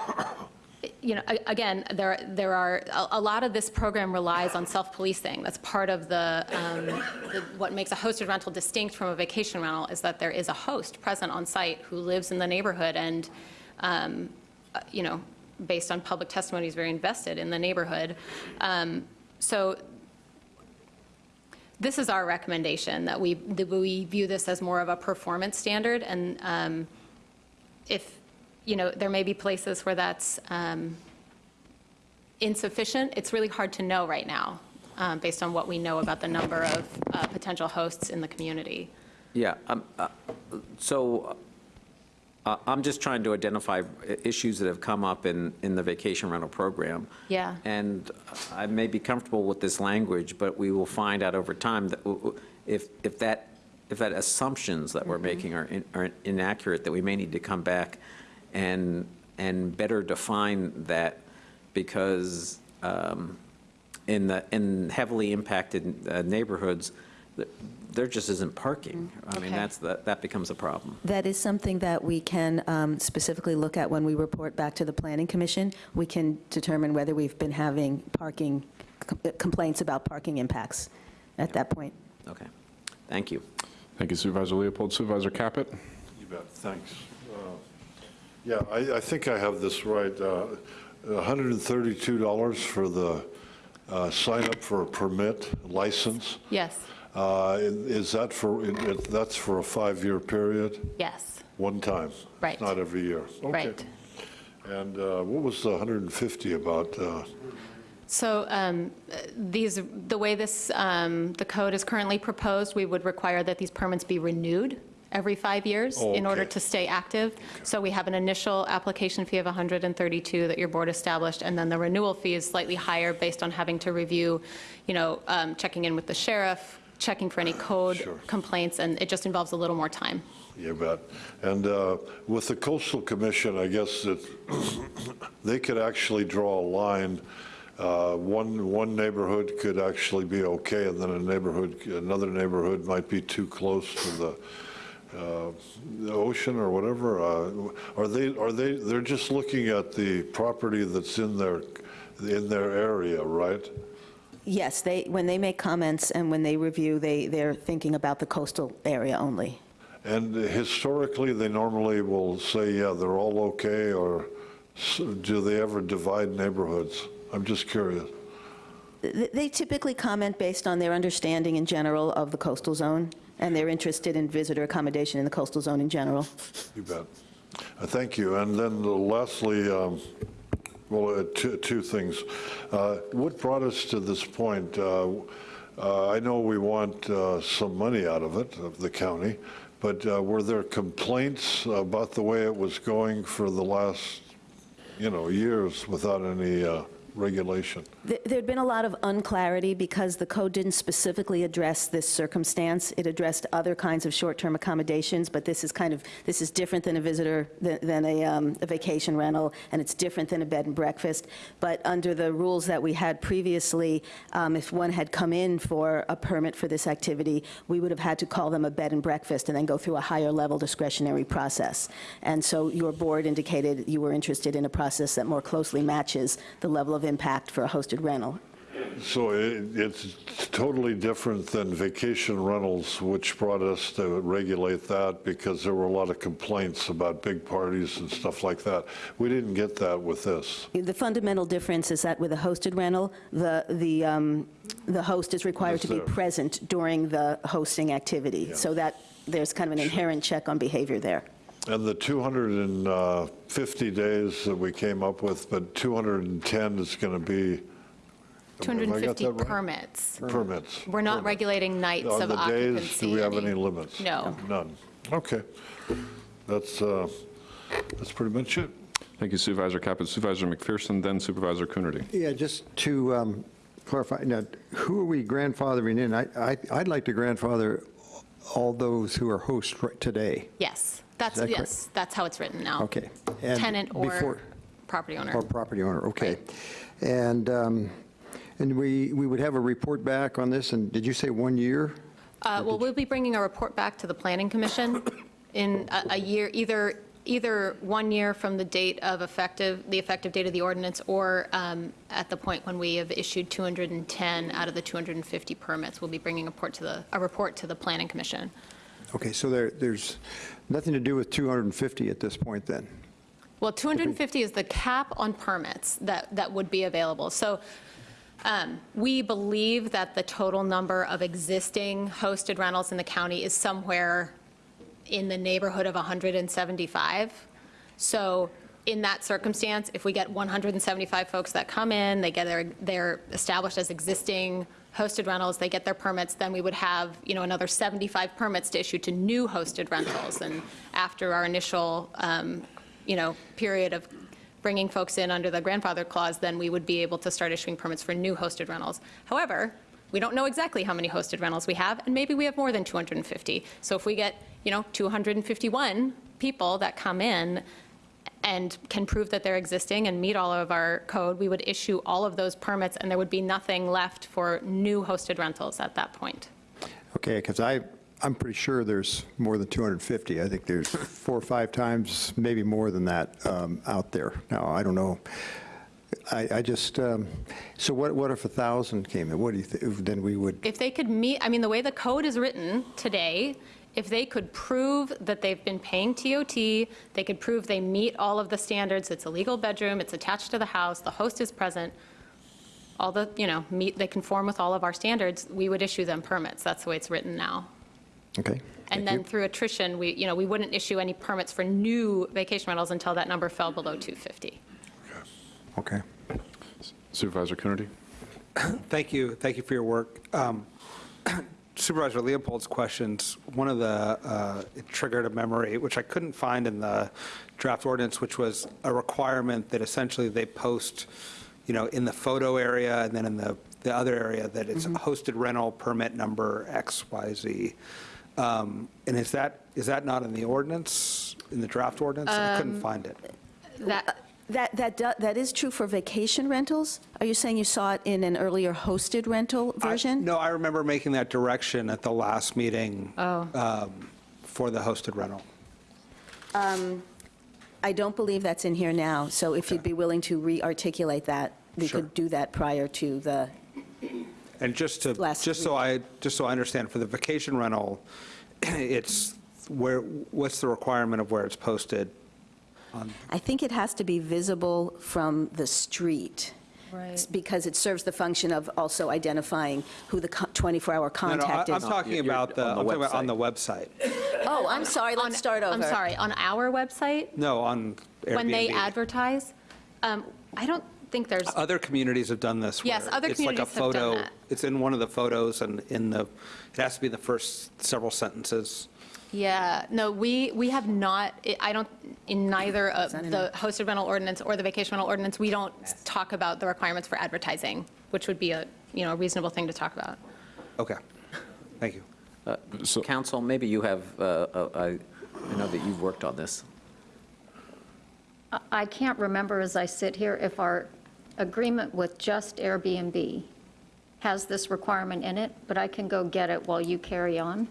Speaker 30: you know, again, there, there are, a- lot of this program relies on self-policing. That's part of the, um, the- what makes a hosted rental distinct from a vacation rental is that there is a host present on site who lives in the neighborhood and, um, uh, you know, based on public testimony, is very invested in the neighborhood. Um, So this is our recommendation, that we, that we view this as more of a performance standard, and um, if, you know, there may be places where that's um, insufficient, it's really hard to know right now, um, based on what we know about the number of uh, potential hosts in the community.
Speaker 7: Yeah, um, uh, so uh, I'm just trying to identify issues that have come up in, in the vacation rental program.
Speaker 30: Yeah.
Speaker 7: And I may be comfortable with this language, but we will find out over time that if, if that, if that assumptions that we're making are in- are inaccurate, that we may need to come back and, and better define that because um, in the, in heavily impacted uh, neighborhoods, there just isn't parking. I mean,
Speaker 31: Okay.
Speaker 7: that's, the- that becomes a problem.
Speaker 31: That is something that we can um, specifically look at when we report back to the Planning Commission. We can determine whether we've been having parking, com- complaints about parking impacts at that point.
Speaker 7: Okay, thank you.
Speaker 1: Thank you Supervisor Leopold. Supervisor Caput?
Speaker 37: You bet, thanks. Yeah, I, I think I have this right. uh, $132 for the uh, sign up for a permit license.
Speaker 30: Yes,
Speaker 37: Uh, Is that for, it- that's for a five-year period?
Speaker 30: yes,
Speaker 37: One time?
Speaker 30: Right.
Speaker 37: Not every year? Okay.
Speaker 30: right.
Speaker 37: And uh, what was the 150 about? uh,
Speaker 30: So um, these, the way this, um, the code is currently proposed, we would require that these permits be renewed every five years
Speaker 37: Oh,
Speaker 30: in order to stay active. So we have an initial application fee of 132 that your board established, and then the renewal fee is slightly higher based on having to review, you know, um, checking in with the sheriff, checking for any code
Speaker 37: Sure.
Speaker 30: complaints, and it just involves a little more time.
Speaker 37: You bet. And uh, with the coastal commission, I guess that <coughs> they could actually draw a line. Uh, One, one neighborhood could actually be okay, and then a neighborhood, another neighborhood might be too close to the, uh, the ocean or whatever. Uh, Are they, are they, they're just looking at the property that's in their, in their area, right?
Speaker 31: Yes, they, when they make comments and when they review, they, they're thinking about the coastal area only.
Speaker 37: And historically, they normally will say, yeah, they're all okay, or do they ever divide neighborhoods? I'm just curious.
Speaker 31: They typically comment based on their understanding in general of the coastal zone, and they're interested in visitor accommodation in the coastal zone in general.
Speaker 37: You bet. Uh, Thank you. And then lastly, um, well, uh, two two things. Uh, What brought us to this point? Uh, uh, I know we want uh, some money out of it, of the county, but uh, were there complaints about the way it was going for the last, you know, years without any uh, regulation?
Speaker 31: Th- There'd been a lot of unclarity because the code didn't specifically address this circumstance. It addressed other kinds of short-term accommodations, but this is kind of, this is different than a visitor, than a um, a vacation rental, and it's different than a bed and breakfast. But under the rules that we had previously, um, if one had come in for a permit for this activity, we would have had to call them a bed and breakfast and then go through a higher-level discretionary process. And so your board indicated you were interested in a process that more closely matches the level of impact for a hosted rental.
Speaker 37: So it- it's totally different than vacation rentals, which brought us to regulate that because there were a lot of complaints about big parties and stuff like that. We didn't get that with this.
Speaker 31: The fundamental difference is that with a hosted rental, the, the, um, the host is required to be present during the hosting activity, so that there's kind of an inherent check on behavior there.
Speaker 37: And the 250 days that we came up with, but 210 is going to be. have I got
Speaker 30: 250
Speaker 37: right?
Speaker 30: permits.
Speaker 37: Permits.
Speaker 30: We're not
Speaker 37: Permits.
Speaker 30: regulating nights
Speaker 37: On
Speaker 30: of
Speaker 37: the days,
Speaker 30: occupancy.
Speaker 37: do we have any limits?
Speaker 30: No.
Speaker 37: None. Okay. That's, uh, that's pretty much it.
Speaker 1: Thank you Supervisor Caput. Supervisor McPherson, then Supervisor Coonerty.
Speaker 38: Yeah, just to um, clarify, now, who are we grandfathering in? I, I- I'd like to grandfather all those who are hosts right today.
Speaker 30: Yes, that's,
Speaker 38: that correct?
Speaker 30: yes, that's how it's written now.
Speaker 38: Okay. And
Speaker 30: Tenant or
Speaker 38: before-
Speaker 30: property owner.
Speaker 38: Or property owner, okay. And, um, and we, we would have a report back on this, and did you say one year?
Speaker 30: Uh, Well, we'll be bringing a report back to the Planning Commission <coughs> in a a year, either, either one year from the date of effective, the effective date of the ordinance, or um, at the point when we have issued 210 out of the 250 permits. We'll be bringing a report to the, a report to the Planning Commission.
Speaker 38: Okay, so there, there's nothing to do with 250 at this point, then?
Speaker 30: Well, 250 is the cap on permits that, that would be available. So um, we believe that the total number of existing hosted rentals in the county is somewhere in the neighborhood of 175. So in that circumstance, if we get 175 folks that come in, they get their, they're established as existing hosted rentals, they get their permits, then we would have, you know, another 75 permits to issue to new hosted rentals. And after our initial, um, you know, period of bringing folks in under the grandfather clause, then we would be able to start issuing permits for new hosted rentals. However, we don't know exactly how many hosted rentals we have, and maybe we have more than 250. So if we get, you know, 251 people that come in and can prove that they're existing and meet all of our code, we would issue all of those permits, and there would be nothing left for new hosted rentals at that point.
Speaker 38: Okay, because I, I'm pretty sure there's more than 250. I think there's four or five times, maybe more than that, um, out there. Now, I don't know. I, I just, um, so what, what if a 1,000 came in? What do you think, then we would,
Speaker 30: If they could meet, I mean, the way the code is written today, if they could prove that they've been paying TOT, they could prove they meet all of the standards, it's a legal bedroom, it's attached to the house, the host is present, all the, you know, meet, they conform with all of our standards, we would issue them permits. That's the way it's written now.
Speaker 38: okay?
Speaker 30: And then through attrition, we, you know, we wouldn't issue any permits for new vacation rentals until that number fell below 250.
Speaker 38: Okay.
Speaker 1: Supervisor Coonerty?
Speaker 25: Thank you, thank you for your work. Um, Supervisor Leopold's questions, one of the, uh, it triggered a memory, which I couldn't find in the draft ordinance, which was a requirement that essentially they post, you know, in the photo area and then in the, the other area, that it's hosted rental permit number X, Y, Z. Um, And is that, is that not in the ordinance, in the draft ordinance? I couldn't
Speaker 31: Um,
Speaker 25: find it.
Speaker 30: That,
Speaker 31: That, that, do- that is true for vacation rentals? Are you saying you saw it in an earlier hosted rental version?
Speaker 25: No, I remember making that direction at the last meeting
Speaker 31: Oh.
Speaker 25: um, for the hosted rental.
Speaker 31: Um, I don't believe that's in here now, so if you'd be willing to re-articulate that, we
Speaker 25: Sure.
Speaker 31: could do that prior to the,
Speaker 25: And just to,
Speaker 31: Last
Speaker 25: just so I, just so I understand, for the vacation rental, <clears throat> it's where, what's the requirement of where it's posted? On-
Speaker 31: I think it has to be visible from the street.
Speaker 39: Right.
Speaker 31: Because it serves the function of also identifying who the 24-hour
Speaker 25: No, no, I-
Speaker 31: contact
Speaker 25: I'm
Speaker 31: is.
Speaker 25: talking about the, I'm talking about on the website.
Speaker 31: Oh, I'm sorry, let's start over.
Speaker 30: I'm sorry, on our website,
Speaker 25: No, on Airbnb.
Speaker 30: when they advertise, um, I don't think there's,
Speaker 25: Other communities have done this.
Speaker 30: Yes,
Speaker 25: where
Speaker 30: other
Speaker 25: it's like a
Speaker 30: communities have done
Speaker 25: photo-
Speaker 30: that.
Speaker 25: It's in one of the photos and in the, it has to be the first several sentences.
Speaker 30: Yeah, no, we, we have not, I don't, in neither of the hosted rental ordinance or the vacation rental ordinance, we don't talk about the requirements for advertising, which would be a, you know, a reasonable thing to talk about.
Speaker 25: Okay, thank you.
Speaker 7: So counsel, maybe you have, uh, uh, I I know that you've worked on this.
Speaker 40: I- I can't remember as I sit here if our agreement with just Airbnb has this requirement in it, but I can go get it while you carry on.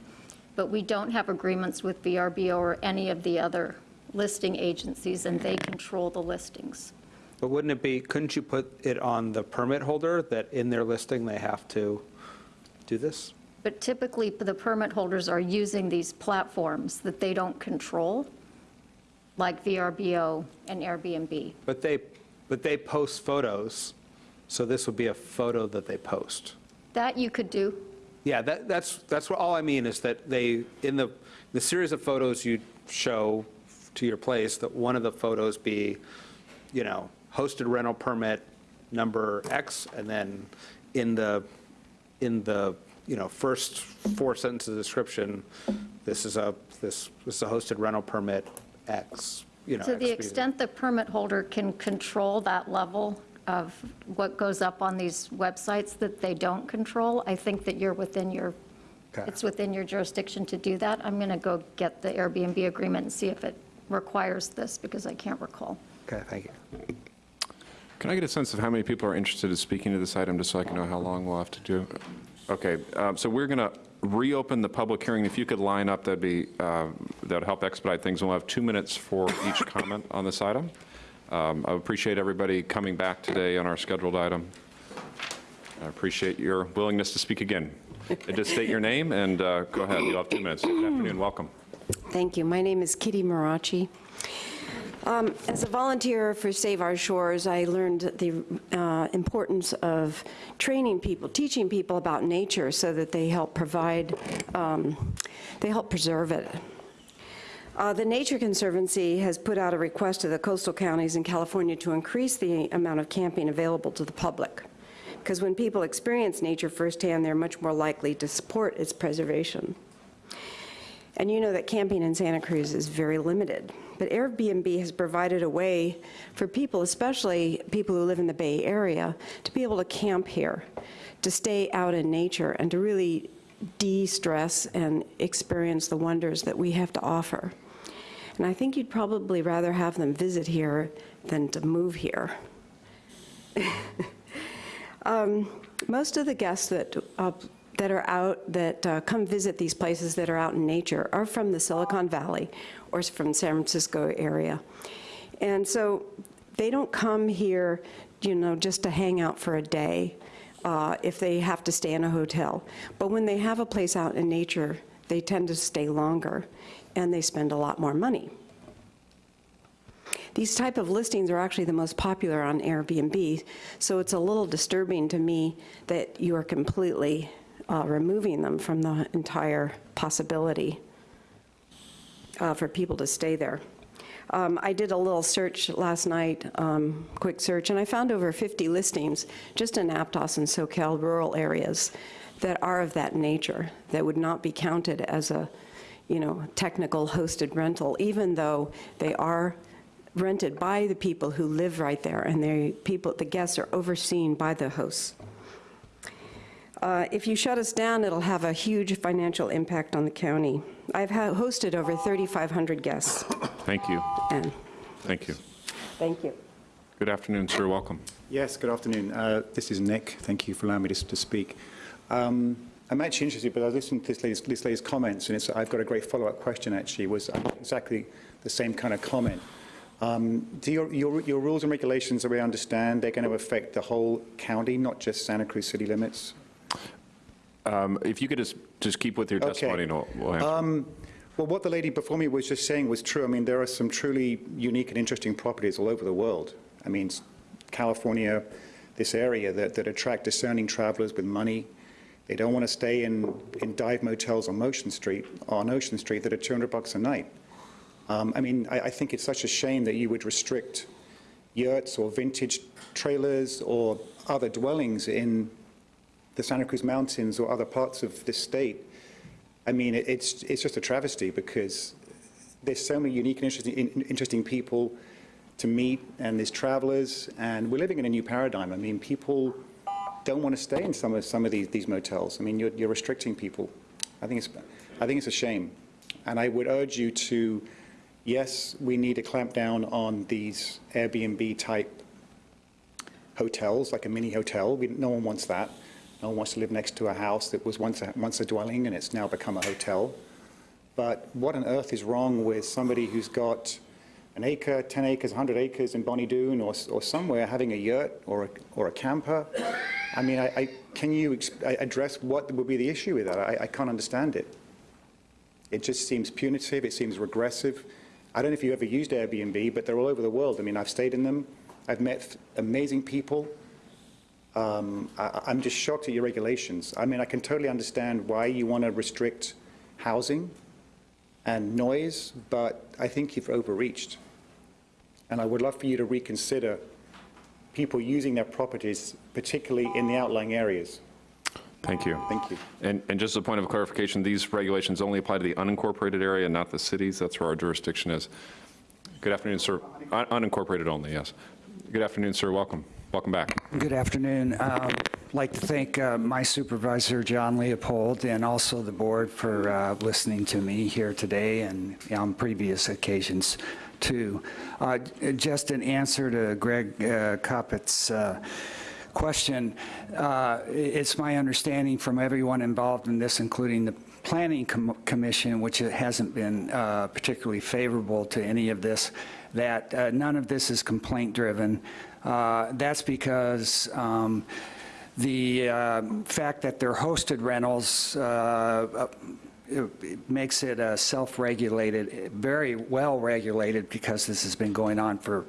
Speaker 40: But we don't have agreements with VRBO or any of the other listing agencies, and they control the listings.
Speaker 25: But wouldn't it be, couldn't you put it on the permit holder that in their listing they have to do this?
Speaker 40: But typically, the permit holders are using these platforms that they don't control, like VRBO and Airbnb.
Speaker 25: But they, but they post photos, so this would be a photo that they post.
Speaker 40: That you could do.
Speaker 25: Yeah, that, that's, that's what, all I mean is that they, in the, the series of photos you show to your place, that one of the photos be, you know, hosted rental permit number X, and then in the, in the, you know, first four sentences of description, this is a, this, this is a hosted rental permit X, you know.
Speaker 40: To the extent the permit holder can control that level of what goes up on these websites that they don't control, I think that you're within your,
Speaker 25: Okay.
Speaker 40: it's within your jurisdiction to do that. I'm going to go get the Airbnb agreement and see if it requires this, because I can't recall.
Speaker 25: Okay, thank you.
Speaker 1: Can I get a sense of how many people are interested in speaking to this item, just so I can know how long we'll have to do? Okay, um, so we're going to reopen the public hearing. If you could line up, that'd be, uh, that'd help expedite things. We'll have two minutes for each <coughs> comment on this item. Um, I appreciate everybody coming back today on our scheduled item. I appreciate your willingness to speak again. Just state your name and uh, go ahead. You'll have two minutes. Good afternoon, welcome.
Speaker 41: Thank you. My name is Kitty Marachi. Um, As a volunteer for Save Our Shores, I learned the uh, importance of training people, teaching people about nature so that they help provide, um, they help preserve it. Uh, The Nature Conservancy has put out a request to the coastal counties in California to increase the amount of camping available to the public. Because when people experience nature firsthand, they're much more likely to support its preservation. And you know that camping in Santa Cruz is very limited. But Airbnb has provided a way for people, especially people who live in the Bay Area, to be able to camp here, to stay out in nature, and to really de-stress and experience the wonders that we have to offer. And I think you'd probably rather have them visit here than to move here. <laughs> Um, Most of the guests that, uh, that are out, that uh, come visit these places that are out in nature are from the Silicon Valley or from San Francisco area. And so they don't come here, you know, just to hang out for a day uh, if they have to stay in a hotel. But when they have a place out in nature, they tend to stay longer and they spend a lot more money. These type of listings are actually the most popular on Airbnb, so it's a little disturbing to me that you are completely uh, removing them from the entire possibility uh, for people to stay there. Um, I did a little search last night, um, quick search, and I found over 50 listings just in Aptos and Soquel rural areas that are of that nature, that would not be counted as a, you know, technical hosted rental, even though they are rented by the people who live right there, and they, people, the guests are overseen by the hosts. Uh, If you shut us down, it'll have a huge financial impact on the county. I've ha- hosted over 3,500 guests,
Speaker 1: Thank you.
Speaker 41: and
Speaker 1: Thank you.
Speaker 41: thank you.
Speaker 1: Good afternoon, sir. Welcome.
Speaker 42: Yes, good afternoon. Uh, This is Nick. Thank you for allowing me to to speak. Um, I'm actually interested, but I listened to this lady's, this lady's comments, and it's, I've got a great follow-up question, actually, was exactly the same kind of comment. Um, Do your, your, your rules and regulations, that we understand, they're going to affect the whole county, not just Santa Cruz city limits?
Speaker 1: Um, If you could just, just keep with your
Speaker 42: Okay.
Speaker 1: testimony, we'll- we'll.
Speaker 42: Um, Well, what the lady before me was just saying was true. I mean, there are some truly unique and interesting properties all over the world. I mean, California, this area that, that attract discerning travelers with money. They don't want to stay in, in dive motels on Ocean Street, on Ocean Street that are 200 bucks a night. Um, I mean, I, I think it's such a shame that you would restrict yurts or vintage trailers or other dwellings in the Santa Cruz Mountains or other parts of this state. I mean, it- it's, it's just a travesty because there's so many unique and interesting, in- interesting people to meet, and there's travelers, and we're living in a new paradigm. I mean, people don't want to stay in some of, some of these, these motels. I mean, you're, you're restricting people. I think it's, I think it's a shame. And I would urge you to, yes, we need to clamp down on these Airbnb-type hotels, like a mini hotel. We, no one wants that. No one wants to live next to a house that was once a, once a dwelling and it's now become a hotel. But what on earth is wrong with somebody who's got an acre, 10 acres, 100 acres in Bonny Doon or, or somewhere having a yurt or a, or a camper? I mean, I, I, can you address what would be the issue with that? I, I can't understand it. It just seems punitive, it seems regressive. I don't know if you ever used Airbnb, but they're all over the world. I mean, I've stayed in them, I've met amazing people. Um, I, I'm just shocked at your regulations. I mean, I can totally understand why you want to restrict housing and noise, but I think you've overreached. And I would love for you to reconsider people using their properties, particularly in the outlying areas.
Speaker 1: Thank you.
Speaker 42: Thank you.
Speaker 1: And, and just a point of clarification, these regulations only apply to the unincorporated area, not the cities. That's where our jurisdiction is. Good afternoon, sir. Un- Unincorporated only, yes. Good afternoon, sir. Welcome. Welcome back.
Speaker 43: Good afternoon. Um, I'd like to thank uh, my supervisor, John Leopold, and also the board for uh, listening to me here today and on previous occasions, too. Uh, Just an answer to Greg uh, uh, question, uh, it's my understanding from everyone involved in this, including the Planning Com- Commission, which hasn't been uh, particularly favorable to any of this, that uh, none of this is complaint-driven. Uh, That's because um, the uh, fact that they're hosted rentals uh, it it makes it uh, self-regulated, very well-regulated, because this has been going on for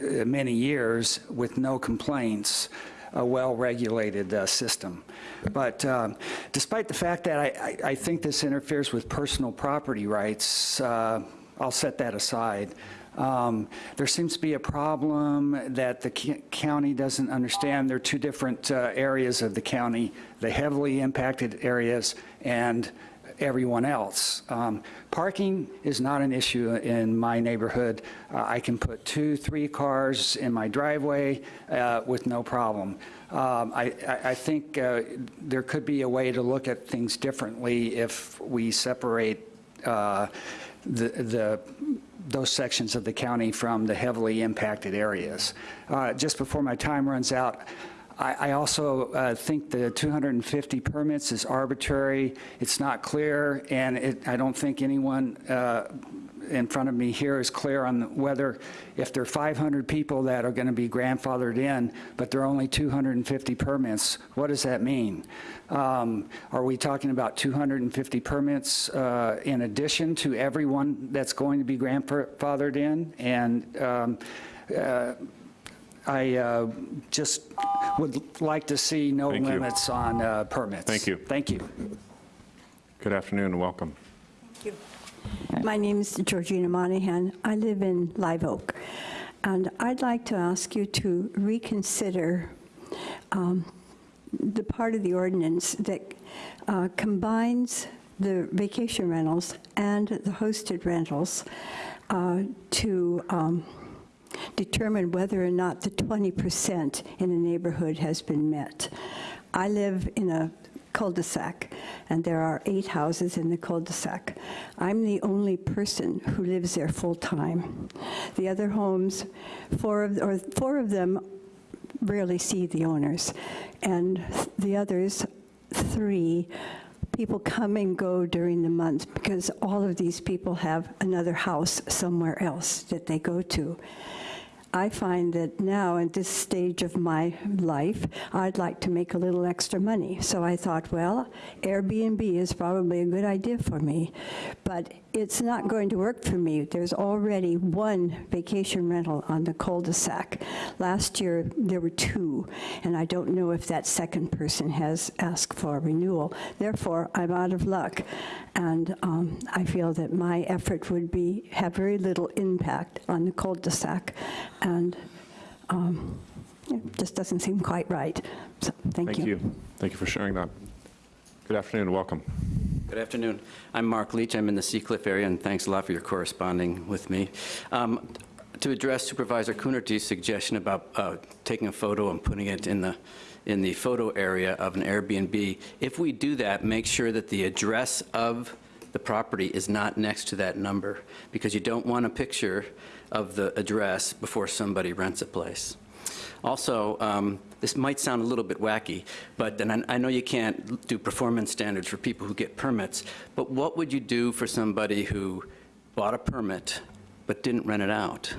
Speaker 43: many years with no complaints, a well-regulated uh, system. But um, despite the fact that I- I I think this interferes with personal property rights, uh, I'll set that aside. Um, There seems to be a problem that the county doesn't understand. There are two different uh, areas of the county, the heavily impacted areas and everyone else. Um, Parking is not an issue in my neighborhood. Uh, I can put two, three cars in my driveway uh, with no problem. Um, I I- think uh, there could be a way to look at things differently if we separate uh, the, the, those sections of the county from the heavily impacted areas. Uh, Just before my time runs out, I, I also uh, think the 250 permits is arbitrary, it's not clear, and it, I don't think anyone uh, in front of me here is clear on whether, if there are 500 people that are going to be grandfathered in, but there are only 250 permits, what does that mean? Um, Are we talking about 250 permits uh, in addition to everyone that's going to be grandfathered in? And um, uh, I uh, just would like to see no
Speaker 1: Thank you.
Speaker 43: limits on uh, permits.
Speaker 1: Thank you.
Speaker 43: Thank you.
Speaker 1: Good afternoon and welcome.
Speaker 26: Thank you.
Speaker 44: My name is Georgina Monahan. I live in Live Oak. And I'd like to ask you to reconsider um, the part of the ordinance that uh, combines the vacation rentals and the hosted rentals uh, to um, determine whether or not the 20% in a neighborhood has been met. I live in a cul-de-sac, and there are eight houses in the cul-de-sac. I'm the only person who lives there full-time. The other homes, four of, or four of them rarely see the owners, and the others, three, people come and go during the month because all of these people have another house somewhere else that they go to. I find that now, at this stage of my life, I'd like to make a little extra money. So I thought, well, Airbnb is probably a good idea for me, but it's not going to work for me. There's already one vacation rental on the cul-de-sac. Last year, there were two, and I don't know if that second person has asked for a renewal. Therefore, I'm out of luck, and um, I feel that my effort would be, have very little impact on the cul-de-sac, and um, it just doesn't seem quite right. So, thank, you.
Speaker 1: Thank you. Thank you for sharing that. Good afternoon and welcome.
Speaker 43: Good afternoon. I'm Mark Leach. I'm in the Seacliff area, and thanks a lot for your corresponding with me. Um, to address Supervisor Coonerty's suggestion about uh, taking a photo and putting it in the in the photo area of an Airbnb, if we do that, make sure that the address of the property is not next to that number, because you don't want a picture of the address before somebody rents a place. Also, um, this might sound a little bit wacky, but then I, I know you can't do performance standards for people who get permits, but what would you do for somebody who bought a permit but didn't rent it out?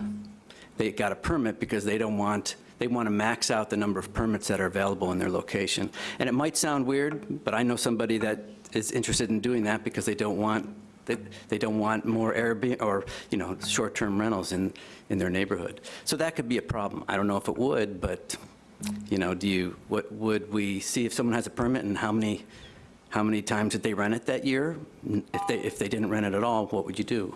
Speaker 43: They got a permit because they don't want, they want to max out the number of permits that are available in their location. And it might sound weird, but I know somebody that is interested in doing that because they don't want they, they don't want more Airbnb or, you know, short-term rentals in, in their neighborhood. So that could be a problem. I don't know if it would, but, you know, do you, what, would we see if someone has a permit and how many, how many times did they rent it that year? If they, if they didn't rent it at all, what would you do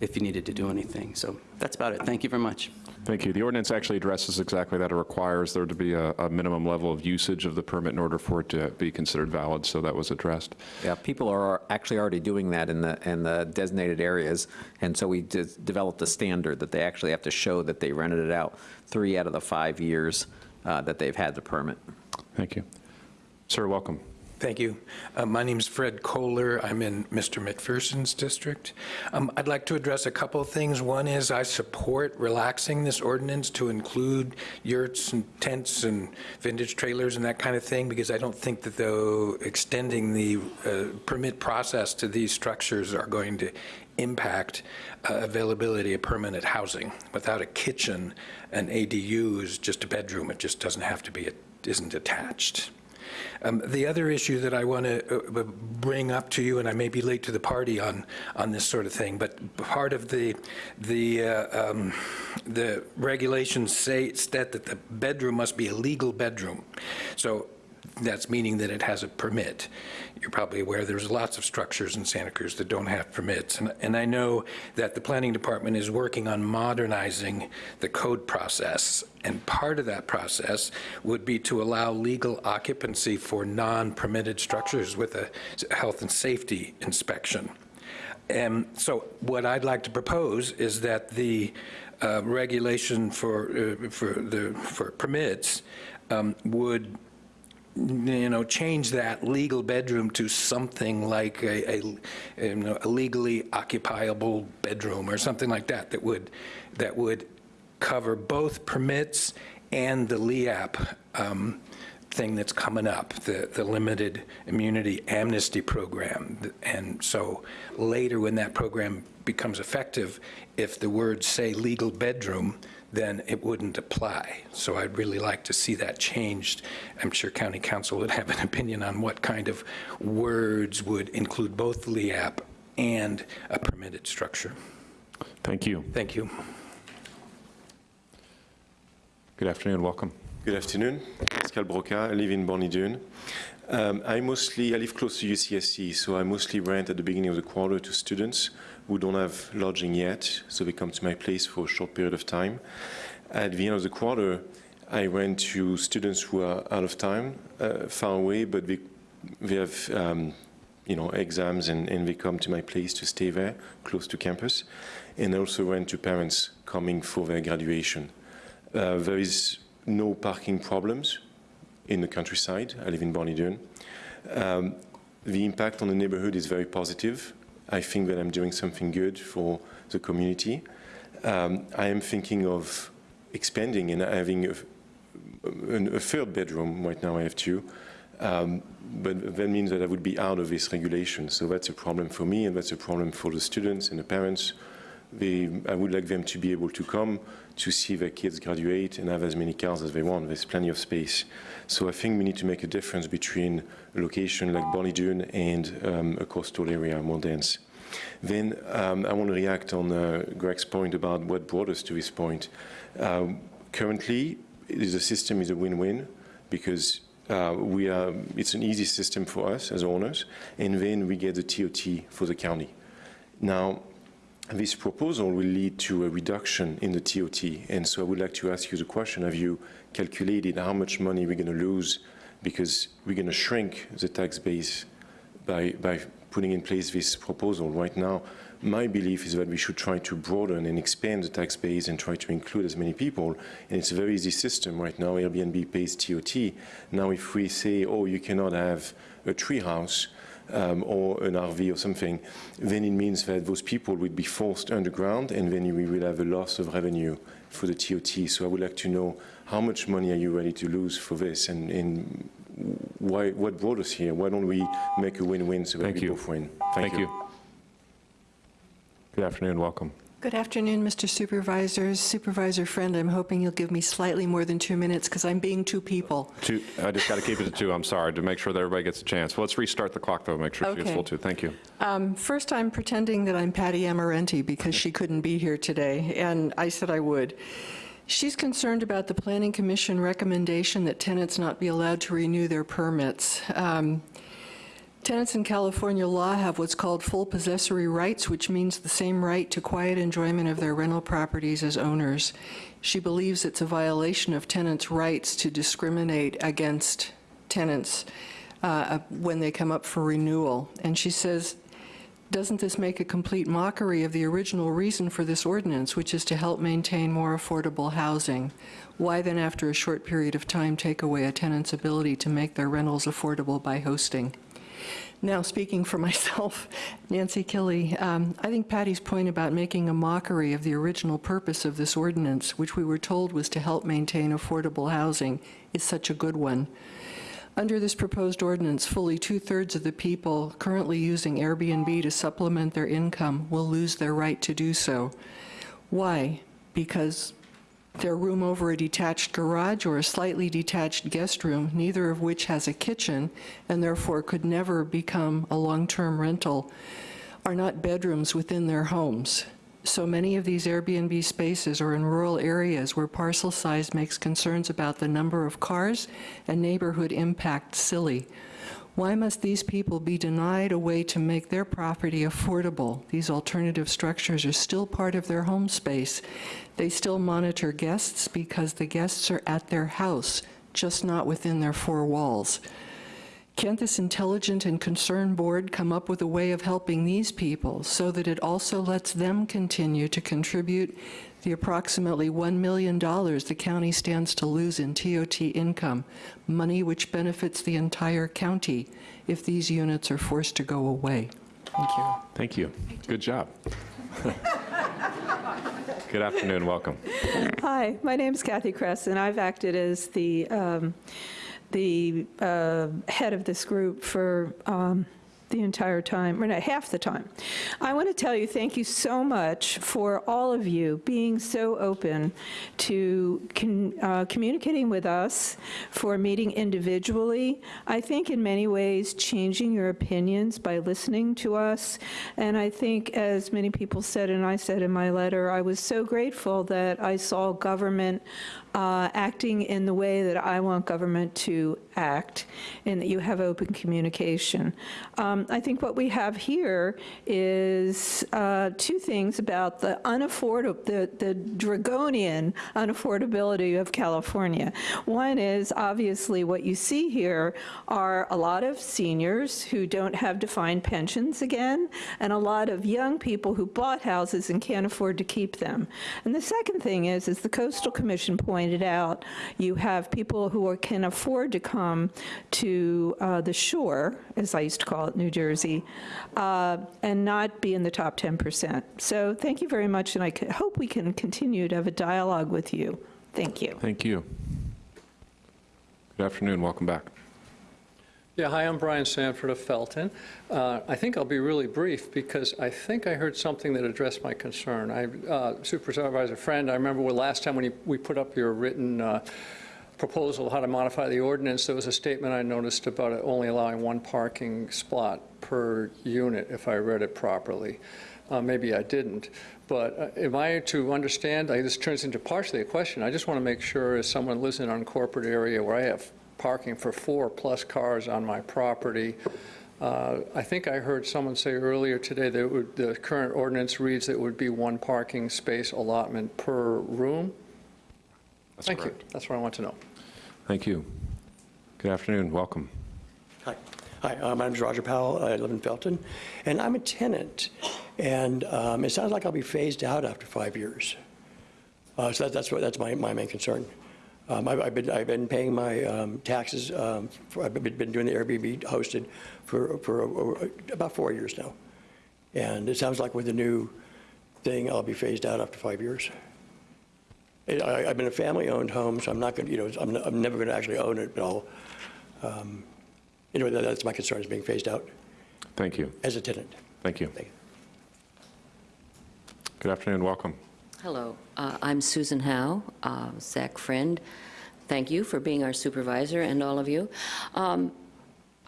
Speaker 43: if you needed to do anything? So that's about it. Thank you very much.
Speaker 1: Thank you. The ordinance actually addresses exactly that. It requires there to be a, a minimum level of usage of the permit in order for it to be considered valid, so that was addressed.
Speaker 7: Yeah, people are actually already doing that in the, in the designated areas, and so we de- developed a standard that they actually have to show that they rented it out three out of the five years uh, that they've had the permit.
Speaker 1: Thank you. Sir, welcome.
Speaker 45: Thank you. Uh, My is Fred Kohler. I'm in Mr. McPherson's district. Um, I'd like to address a couple of things. One is I support relaxing this ordinance to include yurts and tents and vintage trailers and that kind of thing, because I don't think that though extending the uh, permit process to these structures are going to impact uh, availability of permanent housing. Without a kitchen, an ADU is just a bedroom. It just doesn't have to be, it isn't attached. Um, The other issue that I want to bring up to you, and I may be late to the party on, on this sort of thing, but part of the, the, uh, um, the regulations say, state that the bedroom must be a legal bedroom. So that's meaning that it has a permit. You're probably aware there's lots of structures in Santa Cruz that don't have permits. And, and I know that the planning department is working on modernizing the code process. And part of that process would be to allow legal occupancy for non-permitted structures with a health and safety inspection. And so what I'd like to propose is that the uh, regulation for, uh, for the, for permits um, would you know, change that legal bedroom to something like a, a, you know, a legally occupiable bedroom or something like that that would that would cover both permits and the LEAP um, thing that's coming up, the, the limited immunity amnesty program. And so later when that program becomes effective, if the words say legal bedroom, then it wouldn't apply. So I'd really like to see that changed. I'm sure County Counsel would have an <laughs> opinion on what kind of words would include both LEAP and a permitted structure.
Speaker 1: Thank you.
Speaker 45: Thank you.
Speaker 1: Good afternoon. Welcome.
Speaker 46: Good afternoon. Pascal Broca, I live in Bonny Doon. Um, I mostly, I live close to UCSC, so I mostly rent at the beginning of the quarter to students who don't have lodging yet, so they come to my place for a short period of time. At the end of the quarter, I went to students who are out of time, uh, far away, but they, they have um, you know, exams and, and they come to my place to stay there, close to campus. And I also went to parents coming for their graduation. Uh, there is no parking problems in the countryside. I live in Bonny Um, the impact on the neighborhood is very positive. I think that I'm doing something good for the community. Um, I am thinking of expanding and having a, a, a, third bedroom. Right now I have two. Um, but that means that I would be out of this regulation. So that's a problem for me and that's a problem for the students and the parents. They, I would like them to be able to come to see their kids graduate and have as many cars as they want. There's plenty of space. So I think we need to make a difference between location like Bonny Doon and um, a coastal area, more dense. Then um, I want to react on uh, Greg's point about what brought us to this point. Um, currently, the system is a win-win because uh, we are, it's an easy system for us as owners, and then we get the TOT for the county. Now, this proposal will lead to a reduction in the TOT, and so I would like to ask you the question, have you calculated how much money we're going to lose because we're going to shrink the tax base by, by putting in place this proposal right now. My belief is that we should try to broaden and expand the tax base and try to include as many people. And it's a very easy system right now. Airbnb pays TOT. Now, if we say, oh, you cannot have a tree house, um, or an RV or something, then it means that those people would be forced underground and then we will have a loss of revenue for the TOT. So I would like to know how much money are you ready to lose for this and, and why, what brought us here? Why don't we make a win-win so that
Speaker 1: Thank
Speaker 46: we
Speaker 1: you.
Speaker 46: both win?
Speaker 1: Thank you. Good afternoon, welcome.
Speaker 47: Good afternoon, Mr. Supervisors. Supervisor Friend, I'm hoping you'll give me slightly more than two minutes because I'm being two people.
Speaker 1: Two, I just got to keep it to two, I'm sorry, to make sure that everybody gets a chance. Let's restart the clock, though, make sure she gets
Speaker 47: Okay.
Speaker 1: full two. Thank you.
Speaker 47: Um, First, I'm pretending that I'm Patty Amarenti because she couldn't be here today, and I said I would. She's concerned about the Planning Commission recommendation that tenants not be allowed to renew their permits. Um, Tenants in California law have what's called full possessory rights, which means the same right to quiet enjoyment of their rental properties as owners. She believes it's a violation of tenants' rights to discriminate against tenants uh, when they come up for renewal. And she says, doesn't this make a complete mockery of the original reason for this ordinance, which is to help maintain more affordable housing? Why then, after a short period of time, take away a tenant's ability to make their rentals affordable by hosting? Now, speaking for <laughs> myself, Nancy Killy, um, I think Patty's point about making a mockery of the original purpose of this ordinance, which we were told was to help maintain affordable housing, is such a good one. Under this proposed ordinance, fully two-thirds of the people currently using Airbnb to supplement their income will lose their right to do so. Why? Because their room over a detached garage or a slightly detached guest room, neither of which has a kitchen and therefore could never become a long-term rental, are not bedrooms within their homes. So many of these Airbnb spaces are in rural areas where parcel size makes concerns about the number of cars and neighborhood impact silly. Why must these people be denied a way to make their property affordable? These alternative structures are still part of their home space. They still monitor guests because the guests are at their house, just not within their four walls. Can't this intelligent and concerned board come up with a way of helping these people so that it also lets them continue to contribute the approximately $1 million the county stands to lose in TOT income, money which benefits the entire county if these units are forced to go away? Thank you.
Speaker 1: Thank you. Good job. <laughs> Good afternoon, welcome.
Speaker 48: Hi, my name is Kathy Kress, and I've acted as the, um, the uh, head of this group for um, the entire time, or not, half the time. I want to tell you, thank you so much for all of you being so open to con- uh, communicating with us, for meeting individually. I think in many ways, changing your opinions by listening to us. And I think, as many people said, and I said in my letter, I was so grateful that I saw government uh, acting in the way that I want government to
Speaker 18: act and that you have open communication. Um, I think what we have here is uh, two things about the unaffordable, the, the draconian unaffordability of California. One is obviously what you see here are a lot of seniors who don't have defined pensions again, and a lot of young people who bought houses and can't afford to keep them. And the second thing is, as the Coastal Commission pointed out, you have people who are, can afford to come to uh, the shore, as I used to call it, New Jersey, uh, and not be in the top 10%. So thank you very much, and I hope we can continue to have a dialogue with you. Thank you.
Speaker 1: Thank you. Good afternoon, welcome back.
Speaker 49: Yeah, hi, I'm Brian Sanford of Felton. Uh, I think I'll be really brief because I think I heard something that addressed my concern. I, uh, Supervisor Friend, I remember last time when you, we put up your written uh, proposal how to modify the ordinance, there was a statement I noticed about it only allowing one parking spot per unit, if I read it properly. Uh, maybe I didn't. But uh, am I to understand, I, this turns into partially a question, I just want to make sure as someone lives in an unincorporated area where I have parking for four-plus cars on my property, uh, I think I heard someone say earlier today that would, the current ordinance reads that it would be one parking space allotment per room?
Speaker 1: That's
Speaker 49: Thank
Speaker 1: correct.
Speaker 49: you. That's what I want to know.
Speaker 1: Thank you. Good afternoon, welcome.
Speaker 43: Hi, Hi. Uh, my is Roger Powell. I live in Felton, and I'm a tenant. And um, it sounds like I'll be phased out after five years. Uh, so that, that's what that's my, my main concern. Um, I've, I've been I've been paying my um, taxes. Um, for, I've been, been doing the Airbnb hosted for for uh, about four years now, and it sounds like with the new thing, I'll be phased out after five years. It, I, I've been a family-owned home, so I'm not going to, you know, I'm, I'm never going to actually own it, but I'll, um, anyway, that, that's my concern, is being phased out
Speaker 1: Thank you.
Speaker 43: as a tenant.
Speaker 1: Thank you. Good afternoon, welcome.
Speaker 50: Hello, uh, I'm Susan Howe, uh, Zach Friend. Thank you for being our supervisor and all of you. Um,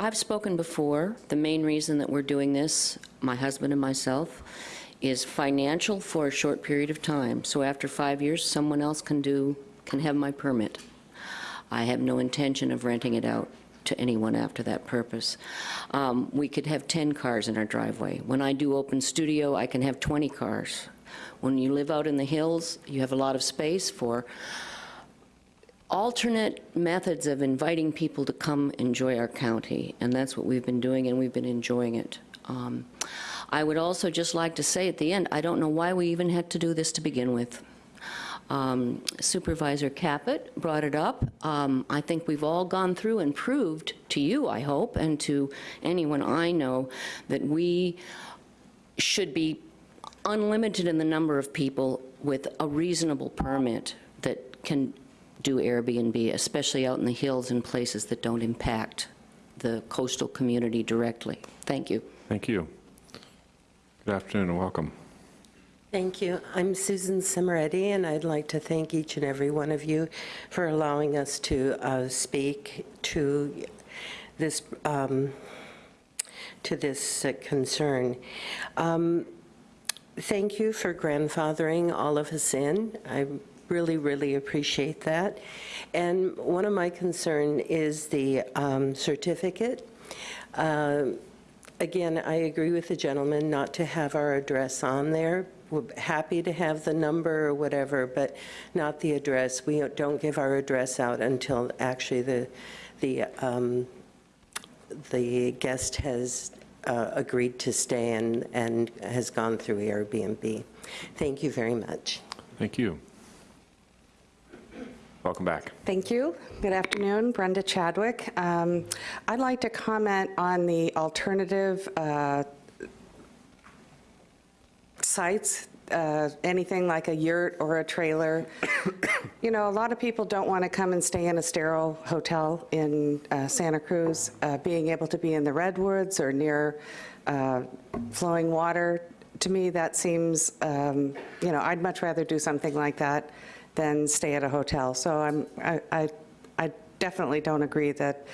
Speaker 50: I've spoken before. The main reason that we're doing this, my husband and myself, is financial for a short period of time. So after five years, someone else can do, can have my permit. I have no intention of renting it out to anyone after that purpose. Um, We could have 10 cars in our driveway. When I do open studio, I can have 20 cars. When you live out in the hills, you have a lot of space for alternate methods of inviting people to come enjoy our county, and that's what we've been doing, and we've been enjoying it. Um, I would also just like to say at the end, I don't know why we even had to do this to begin with. Um, Supervisor Caput brought it up. Um, I think we've all gone through and proved to you, I hope, and to anyone I know, that we should be unlimited in the number of people with a reasonable permit that can do Airbnb, especially out in the hills and places that don't impact the coastal community directly. Thank you.
Speaker 1: Thank you. Good afternoon and welcome.
Speaker 51: Thank you. I'm Susan Simoretti, and I'd like to thank each and every one of you for allowing us to uh, speak to this um, to this uh, concern. Um, thank you for grandfathering all of us in. I really, really appreciate that. And one of my concern is the um, certificate. Uh, Again, I agree with the gentleman not to have our address on there. We're happy to have the number or whatever, but not the address. We don't give our address out until actually the, the, um, the guest has uh, agreed to stay and, and has gone through Airbnb. Thank you very much.
Speaker 1: Thank you. Welcome back.
Speaker 28: Thank you. Good afternoon, Brenda Chadwick. Um, I'd like to comment on the alternative uh, sites, uh, anything like a yurt or a trailer. <coughs> you know, a lot of people don't want to come and stay in a sterile hotel in uh, Santa Cruz. Uh, being able to be in the redwoods or near uh, flowing water, to me, that seems, um, you know, I'd much rather do something like that than stay at a hotel. So I'm, I, I, I definitely don't agree that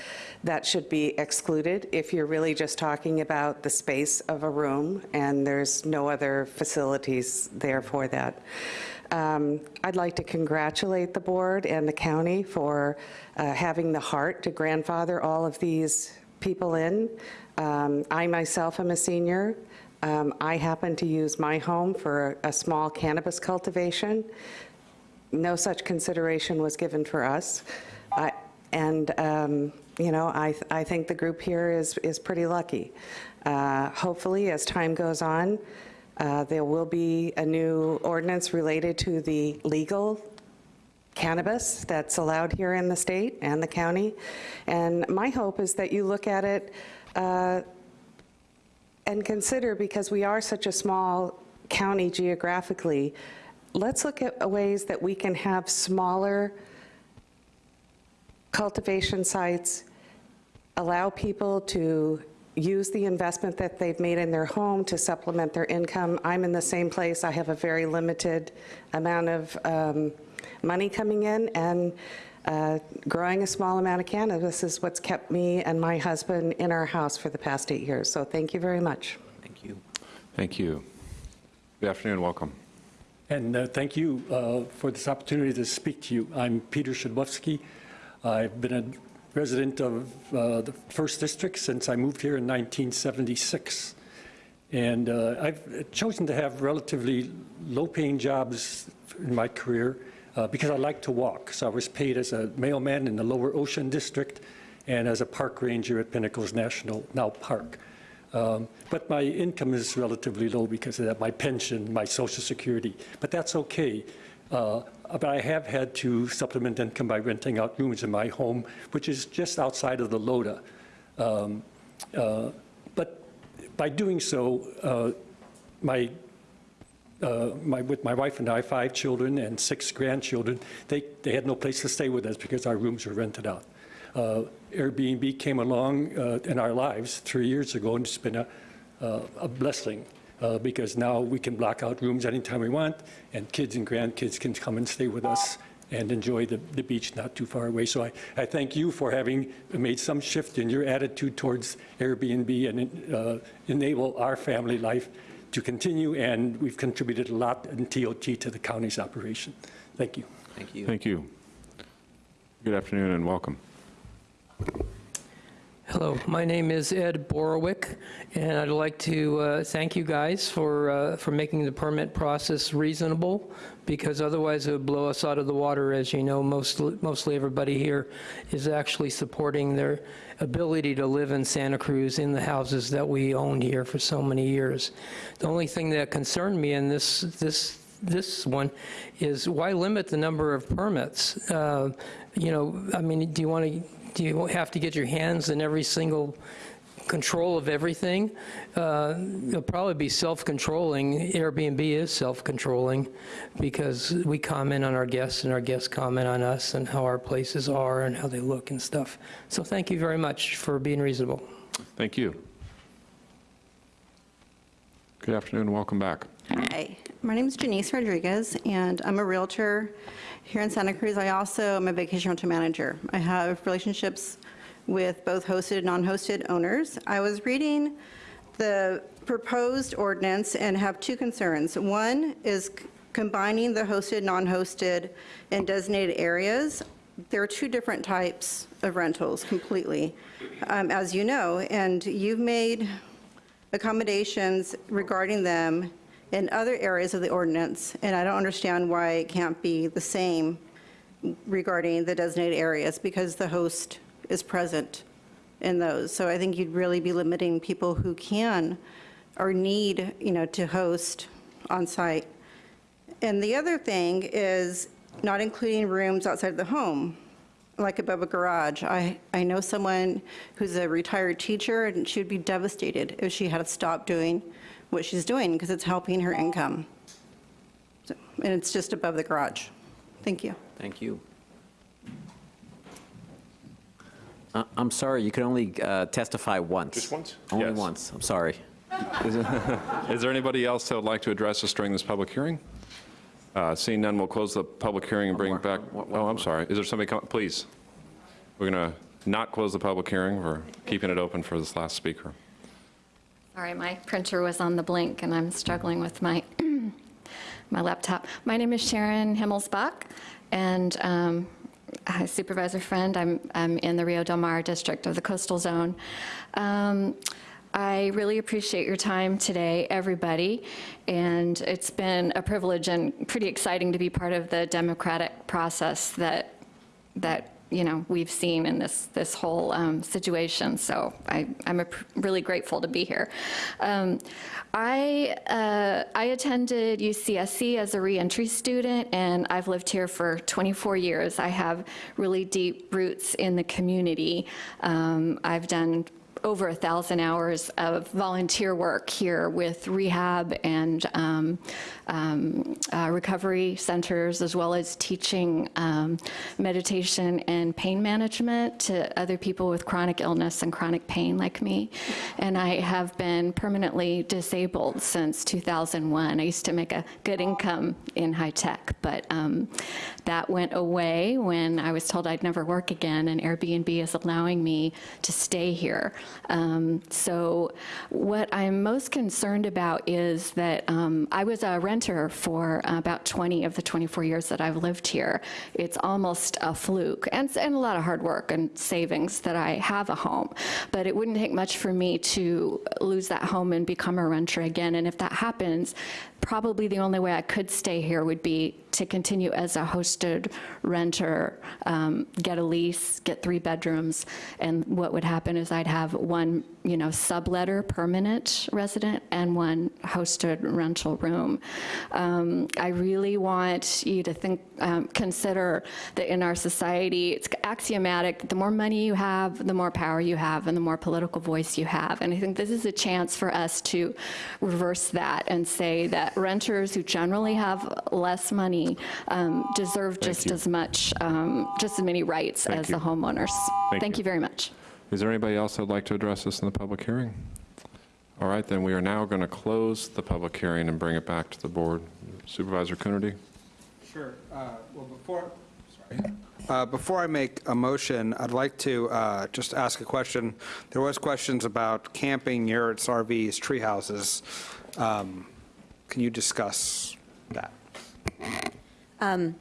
Speaker 28: that should be excluded if you're really just talking about the space of a room and there's no other facilities there for that. Um, I'd like to congratulate the board and the county for uh, having the heart to grandfather all of these people in. Um, I myself am a senior. Um, I happen to use my home for a small cannabis cultivation. No such consideration was given for us. I- And, um, you know, I, I think the group here is, is pretty lucky. Uh, Hopefully, as time goes on, uh, there will be a new ordinance related to the legal cannabis that's allowed here in the state and the county. And my hope is that you look at it uh, and consider, because we are such a small county geographically, let's look at ways that we can have smaller cultivation sites, allow people to use the investment that they've made in their home to supplement their income. I'm in the same place. I have a very limited amount of um, money coming in, and uh, growing a small amount of cannabis is what's kept me and my husband in our house for the past eight years. So thank you very much.
Speaker 52: Thank you.
Speaker 1: Thank you. Good afternoon, welcome.
Speaker 49: And uh, thank you uh, for this opportunity to speak to you. I'm Peter Shadlowski. I've been a resident of uh, the First District since I moved here in 1976. And uh, I've chosen to have relatively low-paying jobs in my career uh, because I like to walk. So I was paid as a mailman in the Lower Ocean District and as a park ranger at Pinnacles National, now Park. Um, But my income is relatively low because of that, my pension, my social security. But that's okay. Uh, But I have had to supplement income by renting out rooms in my home, which is just outside of the LODA. Um, uh, But by doing so, uh, my uh, my, with my wife and I, five children and six grandchildren, they, they had no place to stay with us because our rooms were rented out. Uh, Airbnb came along uh, in our lives three years ago, and it's been a, uh, a blessing uh, because now we can block out rooms anytime we want, and kids and grandkids can come and stay with us and enjoy the, the beach not too far away. So I, I thank you for having made some shift in your attitude towards Airbnb and uh, enable our family life to continue, and we've contributed a lot in TOT to the county's operation. Thank you.
Speaker 52: Thank you.
Speaker 1: Thank you. Good afternoon and welcome.
Speaker 41: Hello, my name is Ed Borowick, and I'd like to uh, thank you guys for, uh, for making the permit process reasonable, because otherwise it would blow us out of the water. As you know, most, mostly everybody here is actually supporting their ability to live in Santa Cruz in the houses that we owned here for so many years. The only thing that concerned me in this, this this one is why limit the number of permits? Uh, You know, I mean, do you want to, you have to get your hands in every single control of everything? Uh, It'll probably be self-controlling. Airbnb is self-controlling because we comment on our guests and our guests comment on us and how our places are and how they look and stuff. So thank you very much for being reasonable.
Speaker 1: Thank you. Good afternoon and welcome back.
Speaker 22: Hi, my name is Janice Rodriguez, and I'm a Realtor here in Santa Cruz. I also am a vacation rental manager. I have relationships with both hosted and non-hosted owners. I was reading the proposed ordinance and have two concerns. One is combining the hosted, non-hosted, and designated areas. There are two different types of rentals completely, um, as you know, and you've made accommodations regarding them in other areas of the ordinance, and I don't understand why it can't be the same regarding the designated areas, because the host is present in those. So I think you'd really be limiting people who can or need, you know, to host on-site. And the other thing is not including rooms outside of the home, like above a garage. I, I know someone who's a retired teacher, and she would be devastated if she had to stop doing what she's doing, because it's helping her income. So- And it's just above the garage. Thank you.
Speaker 7: Thank you. Uh, I'm sorry, you can only uh, testify once.
Speaker 1: Just once?
Speaker 7: Only
Speaker 1: Yes.
Speaker 7: once, I'm sorry.
Speaker 1: Is <laughs> is there anybody else that would like to address us during this public hearing? Uh, Seeing none, we'll close the public hearing and bring it back. Oh, I'm sorry. Is there somebody, come- please? We're going to not close the public hearing. We're keeping it open for this last speaker.
Speaker 40: Sorry, my printer was on the blink, and I'm struggling with my <clears throat> my laptop. My name is Sharon Himmelsbach, and um, Supervisor Friend, I'm, I'm in the Rio Del Mar district of the coastal zone. Um, I really appreciate your time today, everybody, and it's been a privilege and pretty exciting to be part of the democratic process that, that you know, we've seen in this, this whole um, situation. So I, I'm a pr- really grateful to be here. Um, I, uh, I attended UCSC as a reentry student, and I've lived here for 24 years. I have really deep roots in the community. Um, I've done over a thousand hours of volunteer work here with rehab and um, um, uh, recovery centers, as well as teaching um, meditation and pain management to other people with chronic illness and chronic pain like me. And I have been permanently disabled since 2001. I used to make a good income in high tech, but um, that went away when I was told I'd never work again, and Airbnb is allowing me to stay here. Um, so what I'm most concerned about is that um, I was a renter for about 20 of the 24 years that I've lived here. It's almost a fluke, and, and a lot of hard work and savings that I have a home. But it wouldn't take much for me to lose that home and become a renter again. And if that happens, probably the only way I could stay here would be to continue as a hosted renter, um, get a lease, get three bedrooms, and what would happen is I'd have one, you know, subletter permanent resident and one hosted rental room. Um, I really want you to think, um, consider that in our society, it's axiomatic, the more money you have, the more power you have, and the more political voice you have. And I think this is a chance for us to reverse that and say that renters who generally have less money um, deserve just
Speaker 1: you.
Speaker 40: as much, um, just as many rights
Speaker 1: Thank
Speaker 40: as
Speaker 1: you.
Speaker 40: the homeowners.
Speaker 1: Thank
Speaker 40: Thank
Speaker 1: you.
Speaker 40: you very much.
Speaker 1: Is there anybody else that'd like to address this in the public hearing? All right, then we are now going to close the public hearing and bring it back to the board. Supervisor Coonerty?
Speaker 25: Sure. Uh, Well, before, sorry. Uh, Before I make a motion, I'd like to uh, just ask a question. There was questions about camping, yurts, RVs, tree houses. Um, Can you discuss that?
Speaker 31: Um,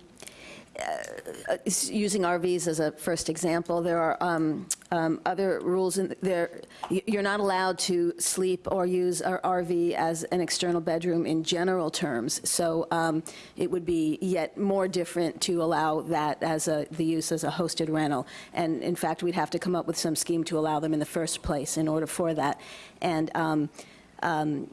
Speaker 31: uh, Using RVs as a first example, there are um, um, other rules in there. You're not allowed to sleep or use an RV as an external bedroom in general terms. So um, it would be yet more different to allow that as a, the use as a hosted rental. And in fact, we'd have to come up with some scheme to allow them in the first place in order for that. And um, um,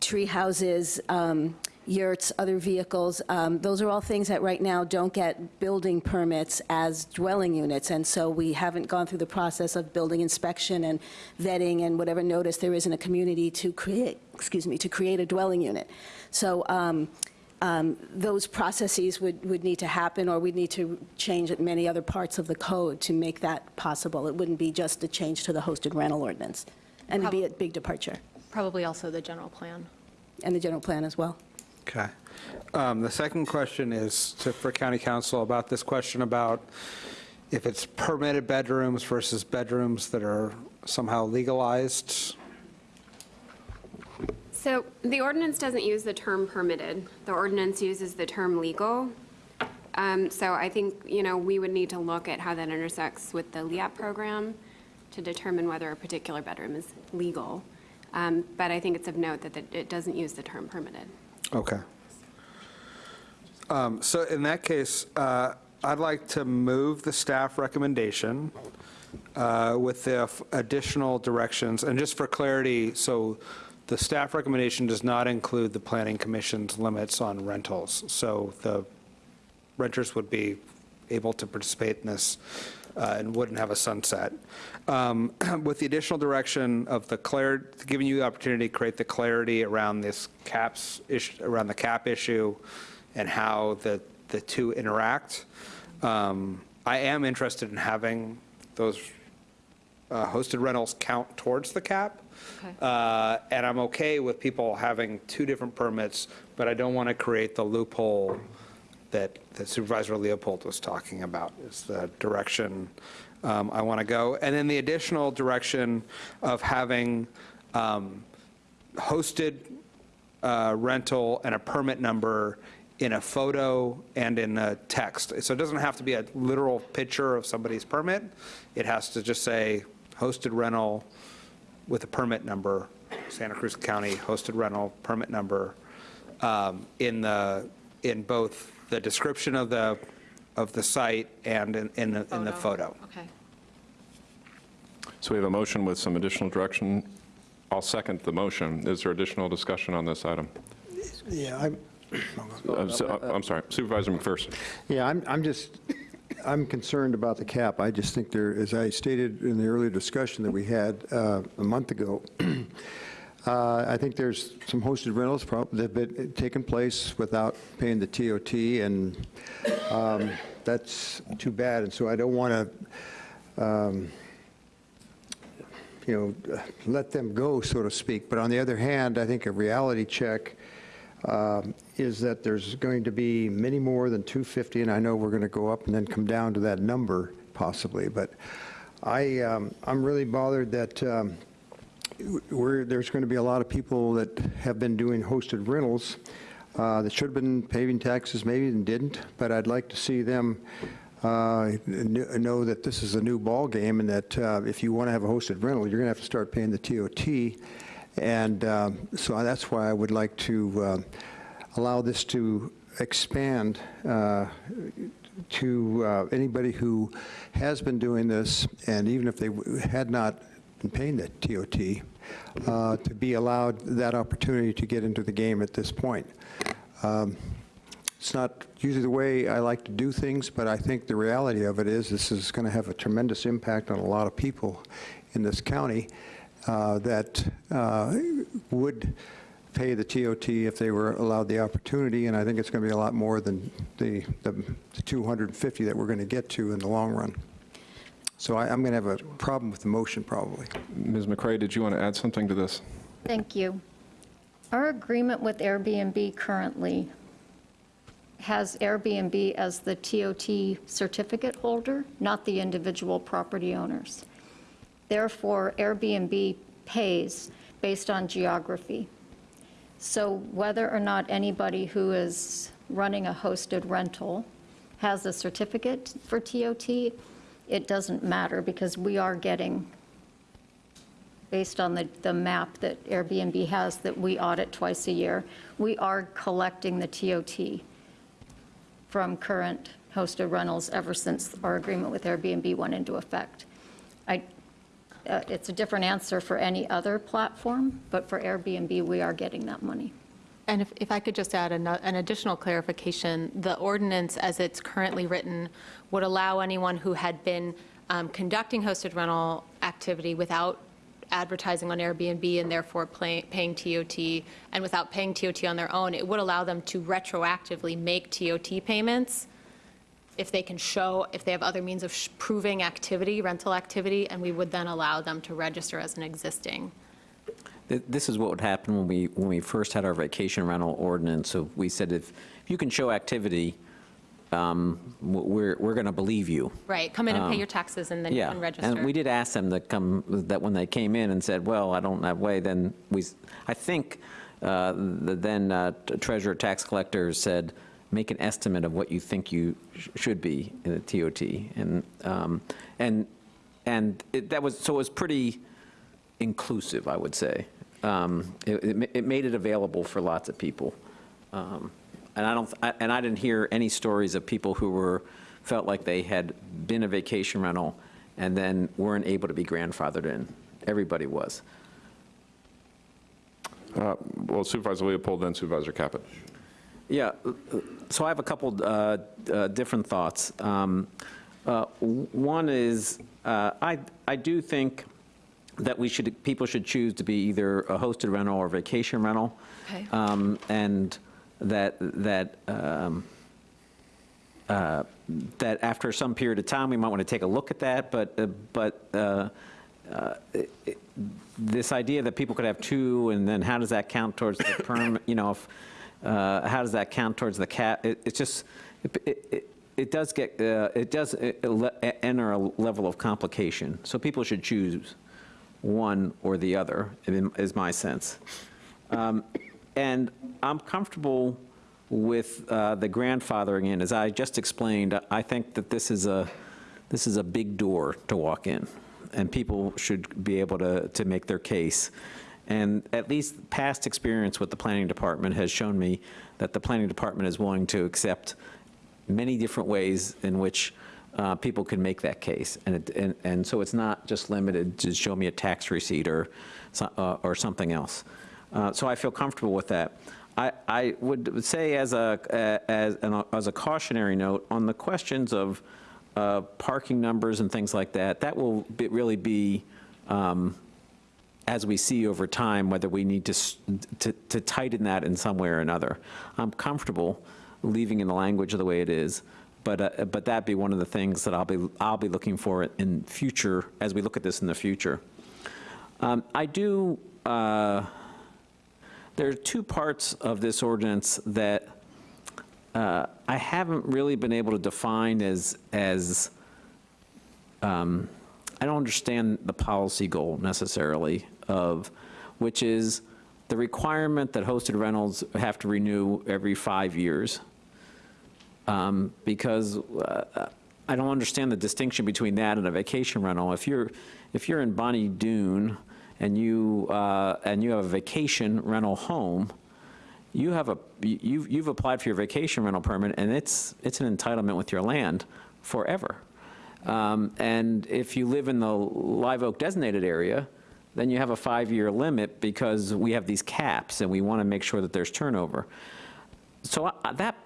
Speaker 31: tree houses, um, yurts, other vehicles, um, those are all things that right now don't get building permits as dwelling units, and so we haven't gone through the process of building inspection and vetting and whatever notice there is in a community to create, excuse me, to create a dwelling unit. So um, um, those processes would, would need to happen, or we'd need to change many other parts of the code to make that possible. It wouldn't be just a change to the hosted rental ordinance, and it'd be a big departure,
Speaker 30: Probably also the general plan.
Speaker 31: and the general plan as well.
Speaker 25: Okay. Um, The second question is to, for county counsel about this question about if it's permitted bedrooms versus bedrooms that are somehow legalized.
Speaker 53: So the ordinance doesn't use the term permitted. The ordinance uses the term legal. Um, So I think, you know, we would need to look at how that intersects with the LEAP program to determine whether a particular bedroom is legal. Um, But I think it's of note that it- it doesn't use the term permitted.
Speaker 25: Okay. Um, So in that case, uh, I'd like to move the staff recommendation uh, with the f- additional directions. And just for clarity, so the staff recommendation does not include the planning commission's limits on rentals. So the renters would be able to participate in this uh, and wouldn't have a sunset. Um, <clears throat> With the additional direction of the clar, giving you the opportunity to create the clarity around this caps, issue, around the cap issue and how the, the two interact. Um, I am interested in having those uh, hosted rentals count towards the cap.
Speaker 30: Okay.
Speaker 25: Uh, And I'm okay with people having two different permits, but I don't want to create the loophole that that Supervisor Leopold was talking about, is the direction um, I want to go. And then the additional direction of having um, hosted uh, rental and a permit number in a photo and in a text. So it doesn't have to be a literal picture of somebody's permit. It has to just say hosted rental with a permit number, Santa Cruz County hosted rental permit number, um, in the, in both the description of the, of the site and in, in the, in the photo.
Speaker 40: Okay.
Speaker 1: So we have a motion with some additional direction. I'll second the motion. Is there additional discussion on this item?
Speaker 5: Yeah, I'm,
Speaker 1: Uh, so- uh, I'm sorry, Supervisor McPherson.
Speaker 5: yeah, I'm, I'm just, I'm concerned about the cap. I just think there, as I stated in the earlier discussion that we had uh, a month ago, <clears throat> uh, I think there's some hosted rentals that have been taken place without paying the TOT, and um, that's too bad. And so I don't want to, you know, let them go, so to speak. But on the other hand, I think a reality check um, is that there's going to be many more than 250, and I know we're going to go up and then come down to that number possibly. But I, um, I'm really bothered that we're, there's going to be a lot of people that have been doing hosted rentals uh, that should have been paying taxes, maybe and didn't. But I'd like to see them uh, know that this is a new ballgame and that uh, if you want to have a hosted rental, you're going to have to start paying the TOT. And um, so that's why I would like to uh, allow this to expand uh, to uh, anybody who has been doing this, and even if they had not been paying the TOT, uh, to be allowed that opportunity to get into the game at this point. Um, It's not usually the way I like to do things, but I think the reality of it is this is going to have a tremendous impact on a lot of people in this county uh, that uh, would pay the TOT if they were allowed the opportunity, and I think it's going to be a lot more than the the the 250 that we're going to get to in the long run. So I- I'm going to have a problem with the motion, probably.
Speaker 1: Ms. McCray, did you want to add something to this?
Speaker 40: Thank you. Our agreement with Airbnb currently has Airbnb as the TOT certificate holder, not the individual property owners. Therefore, Airbnb pays based on geography. So whether or not anybody who is running a hosted rental has a certificate for TOT, it doesn't matter because we are getting, based on the, the map that Airbnb has that we audit twice a year, we are collecting the TOT from current hosted rentals ever since our agreement with Airbnb went into effect. I, uh, It's a different answer for any other platform, but for Airbnb, we are getting that money.
Speaker 30: And if, if I could just add an, an additional clarification, the ordinance as it's currently written would allow anyone who had been um, conducting hosted rental activity without advertising on Airbnb and therefore play- paying TOT, and without paying TOT on their own, it would allow them to retroactively make TOT payments if they can show, if they have other means of proving activity, rental activity, and we would then allow them to register as an existing
Speaker 7: This is what would happen when we, when we first had our vacation rental ordinance. So we said if you can show activity, um, we're, we're going to believe you.
Speaker 30: Right, come in and pay
Speaker 7: Um,
Speaker 30: your taxes and then you can register.
Speaker 7: and we did ask them to come, that when they came in and said, well, I don't have way, then we, I think uh, the then uh, treasurer tax collector said, make an estimate of what you think you sh- should be in the TOT. And, um, and, and it- that was, so it was pretty inclusive, I would say. Um, It, it it made it available for lots of people. And I don't, I- and I didn't hear any stories of people who were, felt like they had been a vacation rental and then weren't able to be grandfathered in. Everybody was.
Speaker 1: Uh, Well, Supervisor Leopold, then Supervisor Caput.
Speaker 7: Yeah, so I have a couple uh, uh, different thoughts. Um, uh, One is, uh, I, I do think that we should, people should choose to be either a hosted rental or vacation rental.
Speaker 30: Okay.
Speaker 7: Um, And that, that, um, uh, that after some period of time, we might want to take a look at that, but, uh, but uh, uh, it- it- this idea that people could have two, and then how does that count towards the <coughs> perm, you know, if, uh, how does that count towards the cap? It- It's just, it- it, it- it does get, uh, it does enter a level of complication. So people should choose one or the other, is my sense. Um, and I'm comfortable with uh, the grandfathering in. As I just explained, I think that this is a, this is a big door to walk in, and people should be able to, to make their case. And at least past experience with the planning department has shown me that the planning department is willing to accept many different ways in which uh, people can make that case. And, it, and, and so it's not just limited to show me a tax receipt or, uh, or something else. Uh, So I feel comfortable with that. I, I would say as a, as, an- as a cautionary note, on the questions of uh, parking numbers and things like that, that will be- really be, um, as we see over time, whether we need to, to to tighten that in some way or another. I'm comfortable leaving in the language the way it is, but, uh, but that'd be one of the things that I'll be, I'll be looking for in future, as we look at this in the future. Um, I do, uh, there are two parts of this ordinance that uh, I haven't really been able to define as, as, um, I don't understand the policy goal necessarily of, which is the requirement that hosted rentals have to renew every five years. Um, Because uh, I don't understand the distinction between that and a vacation rental. If you're, if you're in Bonny Doon and you, uh, and you have a vacation rental home, you have a, you've, you've applied for your vacation rental permit, and it's, it's an entitlement with your land forever. Um, And if you live in the Live Oak designated area, then you have a five-year limit because we have these caps, and we want to make sure that there's turnover. So I- that,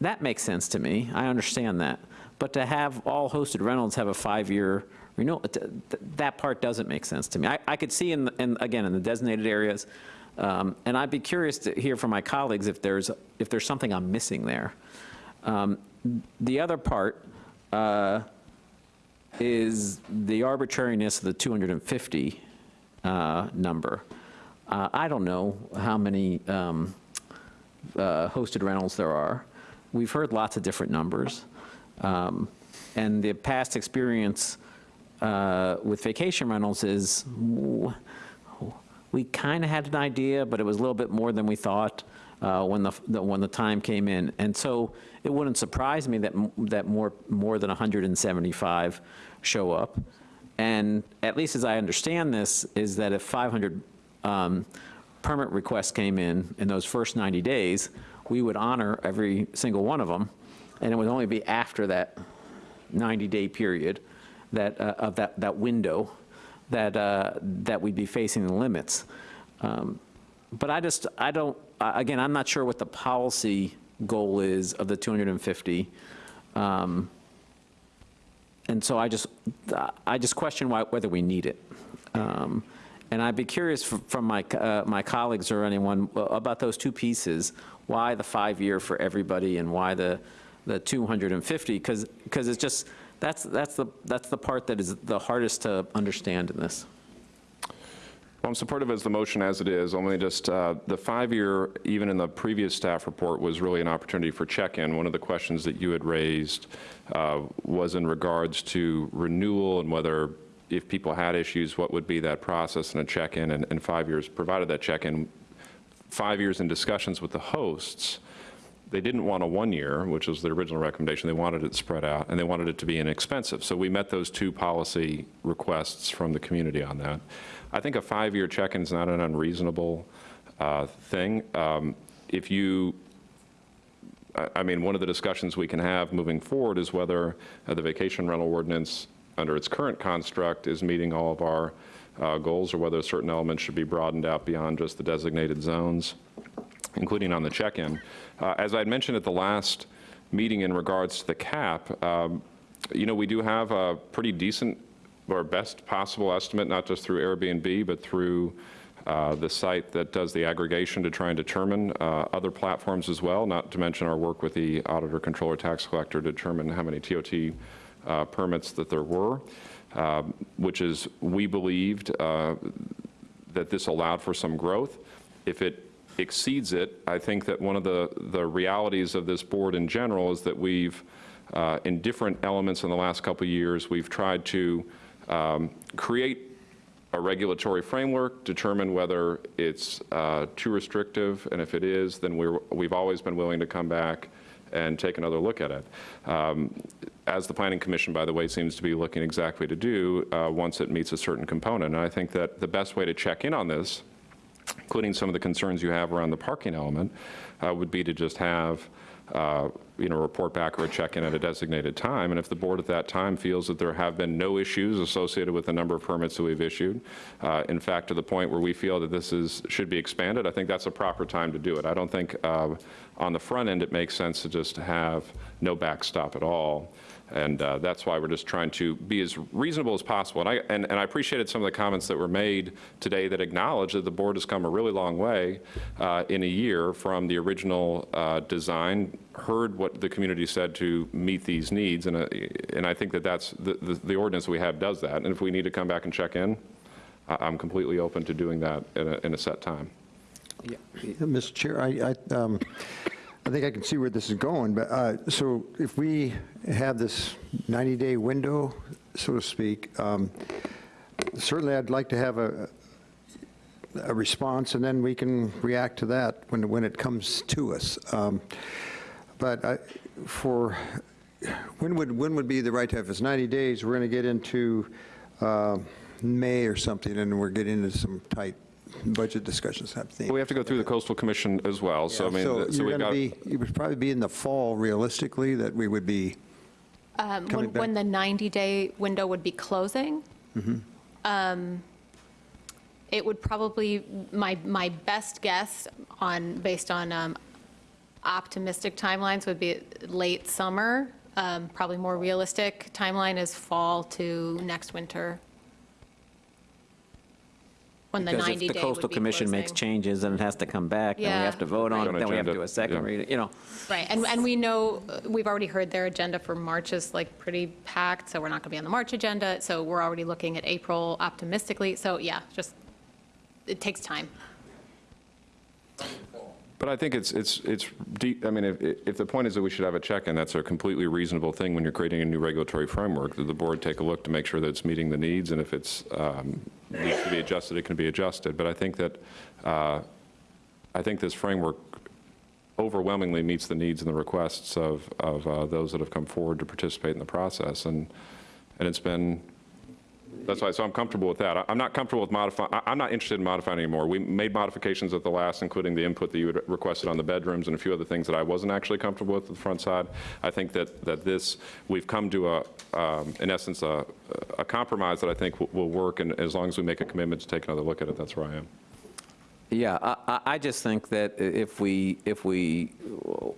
Speaker 7: that makes sense to me, I understand that. But to have all hosted rentals have a five-year renewal, th- th- that part doesn't make sense to me. I, I could see in, in, again, in the designated areas, um, and I'd be curious to hear from my colleagues if there's, if there's something I'm missing there. Um, The other part uh, is the arbitrariness of the 250 uh, number. Uh, I don't know how many um, uh, hosted rentals there are. We've heard lots of different numbers. Um, And the past experience uh, with vacation rentals is, we kind of had an idea, but it was a little bit more than we thought uh, when the, the- when the time came in. And so it wouldn't surprise me that, that more, more than 175 show up. And at least as I understand this, is that if 500 um, permit requests came in in those first 90 days, we would honor every single one of them, and it would only be after that 90-day period that, uh, of that, that window, that, uh, that we'd be facing the limits. Um, But I just, I don't, again, I'm not sure what the policy goal is of the 250. Um, And so I just, I just question why, whether we need it. Um, And I'd be curious from my, uh, my colleagues or anyone about those two pieces, why the five-year for everybody and why the, the 250? Because, because it's just, that's, that's the, that's the part that is the hardest to understand in this.
Speaker 1: Well, I'm supportive of the motion as it is, only just, uh, the five-year, even in the previous staff report, was really an opportunity for check-in. One of the questions that you had raised uh, was in regards to renewal and whether, if people had issues, what would be that process and a check-in, and and five years provided that check-in. Five years in discussions with the hosts, they didn't want a one-year, which was the original recommendation. They wanted it spread out, and they wanted it to be inexpensive. So we met those two policy requests from the community on that. I think a five-year check-in is not an unreasonable uh, thing. Um, If you, I- I mean, one of the discussions we can have moving forward is whether uh, the vacation rental ordinance, under its current construct, is meeting all of our uh, goals, or whether certain elements should be broadened out beyond just the designated zones including on the check-in. Uh, As I had mentioned at the last meeting in regards to the cap, um, you know, we do have a pretty decent, or best possible estimate, not just through Airbnb, but through uh, the site that does the aggregation to try and determine uh, other platforms as well, not to mention our work with the auditor, controller, tax collector to determine how many TOT uh, permits that there were, um, which is, we believed uh, that this allowed for some growth. If it exceeds it, I think that one of the, the realities of this board in general is that we've, uh, in different elements in the last couple years, we've tried to um, create a regulatory framework, determine whether it's uh, too restrictive, and if it is, then we're, we've always been willing to come back and take another look at it. Um, As the Planning Commission, by the way, seems to be looking exactly to do uh, once it meets a certain component. And I think that the best way to check in on this, including some of the concerns you have around the parking element, uh, would be to just have, uh, you know, report back or a check-in at a designated time. And if the board at that time feels that there have been no issues associated with the number of permits that we've issued, uh, in fact, to the point where we feel that this is, should be expanded, I think that's a proper time to do it. I don't think uh, on the front end, it makes sense to just have no backstop at all. And uh, that's why we're just trying to be as reasonable as possible. And I, and, and I appreciated some of the comments that were made today that acknowledge that the board has come a really long way uh, in a year from the original uh, design, heard what the community said to meet these needs, and, uh, and I think that that's, the, the, the ordinance we have does that. And if we need to come back and check in, I- I'm completely open to doing that in a, in a set time. Yeah.
Speaker 5: Mr. Chair, I, I, um, I think I can see where this is going, but, uh, so if we have this 90-day window, so to speak, um, certainly I'd like to have a, a response, and then we can react to that when, when it comes to us. Um, But I, for, when would, when would be the right time? If it's 90 days, we're going to get into uh, May or something, and we're getting into some tight budget discussions, I think.
Speaker 1: We have to go through the coastal commission as well, so I mean,
Speaker 5: So
Speaker 1: so
Speaker 5: you're
Speaker 1: we've
Speaker 5: going to
Speaker 1: got.
Speaker 5: be, it would probably be in the fall realistically that we would be,
Speaker 30: Um,
Speaker 5: Coming
Speaker 30: When, when the 90-day window would be closing, um, it would probably, my, my best guess on, based on um, optimistic timelines would be late summer. Um, Probably more realistic timeline is fall to next winter. When the 90-day
Speaker 7: Because
Speaker 30: would be
Speaker 7: if the coastal commission makes
Speaker 30: closing.
Speaker 7: changes and it has to come back, then we
Speaker 30: Yeah.
Speaker 7: have to vote on it,
Speaker 1: Right.
Speaker 7: then we have to do a second
Speaker 1: yeah.
Speaker 7: reading, you know.
Speaker 30: Right, and, and we know, uh, we've already heard their agenda for March is like pretty packed, so we're not going to be on the March agenda, so we're already looking at April optimistically, so yeah, just, it takes time.
Speaker 1: But I think it's, it's, it's deep, I mean, if, if the point is that we should have a check-in, that's a completely reasonable thing when you're creating a new regulatory framework, that the board take a look to make sure that it's meeting the needs, and if it's, um, needs to be adjusted, it can be adjusted. But I think that, uh, I think this framework overwhelmingly meets the needs and the requests of, of uh, those that have come forward to participate in the process, and, and it's been, that's why, so I'm comfortable with that. I- I'm not comfortable with modifying, I'm not interested in modifying anymore. We made modifications at the last, including the input that you had requested on the bedrooms and a few other things that I wasn't actually comfortable with the front side. I think that, that this, we've come to a, um, in essence, a, a compromise that I think will- will work, and as long as we make a commitment to take another look at it, that's where I am.
Speaker 7: Yeah, I- I, I just think that if we, if we,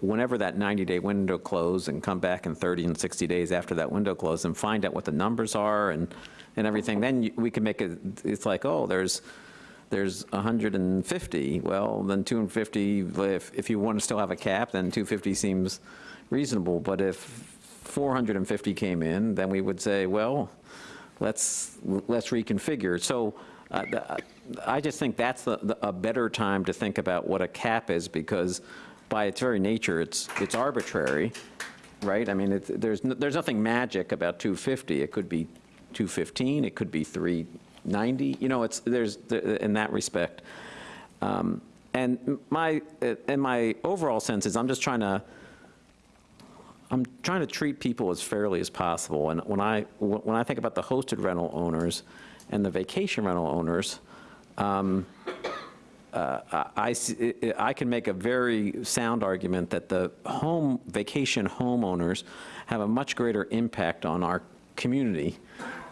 Speaker 7: whenever that 90-day window close and come back in 30 and 60 days after that window close and find out what the numbers are and, and everything, then you- we can make it, it's like, oh, there's, there's 150. Well, then 250, if, if you want to still have a cap, then 250 seems reasonable. But if 450 came in, then we would say, well, let's, let's reconfigure. So uh, I just think that's the- the- a better time to think about what a cap is, because by its very nature, it's, it's arbitrary, right? I mean, there's, n- there's nothing magic about 250. It could be 215, it could be 390, you know, it's, there's, in that respect. Um, And my, and my overall sense is, I'm just trying to, I'm trying to treat people as fairly as possible. And when I, when I think about the hosted rental owners and the vacation rental owners, um, uh, I, I I can make a very sound argument that the home, vacation homeowners have a much greater impact on our community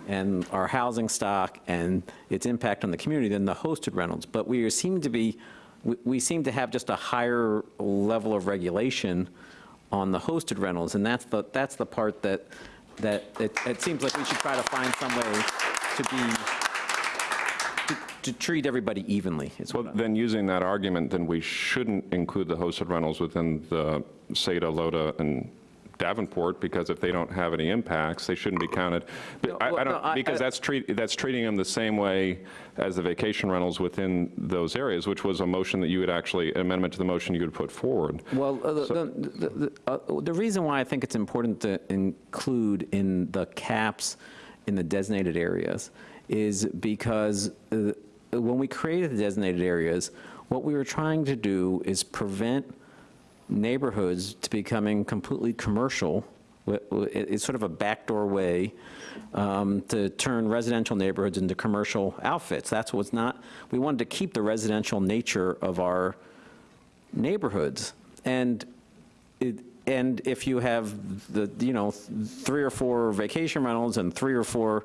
Speaker 7: and our housing stock and its impact on the community than the hosted rentals. But we seem to be, we- we seem to have just a higher level of regulation on the hosted rentals, and that's the, that's the part that, that it, it seems like we should try to find some way to be, to- treat everybody evenly,
Speaker 1: Well, then using that argument, then we shouldn't include the hosted rentals within the Seda, Loda, and Davenport, because if they don't have any impacts, they shouldn't be counted. But I-
Speaker 7: well,
Speaker 1: I
Speaker 7: no,
Speaker 1: don't, because
Speaker 7: I-
Speaker 1: that's treat, that's treating them the same way as the vacation rentals within those areas, which was a motion that you would actually, amendment to the motion you would put forward.
Speaker 7: Well, uh, the, the, the, uh, the reason why I think it's important to include in the caps in the designated areas is because uh, when we created the designated areas, what we were trying to do is prevent neighborhoods to becoming completely commercial. It's sort of a backdoor way um, to turn residential neighborhoods into commercial outfits. That's what's not, we wanted to keep the residential nature of our neighborhoods. And it, and if you have the, you know, three or four vacation rentals and three or four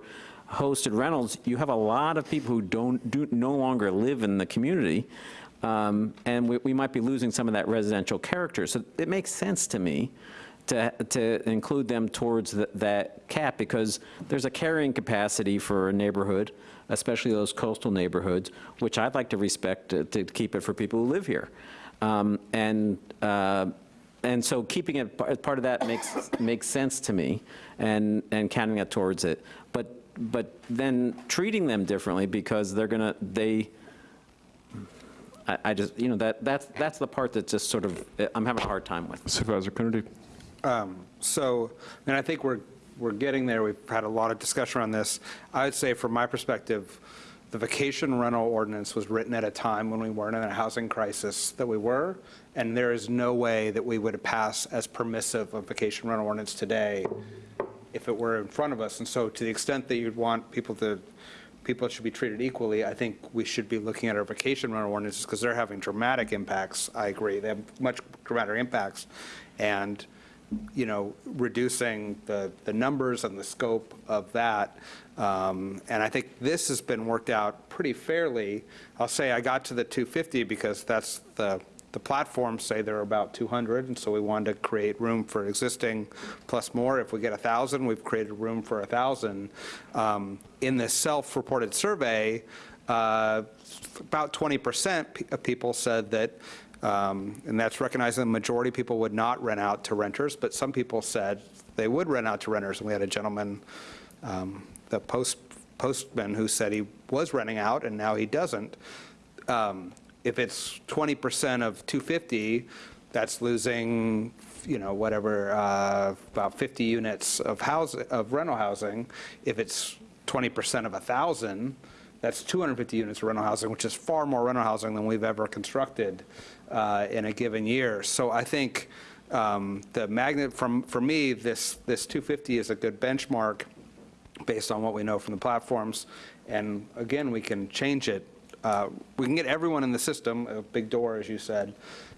Speaker 7: hosted rentals, you have a lot of people who don't, do, no longer live in the community. Um, and we, we might be losing some of that residential character. So it makes sense to me to, to include them towards the, that cap because there's a carrying capacity for a neighborhood, especially those coastal neighborhoods, which I'd like to respect to, to keep it for people who live here. Um, and, uh, and so keeping it as part of that makes, makes sense to me and, and counting that towards it. But, but then treating them differently because they're gonna, they, I, I just, you know, that, that's, that's the part that just sort of, I'm having a hard time with.
Speaker 1: Supervisor Coonerty.
Speaker 25: Um, So, and I think we're, we're getting there. We've had a lot of discussion around this. I would say, from my perspective, the vacation rental ordinance was written at a time when we weren't in a housing crisis that we were, and there is no way that we would pass as permissive a vacation rental ordinance today if it were in front of us. And so to the extent that you'd want people to, people should be treated equally, I think we should be looking at our vacation rental ordinances because they're having dramatic impacts. I agree. They have much dramatic impacts. And, you know, reducing the, the numbers and the scope of that. Um, And I think this has been worked out pretty fairly. I'll say I got to the 250 because that's the, the platforms say there are about 200, and so we wanted to create room for existing plus more. If we get 1,000, we've created room for 1,000. Um, In this self-reported survey, uh, about 20% of people said that, um, and that's recognizing the majority of people would not rent out to renters, but some people said they would rent out to renters. And we had a gentleman, um, the post postman, who said he was renting out, and now he doesn't. Um, If it's 20% of 250, that's losing, you know, whatever, uh, about 50 units of house, of rental housing. If it's 20% of 1,000, that's 250 units of rental housing, which is far more rental housing than we've ever constructed uh, in a given year. So I think um, the magnet, from, for me, this, this 250 is a good benchmark based on what we know from the platforms. And again, we can change it. Uh, We can get everyone in the system, a big door, as you said,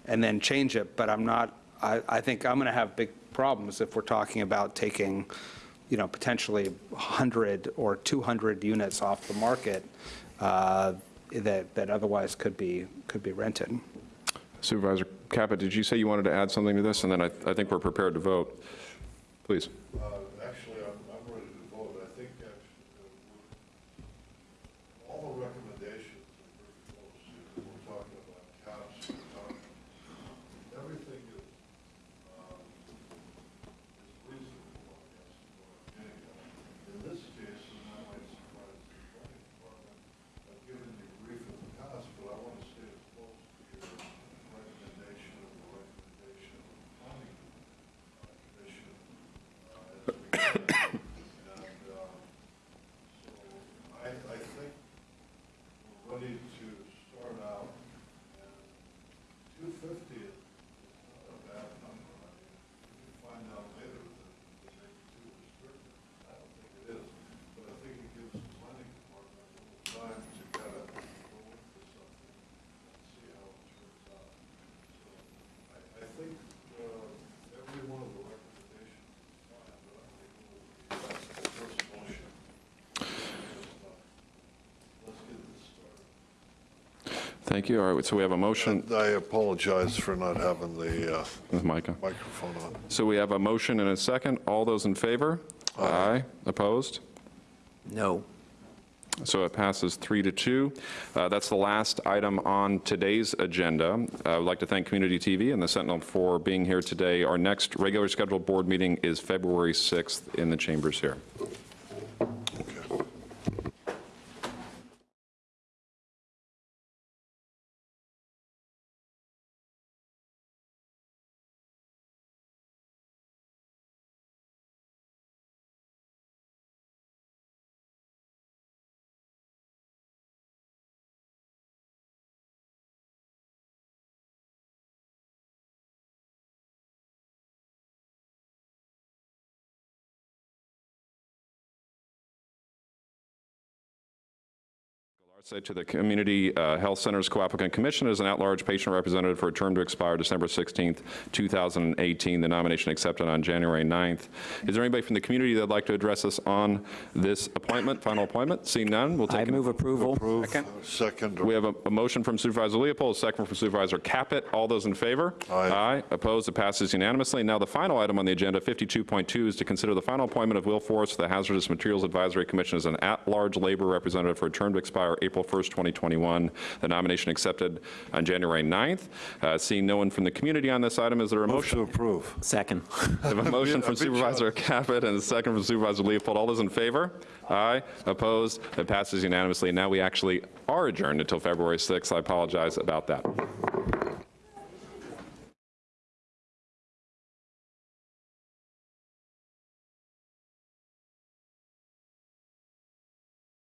Speaker 25: and then change it. But I'm not, I, I think I'm going to have big problems if we're talking about taking, you know, potentially 100 or 200 units off the market uh, that, that otherwise could be, could be rented.
Speaker 1: Supervisor Caput, did you say you wanted to add something to this? And then I, I think we're prepared to vote. Please.
Speaker 37: Actually, I'm, I'm ready to vote. I think actually, uh, all the recommendations are very close. You know, We're talking about caps, we're talking, everything is, um, is reasonable, I guess, is what I'm getting at. In this case, and I might surprise the planning department, I've given you grief in the past, but I want to stay as close to your recommendation of the recommendation of the planning uh, commission uh, as we can. And, um, so I, I think we're ready to start out, and two fifty is not a bad number. I mean, if you find out later that that maybe too restrictive, I don't think it is, but I think it gives the planning department a little time to kind of go into something and see how it turns out. So I, I think, uh, every one of the recommendations is fine, but I think we'll, that's the first motion. Let's get this started.
Speaker 1: Thank you. All right, so we have a motion.
Speaker 37: I apologize for not having the uh,
Speaker 1: With Micah.
Speaker 37: microphone on.
Speaker 1: So we have a motion and a second. All those in favor? Aye. Opposed?
Speaker 7: No.
Speaker 1: So it passes three to two. Uh, That's the last item on today's agenda. I would like to thank Community TV and the Sentinel for being here today. Our next regular scheduled board meeting is February 6th in the chambers here. Say to the Community uh, Health Centers Co-applicant Commission as an at-large patient representative for a term to expire December 16th, 2018. The nomination accepted on January 9th. Is there anybody from the community that'd like to address us on this appointment, final appointment? Seeing none, we'll take. I move
Speaker 54: approval. Second.
Speaker 1: We have a, a motion from Supervisor Leopold, a second from Supervisor Caput. All those in favor?
Speaker 54: Aye.
Speaker 1: Aye. Opposed? It passes unanimously. Now, the final item on the agenda, 52.2, is to consider the final appointment of Will Forrest to the Hazardous Materials Advisory Commission as an at-large labor representative for a term to expire April 1st, 2021. The nomination accepted on January 9th. Uh, Seeing no one from the community on this item, is there a motion?
Speaker 54: Move to approve.
Speaker 7: Second. <laughs>
Speaker 1: I have a motion from
Speaker 54: big
Speaker 1: Supervisor Caput and a second from Supervisor Leopold. All those in favor? Aye. Opposed? It passes unanimously. Now we actually are adjourned until February 6th. I apologize about that.